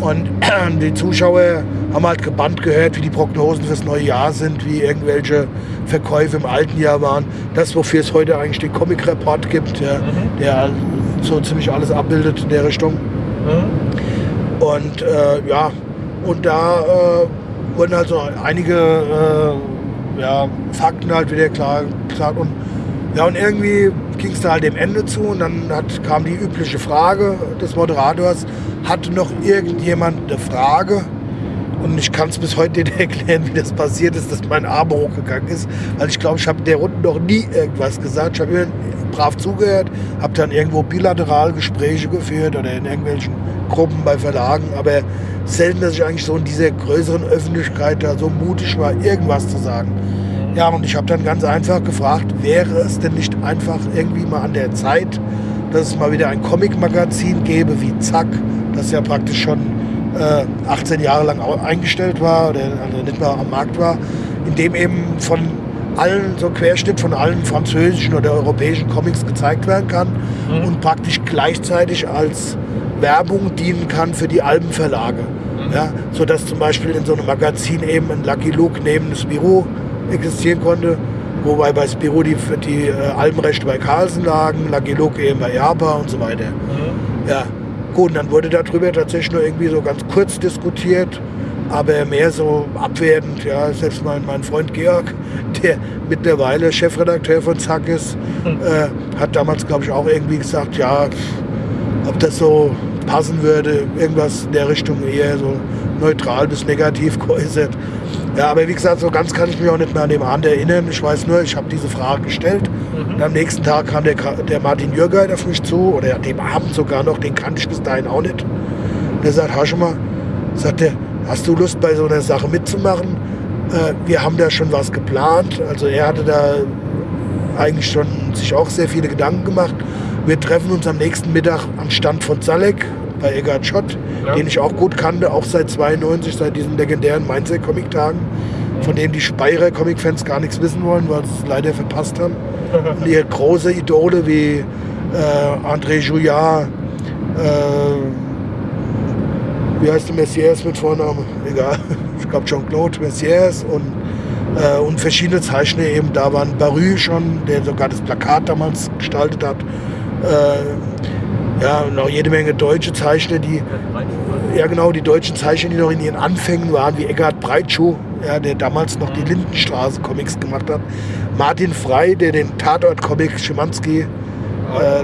Und die Zuschauer haben halt gebannt gehört, wie die Prognosen fürs neue Jahr sind, wie irgendwelche Verkäufe im alten Jahr waren. Das, wofür es heute eigentlich den Comic Report gibt, ja, der so ziemlich alles abbildet in der Richtung. Und äh, ja, und da äh, wurden halt so einige äh, ja, Fakten halt wieder klar gesagt. Und, ja, und irgendwie ging es da halt dem Ende zu und dann hat, kam die übliche Frage des Moderators, hatte noch irgendjemand eine Frage? Und ich kann es bis heute nicht erklären, wie das passiert ist, dass mein Arm hochgegangen ist. Weil ich glaube, ich habe der Runde noch nie irgendwas gesagt. Ich habe immer brav zugehört, habe dann irgendwo bilateral Gespräche geführt oder in irgendwelchen Gruppen bei Verlagen. Aber selten, dass ich eigentlich so in dieser größeren Öffentlichkeit da so mutig war, irgendwas zu sagen. Ja, und ich habe dann ganz einfach gefragt, wäre es denn nicht einfach irgendwie mal an der Zeit, dass es mal wieder ein Comic-Magazin gäbe wie Zack, das ja praktisch schon 18 Jahre lang eingestellt war oder also nicht mehr am Markt war, in dem eben von allen, so Querschnitt von allen französischen oder europäischen Comics gezeigt werden kann und praktisch gleichzeitig als Werbung dienen kann für die Albenverlage. Ja, sodass zum Beispiel in so einem Magazin eben ein Lucky Luke neben Büro existieren konnte Wobei bei Spiro die, die äh, Albenrechte bei Carlsen lagen, Lagiluk eben bei Japa und so weiter. Ja, gut, und dann wurde darüber tatsächlich nur irgendwie so ganz kurz diskutiert, aber mehr so abwertend. Ja, selbst mein, mein Freund Georg, der mittlerweile Chefredakteur von Zack ist, äh, hat damals, glaube ich, auch irgendwie gesagt, ja, ob das so passen würde, irgendwas in der Richtung eher so neutral bis negativ geäußert. Ja, aber wie gesagt, so ganz kann ich mich auch nicht mehr an den Abend erinnern. Ich weiß nur, ich habe diese Frage gestellt. Und am nächsten Tag kam der, der Martin Jürgeit auf mich zu, oder an dem Abend sogar noch, den kannte ich bis dahin auch nicht. Und er sagt, hast du mal, sagt er, hast du Lust bei so einer Sache mitzumachen? Äh, wir haben da schon was geplant. Also er hatte da eigentlich schon sich auch sehr viele Gedanken gemacht. Wir treffen uns am nächsten Mittag am Stand von Zalek bei Eggard Schott, Ja. den ich auch gut kannte, auch seit 92, seit diesen legendären Mainzer Comic-Tagen, von dem die Speyerer Comic-Fans gar nichts wissen wollen, weil sie es leider verpasst haben. Ihre große Idole wie äh, André Jouillard, äh, wie heißt der Messias mit Vornamen? Egal, ich glaube Jean-Claude Messias und, äh, und verschiedene Zeichner eben da waren. Barry schon, der sogar das Plakat damals gestaltet hat. Äh, ja, und auch jede Menge deutsche Zeichner, die, ja genau, die deutschen Zeichner, die noch in ihren Anfängen waren, wie Eckart Breitschuh, ja, der damals noch die Lindenstraße-Comics gemacht hat. Martin Frey, der den Tatort-Comic Schimanski äh,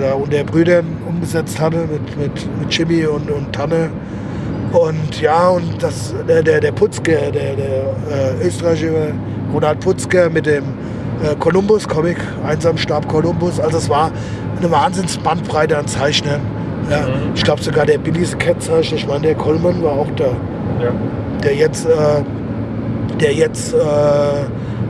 da unter Brüdern umgesetzt hatte mit, mit, mit Jimmy und, und Tanne. Und ja, und das, der, der, der Putzke, der, der äh, österreichische Ronald Putzke mit dem äh, Columbus-Comic, Einsam starb Columbus. Also es war eine Wahnsinnsbandbreite an Zeichnern. Ja, Ich glaube sogar der Billy the Cat Zeichner, ich meine der Coleman war auch da, Ja. der jetzt, äh, der jetzt äh,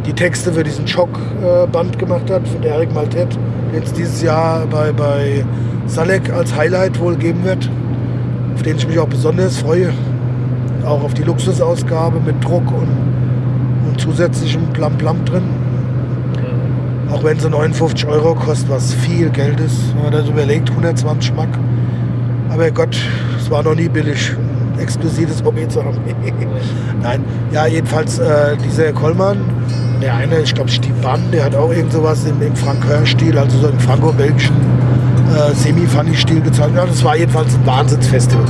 die Texte für diesen Schock-Band gemacht hat, von Eric Maltet, den es dieses Jahr bei, bei Salek als Highlight wohl geben wird, auf den ich mich auch besonders freue. Auch auf die Luxusausgabe mit Druck und, und zusätzlichem Plam-Plam drin. Auch wenn sie 59 Euro kostet, was viel Geld ist, wenn man das überlegt, 120 Mark. Aber Gott, es war noch nie billig, exklusives Hobby zu haben. Nein, ja, jedenfalls äh, dieser Kollmann, der eine, ich glaube Stiban, der hat auch irgend sowas im, im Francoeur-Stil, also so im franco-belgischen äh, Semi-Funny-Stil gezeichnet. Ja, das war jedenfalls ein Wahnsinnsfestival.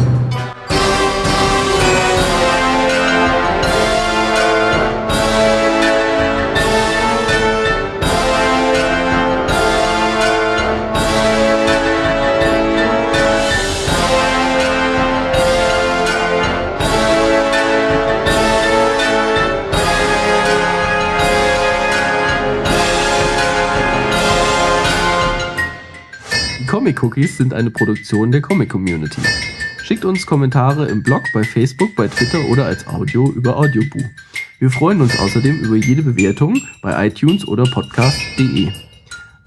Comic Cookies sind eine Produktion der Comic Community. Schickt uns Kommentare im Blog, bei Facebook, bei Twitter oder als Audio über Audioboo. Wir freuen uns außerdem über jede Bewertung bei iTunes oder podcast.de.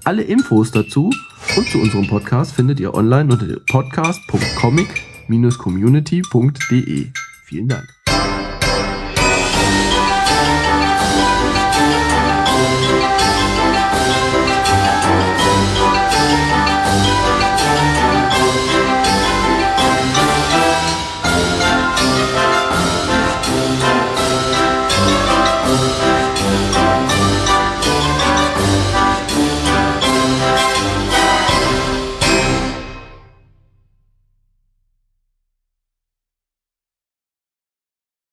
Alle Infos dazu und zu unserem Podcast findet ihr online unter podcast.comic-community.de. Vielen Dank.